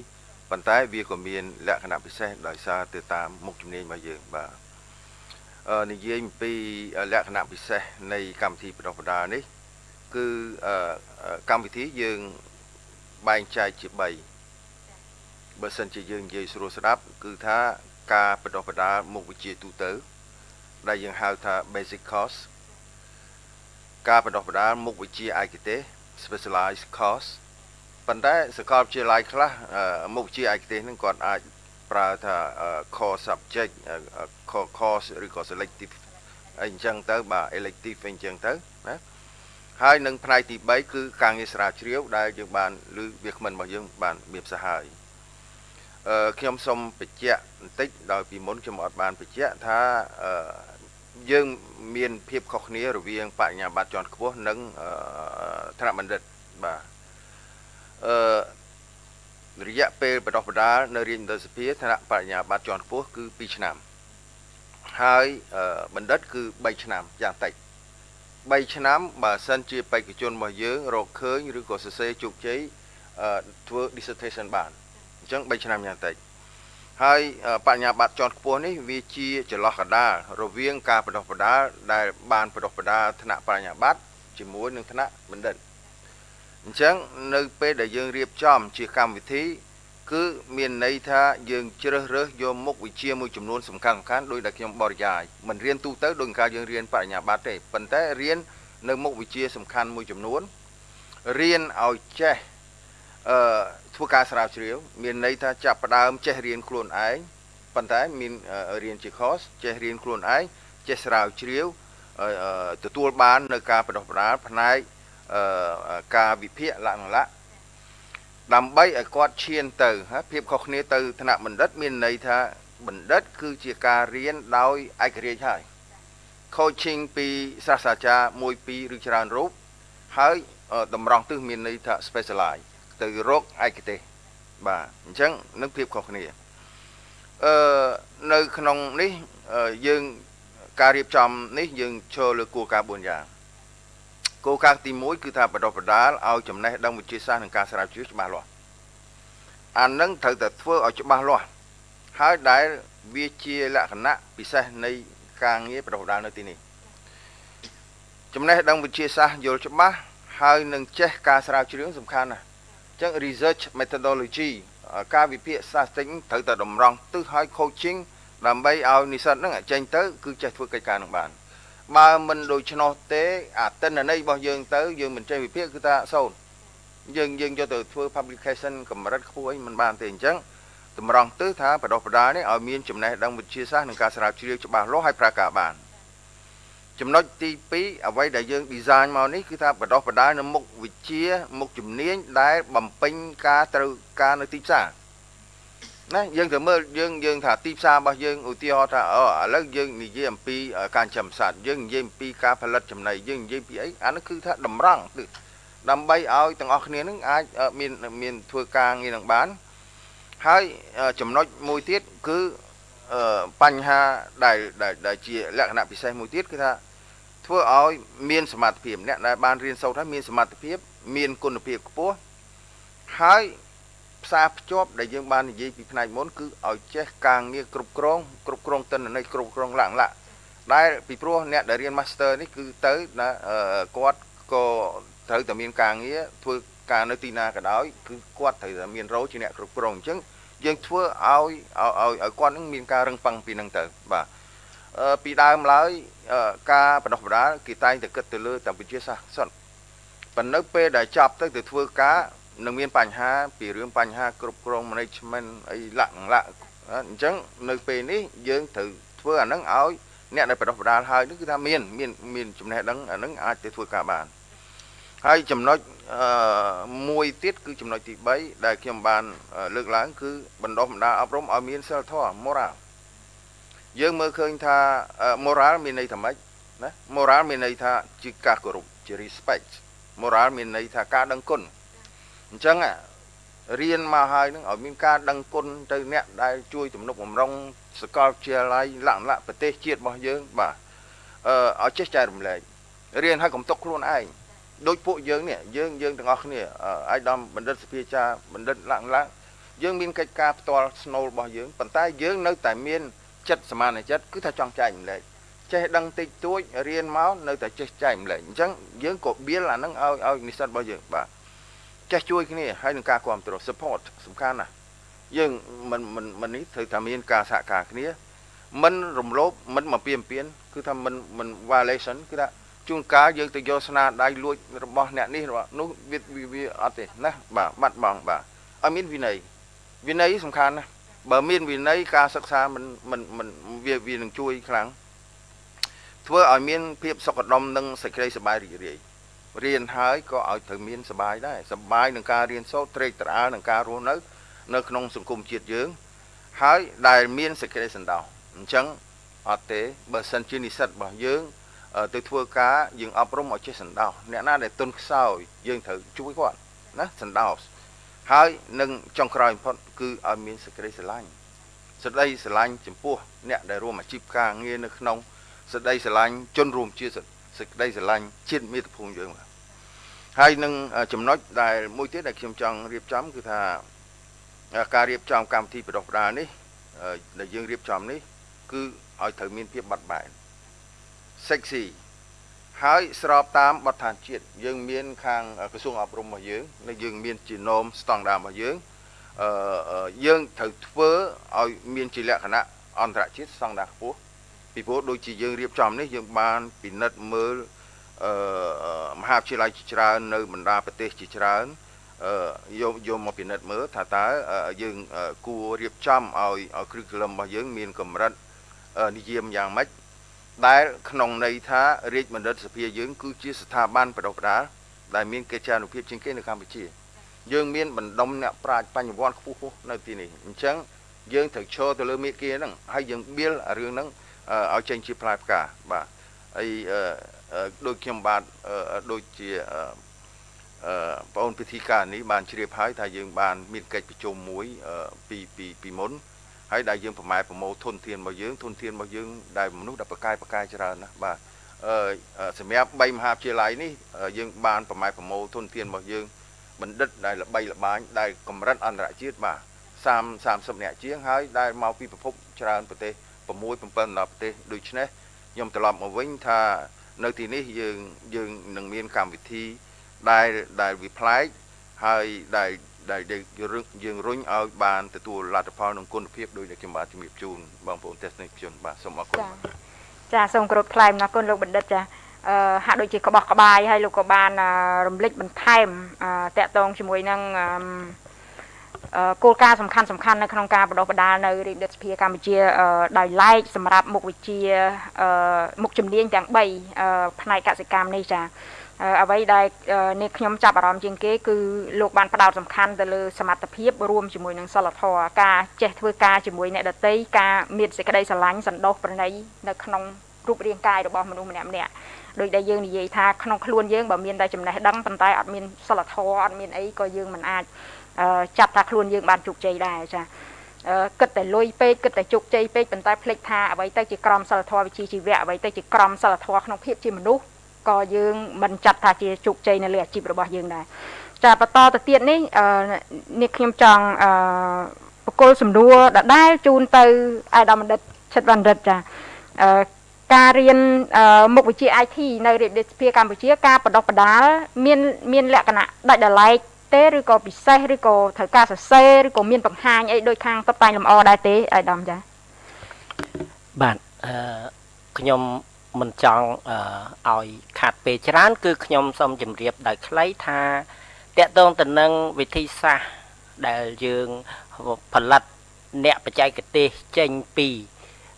ប៉ុន្តែវាក៏មានលក្ខណៈពិសេសដោយសារទៅតាមមុខជំនាញរបស់យើងបាទអឺនិយាយអំពីលក្ខណៈពិសេសនៃកម្មវិធីបណ្ដុះបណ្ដាលនេះ គឺកម្មវិធីយើង បែងចែកជា3បើសិនជាយើងនិយាយស្រួលស្ដាប់ គឺថាការបណ្ដុះបណ្ដាលមុខវិជ្ជាទូទៅ ដែលយើងហៅថា basic course ការបណ្ដុះបណ្ដាលមុខវិជ្ជាឯកទេស specialized course ប៉ុន្តែសាកលវិទ្យាល័យខ្លះមុខវិជ្ជាឯកទេសហ្នឹងគាត់អាចប្រើថា core subject core course ឬក៏ selective អីអញ្ចឹងទៅបាទ elective អីអញ្ចឹងទៅណា ហើយនឹងផ្នែកទី3គឺការងារស្រាវជ្រាវដែលយើងបានឬវាគ្មិនរបស់យើងបានមានផ្សាហើយអឺខ្ញុំសូមបញ្ជាក់បន្តិចដោយពីមុនខ្ញុំអត់បានបញ្ជាក់ថាអឺយើងមានភាពខុសគ្នារវាងបញ្ញាបត្រជាន់ខ្ពស់និងថ្នាក់បណ្ឌិតបាទអឺរយៈពេលបណ្ដុះបណ្ដាលនៅរាជមន្ត្រីសភាថ្នាក់បញ្ញាបត្រជាន់ខ្ពស់គឺ2ឆ្នាំហើយបណ្ឌិតគឺ3ឆ្នាំយ៉ាងតិច 3ឆ្នាំបើសិនជាបេក្ខជនរបស់យើងរកឃើញឬក៏សរសេរជោគជ័យធ្វើ dissertation បានអញ្ចឹង3ឆ្នាំយ៉ាងតិចហើយបញ្ញាបត្រជាន់ខ្ពស់នេះវាជាចន្លោះកណ្ដាលរវាងការបណ្ដុះបណ្ដាលដែលបានបណ្ដុះបណ្ដាលថ្នាក់បញ្ញាបត្រជាមួយនឹងថ្នាក់បណ្ឌិតអញ្ចឹងនៅពេលដែលយើងរៀបចំជាកម្មវិធី គឺមានន័យថាយើងជ្រើសរើសយកមុខវិជ្ជាមួយចំនួនសំខាន់សំខាន់ដោយដែលខ្ញុំបរិយាយមិនរៀនទូទៅដោយការយើងរៀនបរិញ្ញាបត្រទេប៉ុន្តែរៀននៅមុខវិជ្ជាសំខាន់មួយចំនួនរៀនឲ្យចេះអឺធ្វើការស្រាវជ្រាវ មានន័យថាចាប់ផ្ដើមចេះរៀនខ្លួនឯងប៉ុន្តែមានរៀនជា course ចេះរៀនខ្លួនឯងចេះស្រាវជ្រាវទទួលបាននៅការបណ្ដុះបណ្ដាលផ្នែកការវិភាគលក្ខណៈ ដើម្បីឲ្យគាត់ឈានទៅភាពខុសគ្នាទៅថ្នាក់បណ្ឌិតមានន័យថាបណ្ឌិត គឺជាការរៀនដោយឯករាជ្យហើយ coaching ពីសាស្ត្រាចារ្យមួយពីរឬច្រើនរូបហើយតម្រង់ទិសមានន័យថា specialize ទៅរកឯកទេសបាទអញ្ចឹងនឹងភាពខុសគ្នាអឺនៅក្នុងនេះយើងការរៀបចំនេះយើងចូលលើគោលការណ៍4យ៉ាង គោលការណ៍ទី1គឺថាបដិបដាលឲ្យចំណេះដឹងវិទ្យាសាស្ត្រនិងការស្រាវជ្រាវច្បាស់លាស់អានឹងត្រូវតែធ្វើឲ្យច្បាស់លាស់ហើយដែលវាជាលក្ខណៈពិសេសនៃការងារបដិបដាលនៅទីនេះចំណេះដឹងវិទ្យាសាស្ត្រយល់ច្បាស់ហើយនឹងចេះការស្រាវជ្រាវសំខាន់ណាស់អញ្ចឹង research methodology ការវិភាគសាស្ត្រត្រូវតែតម្រង់ទិសឲ្យ coaching ដើម្បីឲ្យនិស្សិតហ្នឹងចេញទៅគឺចេះធ្វើកិច្ចការនឹងបាន បើមិនដូច្នោះទេអាទិន្នន័យរបស់យើងទៅយើងមិនចេះវិភាគគឺថាសូន្យយើងយើងយកទៅធ្វើ publication កម្រិតខ្ពស់អីមិនបានទេអញ្ចឹងតម្រង់ទិសថាបដោះបដានេះឲ្យមានចំណេះដឹងវិទ្យាសាស្ត្រនិងការស្រាវជ្រាវច្បាស់លាស់ហើយប្រើការបានចំណុចទី2អ្វីដែលយើង design មកនេះគឺថាបដោះបដានៅមុខវិជ្ជាមុខជំនាញដែលបំពេញការត្រូវការនៅទីផ្សារ ណាយើងទៅមើលយើងយើងថាទីផ្សាររបស់យើងឧទាហរណ៍ថាអូឥឡូវយើងនិយាយអំពីការចំសត្វយើងនិយាយអំពីការផលិតចំណីយើងនិយាយពីអីអានោះគឺថាតម្រង់គឺដើម្បីឲ្យទាំងអស់គ្នានឹងអាចមានមានធ្វើការងារនឹងបានហើយចំណុចមួយទៀតគឺបញ្ហាដែលដែលជាលក្ខណៈពិសេសមួយទៀតគឺថាធ្វើឲ្យមានសមត្ថភាពអ្នកដែលបានរៀនសូត្រហើយមានសមត្ថភាពមានគុណភាពខ្ពស់ហើយ ផ្សារភ្ជាប់ដែលយើងបាននិយាយពីផ្នែកមុនគឺឲ្យចេះការងារគ្រប់គ្រងគ្រប់គ្រងតិន្នន័យគ្រប់គ្រងលក្ខណៈដែលពីព្រោះអ្នកដែលរៀន Master នេះគឺទៅណាគាត់ក៏ត្រូវតែមានការងារធ្វើការនៅទីណាក៏ដោយគឺគាត់ត្រូវតែមានរោជាអ្នកគ្រប់គ្រងអញ្ចឹងយើងធ្វើឲ្យឲ្យឲ្យគាត់នឹងមានការរឹងប៉ឹងពីនឹងទៅបាទពីដើមឡើយការបដោះបដាគេតែងតែគិតទៅលើតែវិទ្យាសាស្ត្រសុទ្ធប៉ុន្តែនៅពេលដែលចាប់ទៅទៅធ្វើការ នឹងមានបញ្ហាពីរឿងបញ្ហាគ្រប់គ្រង management អីលក្ខណៈអញ្ចឹងនៅពេលនេះយើងត្រូវធ្វើអាហ្នឹងឲ្យអ្នកដែលបដោះបដាលហើយនេះគឺថាមានមានមានចំណេះដឹងអាហ្នឹងអាចទៅធ្វើការបានហើយចំណុចមួយទៀតគឺចំណុចទី3ដែលខ្ញុំបានលើកឡើង គឺបណ្ដុះបណ្ដាលអប់រំឲ្យមានសិលធម៌ moral យើងមើលឃើញថា moral មានន័យថាម៉េចណា moral មានន័យថាជាការគោរពជា respect moral មានន័យថាការដឹងគុណ អញ្ចឹងរៀនមកហើយនឹងឲ្យមានការដឹងគុណទៅអ្នកដែលជួយទំនុកបំរុងសកលវិទ្យាល័យលក្ខណៈប្រទេសជាតិរបស់យើងបាទអឺឲ្យចេះចែករំលែករៀនឲ្យកុំຕົកខ្លួនឯងដូចពួកយើងនេះយើងយើងទាំងអស់គ្នាអាយដាមបណ្ឌិតសភាចាបណ្ឌិតលក្ខណៈយើងមានកិច្ចការផ្ទាល់ស្នូលរបស់យើងប៉ុន្តែយើងនៅតែមានចិត្តសមានចិត្តគឺថាចង់ចែករំលែកចេះដឹងតិចតួចរៀនមកនៅតែចេះចែករំលែកអញ្ចឹងយើងក៏បៀលអានឹងឲ្យឲ្យនិស្សិតរបស់យើងបាទ ចេះជួយគ្នាហើយនឹងការគ្រប់គ្រង support សំខាន់ណាស់អយើងមិនមិនមិននេះត្រូវតែមានការសហការគ្នាមិនរំលោភមិនមកពៀនពៀនគឺថាមិនមិន violation គឺថាជួនកាលយើងទៅយកស្នាដៃលួចរបស់អ្នកនេះរបស់នោះវាវាអត់ទេណាបាទបាត់បង់បាទឲ្យមានវិន័យវិន័យសំខាន់ណាស់បើមានវិន័យការសិក្សាមិនមិនមិនវាវានឹងជួយខ្លាំងធ្វើឲ្យមានភាពសុខដុមនិងសេចក្តីសប្បាយរីករាយ រៀនហើយក៏ឲ្យត្រូវមានសប្បាយដែរសប្បាយនឹងការរៀនសូត្រត្រេកត្រអាលនឹងការរស់នៅនៅក្នុងសង្គមជាតិយើង ហើយដែលមានសេចក្តីសន្តោសអញ្ចឹងអត់ទេបើសិនជានិស្សិតរបស់យើងទៅធ្វើការយើងអប់រំឲ្យចេះសន្តោសអ្នកណាដែលទុនខ្សោយយើងត្រូវជួយគាត់ណាសន្តោសហើយនឹងចុងក្រោយបំផុតគឺឲ្យមានសេចក្តីស្រឡាញ់សេចក្តីស្រឡាញ់ចំពោះអ្នកដែលរួមអាជីពការងារនៅក្នុងសេចក្តីស្រឡាញ់ជនរួមជាតិ សេចក្តីស្រឡាញ់ជាតិមាតុភូមិយើងបាទហើយនឹងចំណុចដែលមួយទៀតដែលខ្ញុំចង់រៀបចំគឺថាការរៀបចំកម្មវិធីបដិបដានេះដែលយើងរៀបចំនេះ គឺឲ្យត្រូវមានភាពបាត់បែន sexy ហើយស្របតាមបទដ្ឋានជាតិយើងមានខាងក្រសួងអប់រំរបស់យើងនិងយើងមានជា norm ស្តង់ដាររបស់យើងអឺយើងត្រូវធ្វើឲ្យមានជាលក្ខណៈអន្តរជាតិស្តង់ដារខ្ពស់ ពីព្រោះដូចជាយើងរៀបចំនេះយើងបានពិនិត្យមើលអឺមហាវិទ្យាល័យជាច្រើននៅបណ្ដាប្រទេសជាច្រើនអឺយកយកមកពិនិត្យមើលថាតើយើងគួររៀបចំឲ្យឲ្យ curriculum របស់យើងមានកម្រិតនិយមយ៉ាងម៉េចដែលក្នុងន័យថារាជបណ្ឌិតសភាយើងគឺជាស្ថាប័នបដិបដាដែលមានកិច្ចការនុភាពជាងគេនៅកម្ពុជា យើងមានបណ្ដុំអ្នកប្រាជ្ញបញ្ញវន្តខ្ពស់ៗនៅទីនេះអញ្ចឹងយើងត្រូវឈរទៅលើមេគាហ្នឹងហើយយើងបៀលរឿងហ្នឹង ឲ្យចេញជាផ្លែផ្កាបាទហើយដូចខ្ញុំបាទដូចជាអឺបងអូនពិធីការនេះបានជ្រាបហើយថាយើងបានមានកិច្ចប្រជុំមួយពីពីពីមុនហើយដែលយើងប្រម៉ែប្រមូលធនធានរបស់យើងធនធានរបស់យើងដែលមនុស្សដែលប្រកែប្រកែច្រើនណាស់បាទអឺសម្រាប់3មហាវិទ្យាល័យនេះយើងបានប្រម៉ែប្រមូលធនធានរបស់យើងបណ្ឌិតដែលល្បីល្បាញដែលកម្រិតអន្តរជាតិបាទ30 30នាក់ជាងហើយដែលមកពីប្រភពច្រើនប្រទេស 6 7ដល់ប្រទេសដូច្នេះខ្ញុំត្រឡប់មកវិញថានៅទីនេះយើងយើងនឹងមានកម្មវិធីដែលដែលវាប្លែកហើយដែលដែលយើងរុញឲ្យបានទទួលលទ្ធផលនិងគុណភាពដោយដែលខ្ញុំបាទជំរាបជូនបងប្អូនទស្សនិកជនបាទសូមអរគុណចាសូមគោរពថ្លែងអរគុណលោកបណ្ឌិតចាអឺហាក់ដូចជាក្បោះក្បាយហើយលោកក៏បានរំលឹកបន្ថែមតកតងជាមួយនឹង គោលការណ៍សំខាន់សំខាន់នៅក្នុងការបដិបដាលនៅរាជរដ្ឋសភាកម្ពុជាដោយឡែកសម្រាប់មុខវិជ្ជាមុខជំនាញទាំង3ផ្នែកកសិកម្មនេះចាអ្វីដែលនេះខ្ញុំចាប់អារម្មណ៍ជាងគេគឺលោកបានផ្ដោតសំខាន់ទៅលើសមត្ថភាពរួមជាមួយនឹងសិលធម៌ការចេះធ្វើការជាមួយអ្នកដតីការមានសេចក្តីស្រឡាញ់សន្តោសប្រណីនៅក្នុងរូបរាងកាយរបស់មនុស្សម្នាក់ម្នាក់ដោយដែលយើងនិយាយថាក្នុងខ្លួនយើងបើមានតែចំណេះដឹងប៉ុន្តែអត់មានសិលធម៌អត់មានអីក៏យើងមិនអាច ចាត់ថាខ្លួនយើងបានជោគជ័យដែរចាគិតតែលុយពេកគិតតែជោគជ័យពេកប៉ុន្តែភ្លេចថាអ្វីទៅជាក្រមសិលធម៌វិជ្ជាជីវៈអ្វីទៅជាក្រមសិលធម៌ក្នុងភាពជាមនុស្សក៏យើងមិនចាត់ថាជាជោគជ័យនៅលើអាជីពរបស់យើងដែរចាបន្តទៅទៀតនេះនេះខ្ញុំចង់បកគលសំណួរដដែលជូនទៅអាដាមបណ្ឌិតឆិតបណ្ឌិតចាការរៀនមុខវិជ្ជា IT នៅរាជរដ្ឋាភិបាលកម្ពុជាការបដិបដាលមានមានលក្ខណៈដាច់ដライ ទេឬក៏ពិសេសឬក៏ត្រូវការសរសេរឬក៏មានបង្ហាញអីដូចខាងតុបតែងលម្អដែរទេអាដាមចាបាទអឺខ្ញុំមិនចង់ឲ្យខាត់ពេលច្រើន គឺខ្ញុំសូមជម្រាបដោយខ្លីថាតកតងទៅនឹងវិធីសាស្ត្រដែលយើងផលិតអ្នកបច្ចេកទេសចេញពី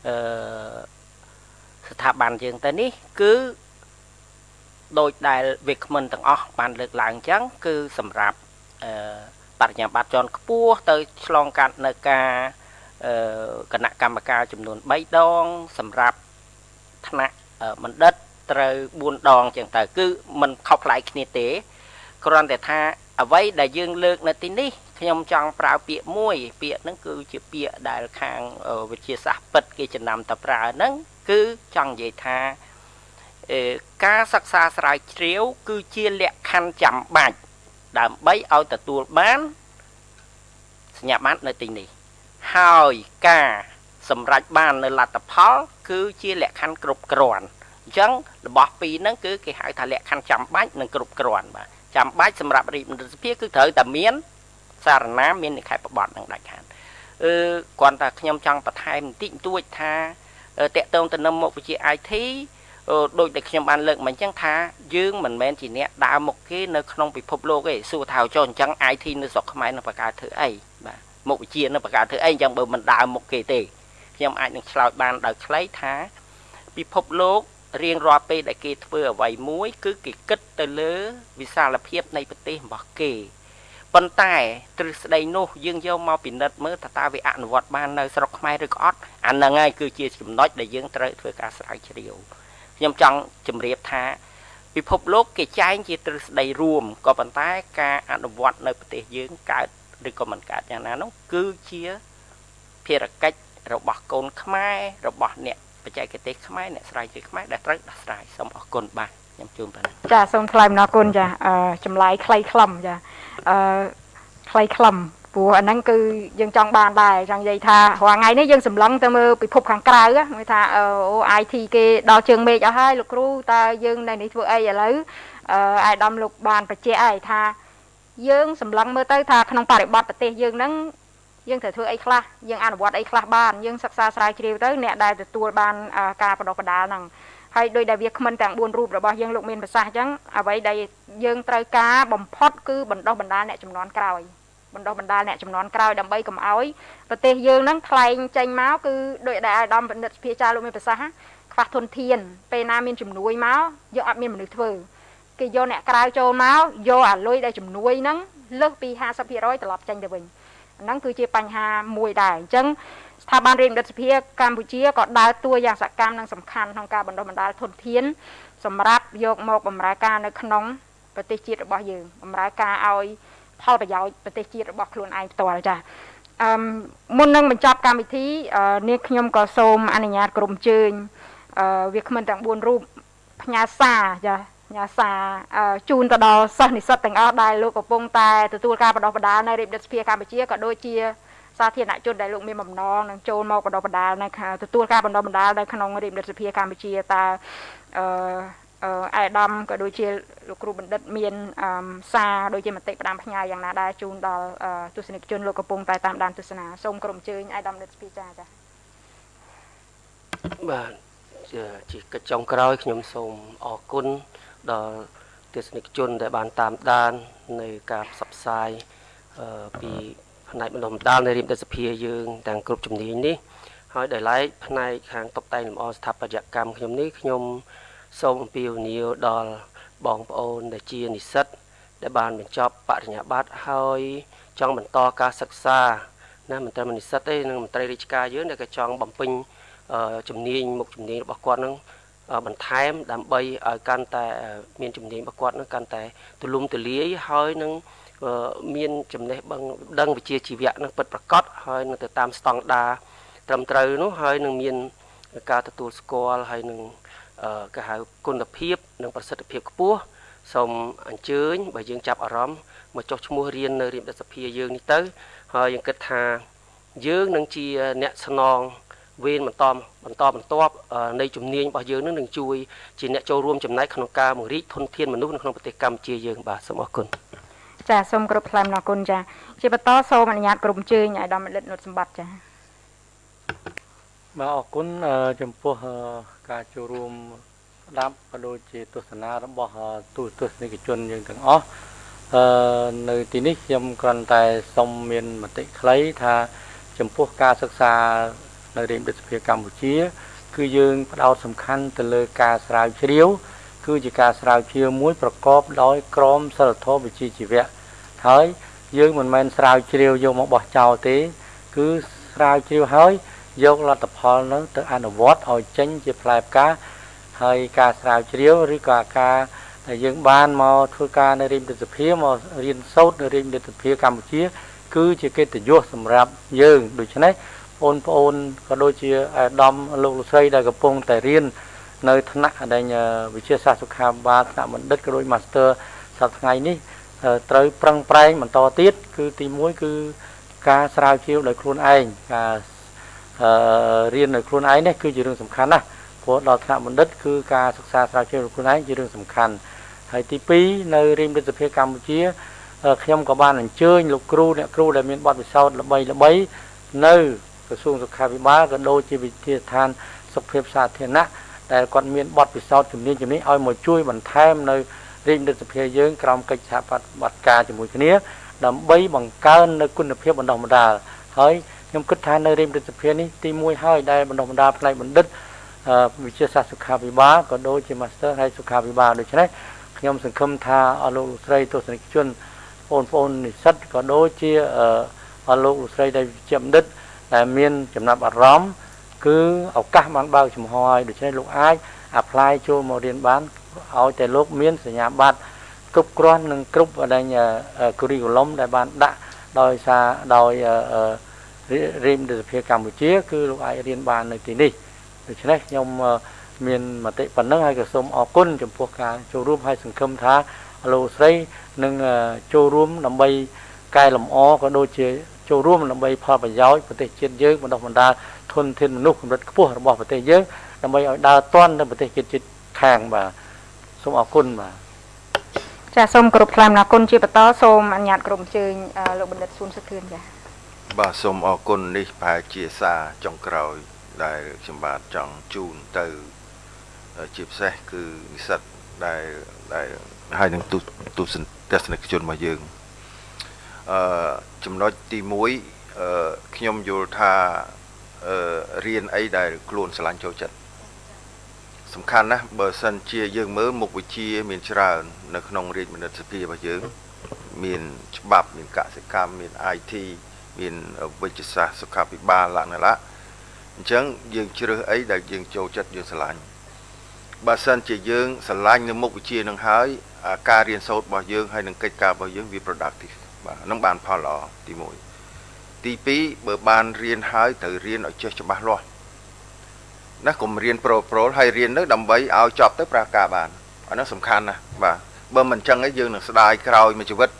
អឺស្ថាប័នយើងទៅនេះ គឺដោយដែលវាគ្មិនទាំងអស់បានលើកឡើងអញ្ចឹងគឺសម្រាប់អឺ បរិញ្ញាបត្រជាន់ខ្ពស់ទៅឆ្លងកាត់នៅការអឺគណៈកម្មការចំនួន3ដង សម្រាប់ថ្នាក់បណ្ឌិតត្រូវ4ដងចឹងទៅគឺมันខុសប្លែកគ្នាទេគ្រាន់តែថាអ្វីដែលយើងលើកនៅទីនេះខ្ញុំចង់ប្រើពាក្យមួយ ពាក្យហ្នឹងគឺជាពាក្យដែលខាងវិទ្យាសាស្ត្រពិតគេចំណាំតប្រើហ្នឹងគឺចង់និយាយថាការសិក្សាស្រាវជ្រាវ គឺជាលក្ខខណ្ឌចាំបាច់ ដើម្បីឲ្យទទួលបានសញ្ញាបត្រនៅទីនេះហើយការសម្រេចបាននៅលទ្ធផល គឺជាលក្ខខណ្ឌគ្រប់គ្រាន់អញ្ចឹងរបស់ពីរហ្នឹងគឺគេហៅថាលក្ខខណ្ឌចាំបាច់និងគ្រប់គ្រាន់បាទចាំបាច់សម្រាប់រាជមន្ត្រីសភាគឺត្រូវតែមាន សារណាមាននិក្ខេបបទនឹងដាច់ខាតអឺគ្រាន់តែខ្ញុំចង់បន្ថែមបន្តិចបន្តួចថាតកតងទៅនឹងមុខវិជ្ជា IT ដូចដែលខ្ញុំបានលើកមកអញ្ចឹងថាយើងមិនមែនជាអ្នកដើរមុខគេនៅក្នុងពិភពលោកទេសួរថាចុះអញ្ចឹង IT នៅស្រុកខ្មែរនឹងបង្កើតធ្វើអីបាទមុខវិជ្ជានឹងបង្កើតធ្វើអីអញ្ចឹងបើមិនដើរមុខគេទេខ្ញុំអាចនឹងឆ្លើយបានដោយខ្លីថាពិភពលោករៀងរាល់ពេលដែលគេធ្វើអ្វីមួយ គឺគេគិតទៅលើវិសាលភាពនៃប្រទេសរបស់គេប៉ុន្តែទ្រឹស្ដីនោះយើងយកមកពិនិត្យមើលថាតើវាអនុវត្តបាននៅស្រុកខ្មែរឬក៏អត់អាហ្នឹងហើយគឺជាចំណុចដែលយើងត្រូវធ្វើការស្រាវជ្រាវ ខ្ញុំចង់ជម្រាបថាពិភពលោកគេចែងជាទ្រឹស្ដីរួមក៏ប៉ុន្តែការអនុវត្តនៅប្រទេសយើងកើតឬក៏មិនកើតយ៉ាងណានោះគឺជាភារកិច្ចរបស់កូនខ្មែររបស់អ្នកបច្ចេកទេសខ្មែរអ្នកស្រាវជ្រាវខ្មែរដែលត្រូវដោះស្រាយសូមអរគុណបាទខ្ញុំជូនប៉ុណ្ណឹងចាសូមថ្លែងអំណរគុណចាអឺចម្លើយខ្លីខ្លឹមចាអឺខ្លីខ្លឹម ព្រោះអាហ្នឹងគឺយើងចង់បានដែរចង់និយាយថារាល់ថ្ងៃនេះយើងសម្លឹងទៅមើលពិភពខាងក្រៅហ្នឹងថាអូ IT គេដល់ជើងមេឃអស់ហើយលោកគ្រូតើយើងនៅនេះធ្វើអីឥឡូវអឺអាយដាមលោកបានបញ្ជាក់ហើយថាយើងសម្លឹងមើលទៅថាក្នុងបរិបទប្រទេសយើងហ្នឹងយើងត្រូវធ្វើអីខ្លះយើងអនុវត្តអីខ្លះបានយើងសិក្សាស្រាវជ្រាវទៅអ្នកដែលទទួលបានការបណ្ដុះបណ្ដាលហ្នឹងហើយដោយដែលវាគ្មិនទាំង4រូបរបស់យើងលោកមានប្រសាសន៍អញ្ចឹងអ្វីដែលយើងត្រូវការបំផុតគឺបណ្ដុះបណ្ដាលអ្នកចំនួនក្រោយ បណ្ដុះបណ្ដាលអ្នកចំនួនក្រោយដើម្បីកុំឲ្យប្រទេសយើងហ្នឹងថ្លែងចេញមកគឺដោយដែលអាយដាមបណ្ឌិតភាចាលោកមានប្រសាសន៍ខ្វះធនធាន ពេលណាមានជំនួយមកយកអត់មានមនុស្សធ្វើគេយកអ្នកក្រៅចូលមកយកអាលុយដែលជំនួយហ្នឹងលើសពី50%ត្រឡប់ចេញទៅវិញហ្នឹងគឺជាបញ្ហាមួយដែរអញ្ចឹងស្ថាប័នរៀនរដ្ឋសភាកម្ពុជាក៏ដើរតួយ៉ាងសកម្មនិងសំខាន់ក្នុងការបណ្ដុះបណ្ដាលធនធាន សម្រាប់យកមកបម្រើការនៅក្នុងប្រទេសជាតិរបស់យើងបម្រើការឲ្យ ផលប្រយោជន៍ប្រទេសជាតិរបស់ខ្លួនឯងផ្ទាល់ចាអឺមុននឹងបញ្ចប់កម្មវិធីនាងខ្ញុំក៏សូមអនុញ្ញាតក្រុមជើញអឺវាគ្មិនទាំង4រូបផ្ញើសារចាញ៉ាសាជូនទៅដល់សិស្សនិស្សិតទាំងអស់ដែលលោកកំពុងតែទទួលការបណ្ដុះបណ្ដាលនៅរាជរដ្ឋាភិបាលកម្ពុជាក៏ដូចជាសាធារណជនដែលលោកមានបំណងនឹងចូលមកបណ្ដុះបណ្ដាលនៅទទួលការបណ្ដុះបណ្ដាលនៅក្នុងរាជរដ្ឋាភិបាលកម្ពុជាតើអឺ អេដាមក៏ដូចជាលោកគ្រូបណ្ឌិតមានសារដូចជាមតិផ្ដាំផ្ញើយ៉ាងណាដែរជូនដល់ទស្សនិកជនលោកកំពុងតែតាមដានទស្សនាសូមក្រុមជើញអេដាមនិតស្ពីចាចាបាទជាកិច្ចចុងក្រោយខ្ញុំសូមអរគុណដល់ទស្សនិកជនដែលបានតាមដាននៅការផ្សព្វផ្សាយពីផ្នែកបណ្ដុំដាលនៃរៀបដិសភាយើងទាំងគ្រប់ជំនាញនេះហើយដោយឡែកផ្នែកខាងតុបតែងលម្អស្ថាបត្យកម្មខ្ញុំនេះខ្ញុំ សូមអំពាវនាវដល់បងប្អូនដែលជានិស្សិត ដែលបានបញ្ចប់បរិញ្ញាបត្រហើយចង់បន្តការសិក្សាណាមិនត្រឹមនិស្សិតទេនឹងមន្ត្រីរាជការយើងដែលក៏ចង់បំពេញជំនាញមុខជំនាញរបស់គាត់នឹងបន្ថែមដើម្បីឲ្យកាន់តែមានជំនាញរបស់គាត់នឹងកាន់តែទូលំទូលាយហើយនឹងមានចំណេះដឹងវិជ្ជាជីវៈនឹងពិតប្រាកដហើយនឹងទៅតាមស្តង់ដារត្រឹមត្រូវនោះហើយនឹងមានការទទួលស្គាល់ហើយនឹង គេហៅគុណភាពនិងប្រសិទ្ធភាពខ្ពស់សូមអញ្ជើញបើយើងចាប់អារម្មណ៍មកចុះឈ្មោះរៀននៅរៀនរដ្ឋសភាយើងនេះទៅហើយយើងគិតថាយើងនឹងជាអ្នកស្នងវេនបន្តបន្តបន្ទាប់នៃជំនាញរបស់យើងនឹងនឹងជួយជាអ្នកចូលរួមចំណែកក្នុងការបង្រីកធនធានមនុស្សនៅក្នុងប្រទេសកម្ពុជាយើងបាទសូមអរគុណចាសូមគោរពថ្លែងអរគុណចាជាបន្តសូមអនុញ្ញាតក្រុមជើញឲ្យដល់មិត្តនុតសម្បត្តិចា បាទអរគុណចំពោះការចូលរួមស្ដាប់ក៏ដូចជាទស្សនារបស់ទូទស្សនិកជនយើងទាំងអស់អឺនៅទីនេះខ្ញុំគ្រាន់តែសូមមានមតិខ្លីថា ចំពោះការសិក្សានៅរាជរដ្ឋាភិបាលកម្ពុជា គឺយើងផ្ដោតសំខាន់ទៅលើការស្រាវជ្រាវ គឺជាការស្រាវជ្រាវមួយប្រកបដោយក្រមសីលធម៌វិជ្ជាជីវៈហើយយើងមិនមែនស្រាវជ្រាវយកមកបោះចោលទេ គឺស្រាវជ្រាវហើយ យកលទ្ធផលនោះទៅអនុវត្តឲ្យចេញជាផ្លែផ្កាហើយការស្រាវជ្រាវឬក៏ការដែលយើងបានមកធ្វើការនៅរាជរដ្ឋាភិបាលមករៀនសូត្រនៅរាជរដ្ឋាភិបាលកម្ពុជា គឺជាកិត្តិយសសម្រាប់យើងដូច្នេះបងប្អូនក៏ដូចជាអាដាមលោកលោកស្រីដែលកំពុងតែរៀននៅថ្នាក់ដែលវិទ្យាសាស្ត្រសុខាភិបាលថ្នាក់បណ្ឌិតក៏ដូច Master សប្តាហ៍ថ្ងៃនេះត្រូវប្រឹងប្រែងបន្តទៀតគឺទី1គឺការស្រាវជ្រាវដោយខ្លួនឯងការ រៀនដោយខ្លួនឯងនេះគឺជារឿងសំខាន់ណាស់ព្រោះដល់ថ្នាក់បណ្ឌិតគឺការសិក្សាស្រាវជ្រាវដោយខ្លួនឯងជារឿងសំខាន់ហើយទី2នៅរាជរដ្ឋាភិបាលកម្ពុជាខ្ញុំក៏បានអញ្ជើញលោកគ្រូអ្នកគ្រូដែលមានបទពិសោធន៍ល្បីល្បីនៅក្រសួងសុខាភិបាលក៏ដូចជាវិទ្យាស្ថានសុខភាពសាធារណៈដែលគាត់មានបទពិសោធន៍ជំនាញជំនាញឲ្យមកជួយបន្ថែមនៅរាជរដ្ឋសភាយើងក្រោមកិច្ចសហប្រតិបត្តិការជាមួយគ្នាដើម្បីបង្កើននៅគុណភាពបណ្ដុះបណ្ដាលហើយ ខ្ញុំគិតថានៅរាជរដ្ឋសភានេះទី1ហើយដែលបណ្ដុះបណ្ដាលផ្នែកបណ្ឌិតវិទ្យាសាស្ត្រសុខាភិបាលក៏ដូចជា Master ហើយសុខាភិបាលដូច្នេះខ្ញុំសង្ឃឹមថាអស់លោកលោកស្រីទស្សនិកជនបងប្អូននិស្សិតក៏ដូចជាអស់លោកលោកស្រីដែលជាបណ្ឌិតដែលមានចំណាប់អារម្មណ៍គឺឱកាសបានបើកចំហហើយដូច្នេះលោកអាច apply ចូលមករៀនបានឲ្យតែលោកមានសញ្ញាបត្រគ្រប់គ្រាន់និងគ្រប់ដែល curriculum ដែលបានដាក់ដោយសារដោយ រៀនរដ្ឋាភិបាលកម្ពុជា គឺលោកអាចរៀនបាននៅទីនេះដូច្នេះខ្ញុំមានមតិប៉ុណ្ណឹងហើយក៏សូមអរគុណចំពោះការចូលរួមហើយសង្ឃឹមថាលោកស្រីនឹងចូលរួមដើម្បីកែលម្អក៏ដូចជាចូលរួមដើម្បីផលប្រយោជន៍ប្រទេសជាតិយើងបណ្ដុះបណ្ដាលធនធានមនុស្សកម្រិតខ្ពស់របស់ប្រទេសយើងដើម្បីឲ្យដើរទាន់នៅប្រទេសជាតិជាតិខាងបាទសូមអរគុណបាទចាសូមគោរពថ្លែងអំណរគុណជាបន្តសូមអនុញ្ញាតក្រុមអញ្ជើញលោកបណ្ឌិតស៊ុនសុខឿនចា បាទសូមអរគុណនេះប្រហែលជាសារចុងក្រោយ ដែលខ្ញុំបាទចង់ជូនទៅជាពិសេសគឺនិស្សិតដែលដែលហើយនឹងទស្សនិកជនរបស់យើងអឺចំណុចទី1អឺខ្ញុំយល់ថាអឺរៀនអីដែលខ្លួនស្រឡាញ់ចូលចិត្តសំខាន់ណាស់បើសិនជាយើងមើលមុខវិជ្ជាមានច្រើននៅក្នុងរាជមនិតសភារបស់យើង មានច្បាប់មានកសិកម្មមាន IT មានវិទ្យាសាស្ត្រសុខាភិបាលលក្ខណៈអញ្ចឹងយើងជ្រើសអីដែលយើងចូលចិត្តយើងស្រឡាញ់បើសិនជាយើងស្រឡាញ់នៅមុខវិជ្ជានឹងហើយការរៀនសូត្ររបស់យើងហើយនឹងកិច្ចការរបស់យើងវា productive បាទនឹងបានផលល្អទី1ទី2បើបានរៀនហើយត្រូវរៀនឲ្យចេះច្បាស់លាស់ណាកុំរៀនប្រូប្រូលហើយរៀននៅដើម្បីឲ្យចប់ទៅប្រាការបានអានោះសំខាន់ណាស់បាទបើមិនចឹងឯងយើងនឹងស្ដាយក្រោយមួយជីវិត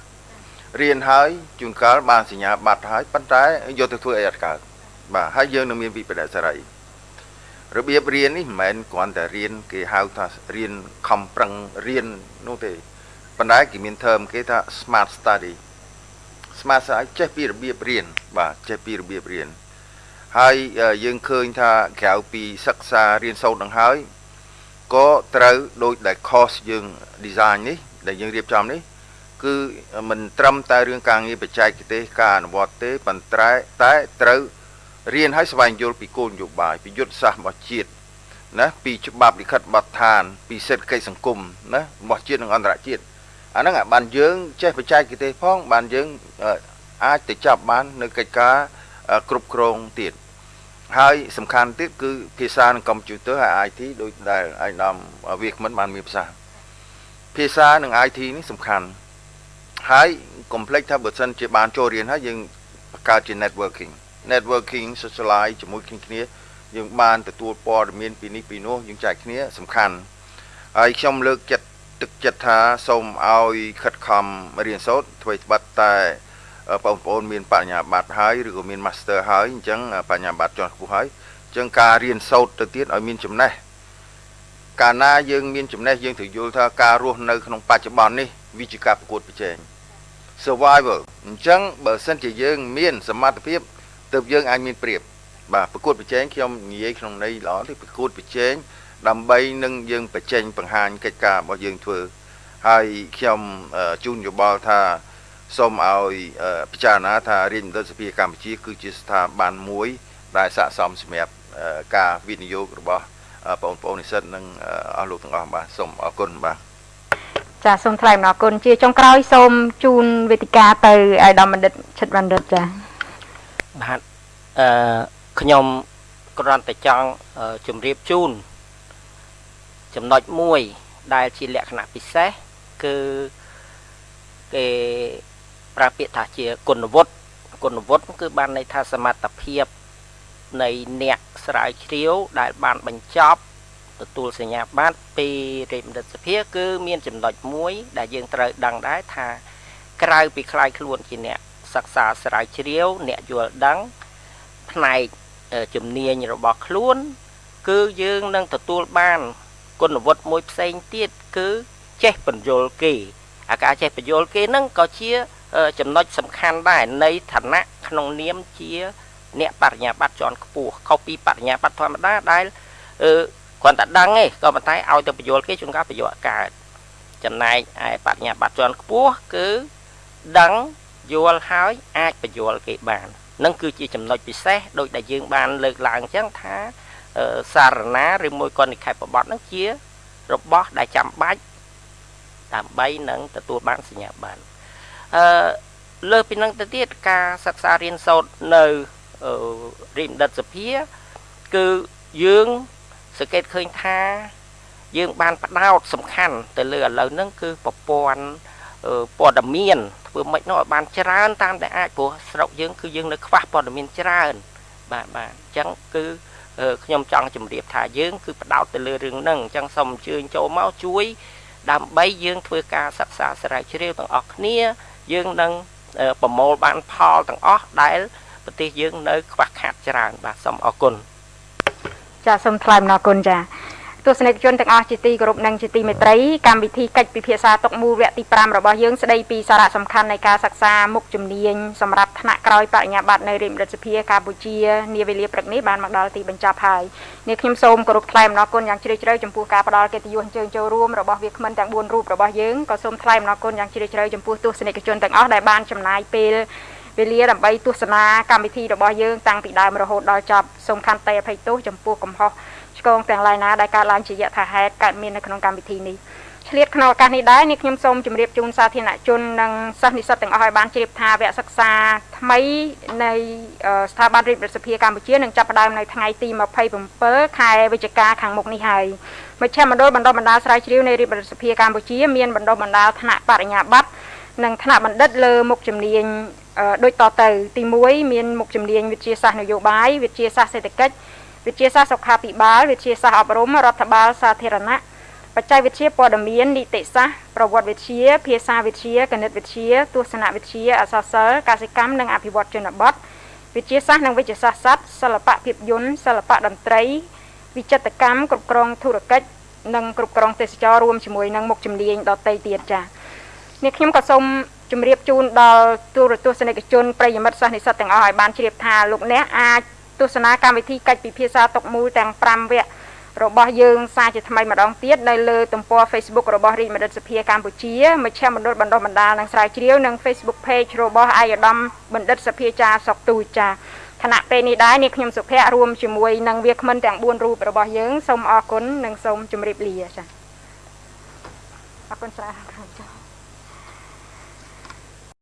រៀនហើយជួនកាលបានសញ្ញាបត្រហើយប៉ុន្តែយកទៅធ្វើអីអត់កើតបាទហើយយើងនឹងមានវិបត្តិសេរីរបៀបរៀននេះមិនមែនគ្រាន់តែរៀនគេហៅថារៀនខំប្រឹងរៀននោះទេប៉ុន្តែគេមាន term គេថា smart study smart study ចេះពីរបៀបរៀនបាទចេះពីរបៀបរៀនហើយយើងឃើញថាក្រៅពីសិក្សារៀនសូត្រនឹងហើយក៏ត្រូវដូចដែល course យើង design នេះដែលយើងរៀបចំនេះ គឺមិនត្រឹមតែរឿងការងារបច្ចេកទេសការអនុវត្តទេប៉ុន្តែតែត្រូវរៀនឲ្យស្វែងយល់ពីគោលនយោបាយពីយុទ្ធសាស្ត្ររបស់ជាតិណាពីច្បាប់លិខិតបទដ្ឋាន ពីសេដ្ឋកិច្ចសង្គមណារបស់ជាតិនិងអន្តរជាតិអាហ្នឹងអាបានយើងចេះបច្ចេកទេសផងបានយើងអាចទៅចាប់បាននៅកិច្ចការគ្រប់គ្រងទៀតហើយសំខាន់ទៀតគឺភាសានិងកុំព្យូទ័រហើយ IT ដូចដែលឯកឧត្តមវាគ្មិនបានមានភាសាភាសានិង IT នេះសំខាន់ ហើយកុំភ្លេចថាបើសិនជាបានចូលរៀនហើយយើងបង្កើតជា networking networking socialize ជាមួយគ្នាគ្នាយើងបានទទួលព័ត៌មានពីនេះពីនោះយើងចែកគ្នាសំខាន់ហើយខ្ញុំលើកចិត្តទឹកចិត្តថាសូមឲ្យខិតខំរៀនសូត្រធ្វើត្បិតតែបងប្អូនមានបញ្ញាបត្រហើយឬក៏មាន master ហើយអញ្ចឹងបញ្ញាបត្រជាន់ខ្ពស់ហើយអញ្ចឹងការរៀនសូត្រទៅទៀតឲ្យមានចំណេះកាលណាយើងមានចំណេះយើងត្រូវយល់ថាការរស់នៅក្នុងបច្ចុប្បន្ននេះវាជាការប្រកួតប្រជែង survival អញ្ចឹងបើសិនជាយើង មាន សមត្ថភាពទើបយើងអាចមានព្រៀបបាទប្រកួតប្រជែងខ្ញុំនិយាយក្នុងន័យល្អទេប្រកួតប្រជែងដើម្បីនឹងយើងបញ្ចេញបង្ហាញកិច្ចការរបស់យើងធ្វើហើយខ្ញុំជូនយោបល់ថាសូមឲ្យពិចារណាថារាជមន្ត្រីសភាកម្ពុជា គឺជាស្ថាប័នមួយ ដែលស័ក្តិសមសម្រាប់ការវិនិយោគរបស់បងប្អូននិស្សិតនិងអស់លោកទាំងអស់បាទសូមអរគុណបាទ ចាសូមថ្លែងអំណរគុណជាចុងក្រោយសូមជូនវេទិកាទៅអាយដាមបណ្ឌិតឈិតបណ្ឌិតចាបាទអឺខ្ញុំគ្រាន់តែចង់ជម្រាបជូនចំណុចមួយដែលជាលក្ខណៈពិសេសគឺគេប្រើពាក្យថាជាគុណវុឌ្ឍគុណវុឌ្ឍគឺបានន័យថាសមត្ថភាពនៃអ្នកស្រាវជ្រាវដែលបានបញ្ចប់ ទទួលសញ្ញាបត្រពីរាជបណ្ឌិតសភាគឺមានចំណុចមួយ ដែលយើងត្រូវដឹងដែរថាក្រៅពីខ្លាយខ្លួនជាអ្នកសិក្សាស្រាវជ្រាវអ្នកយល់ដឹងផ្នែកជំនាញរបស់ខ្លួន គឺយើងនឹងទទួលបានគុណវុឌ្ឍមួយផ្សេងទៀតគឺចេះបញ្យលគេអាការចេះបញ្យលគេនឹងក៏ជាចំណុចសំខាន់ដែរនៃឋានៈក្នុងនាមជា អ្នកបរិញ្ញាបត្រជាន់ខ្ពស់ខុសពីបរិញ្ញាបត្រធម្មតាដែលអឺ គ្រាន់តែដឹងទេក៏ប៉ុន្តែឲ្យទៅបញ្យល់គេជួនកាលប្រយោជន៍កើតចំណែកឯបរិញ្ញាបត្រជាន់ខ្ពស់គឺដឹងយល់ហើយអាចបញ្យល់គេបាននឹងគឺជាចំណុចពិសេសដោយដែលយើងបានលើកឡើងអញ្ចឹងថាសារណាឬមួយក៏និក្ខេបបទហ្នឹងជារបស់ដែលចាំបាច់ដើម្បីនឹងទទួលបានសញ្ញាបត្រអឺលើពីនឹងទៅទៀតការសិក្សារៀនសូត្រនៅរិមដិតសភាគឺយើង សង្កេតឃើញថា យើងបានផ្ដោតសំខាន់ទៅលើឥឡូវហ្នឹងគឺប្រព័ន្ធព័ត៌មានធ្វើម៉េចនោះឲ្យបានច្រើនតាមតែអាចព្រោះស្រុកយើងគឺយើងនៅខ្វះព័ត៌មានច្រើន បាទបាទអញ្ចឹងគឺខ្ញុំចង់ជម្រាបថាយើងគឺផ្ដោតទៅលើរឿងហ្នឹងអញ្ចឹងសូមអញ្ជើញចូលមកជួយ ដើម្បីយើងធ្វើការសិក្សាស្រាវជ្រាវទាំងអស់គ្នា យើងនឹងប្រមូលបានផលទាំងអស់ដែលប្រទេសយើងនៅខ្វះខាតច្រើនបាទសូមអរគុណ ចាសូមថ្លែងអំណរគុណចាទស្សនិកជនទាំងអស់ជាទីគោរពនិងជាទីមេត្រីកម្មវិធីកិច្ចពិភាក្សាតុកមូលវគ្គទី5របស់យើងស្ដីពីសារៈសំខាន់នៃការសិក្សាមុខជំនាញសម្រាប់ថ្នាក់ក្រោយបរិញ្ញាបត្រនៅរាជរដ្ឋសភាកម្ពុជានាវេលាព្រឹកនេះបានមកដល់ទីបញ្ចប់ហើយនេះខ្ញុំសូមគោរពថ្លែងអំណរគុណយ៉ាងជ្រាលជ្រៅចំពោះការផ្ដល់កិត្តិយសអញ្ជើញចូលរួមរបស់វាគ្មិនទាំង4រូបរបស់យើងក៏សូមថ្លែងអំណរគុណយ៉ាងជ្រាលជ្រៅចំពោះទស្សនិកជនទាំងអស់ដែលបានចំណាយពេល វេលាដើម្បីទស្សនាកម្មវិធីរបស់យើងតាំងពីដើមរហូតដល់ចប់សូមខន្តីអភ័យទោសចំពោះកំហុសឆ្គងទាំងឡាយណាដែលកើតឡើងជាយថាហេតុកើតមាននៅក្នុងកម្មវិធីនេះឆ្លៀតក្នុងឱកាសនេះដែរនេះខ្ញុំសូមជម្រាបជូនសាធារណជននិងសិស្សនិស្សិតទាំងអស់ឲ្យបានជ្រាបថាវគ្គសិក្សាថ្មីនៃស្ថាប័នរាជរដ្ឋសភាកម្ពុជានឹងចាប់ផ្ដើមនៅថ្ងៃទី27ខែវិច្ឆិកាខាងមុខនេះហើយមជ្ឈមណ្ឌលបណ្ដុះបណ្ដាលស្រាវជ្រាវនៃរាជរដ្ឋសភាកម្ពុជាមានបណ្ដុះបណ្ដាលថ្នាក់បរិញ្ញាបត្រ និងថ្នាក់បណ្ឌិតលើមុខជំនាញដូចតទៅ ទី1មានមុខជំនាញវិទ្យាសាស្ត្រនយោបាយវិទ្យាសាស្ត្រសេដ្ឋកិច្ចវិទ្យាសាស្ត្រសុខាភិបាលវិទ្យាសាស្ត្រអប់រំរដ្ឋបាលសាធារណៈបច្ចេកវិទ្យាព័ត៌មាននីតិសាស្ត្រប្រវត្តិវិទ្យាភាសាវិទ្យាគណិតវិទ្យាទស្សនវិទ្យាអក្សរសិល្ប៍កសិកម្មនិងអភិវឌ្ឍជនបទវិទ្យាសាស្ត្រនិងវិទ្យាសាស្ត្រសត្វសិល្បៈភាពយន្តសិល្បៈតន្ត្រី វិចិត្រកម្មគ្រប់គ្រងធុរកិច្ចនិងគ្រប់គ្រងទេសចររួមជាមួយនឹងមុខជំនាញដទៃទៀតចា៎ នេះខ្ញុំក៏សូមជម្រាបជូនដល់ទូរទស្សនិកជនប្រិយមិត្តសិស្សនិស្សិតទាំងអស់ឲ្យបានជ្រាបថាលោកអ្នកអាចទស្សនាកម្មវិធីកិច្ចពិភាក្សាតុកមូលទាំង5វគ្គរបស់យើងសារជាថ្មីម្ដងទៀតនៅលើទំព័រ Facebook របស់រាជបណ្ឌិតសភាកម្ពុជាមជ្ឈមណ្ឌលបណ្ដុះបណ្ដាលនិងស្រាវជ្រាវនិង Facebook Page របស់អាយដាមបណ្ឌិតសភាចាសុកទូចាខណៈពេលនេះដែរនេះខ្ញុំសុភ័ក្ររួមជាមួយនឹងវាគ្មិនទាំង4រូបរបស់យើងសូមអរគុណនិងសូមជម្រាបលាចាអរគុណច្រើន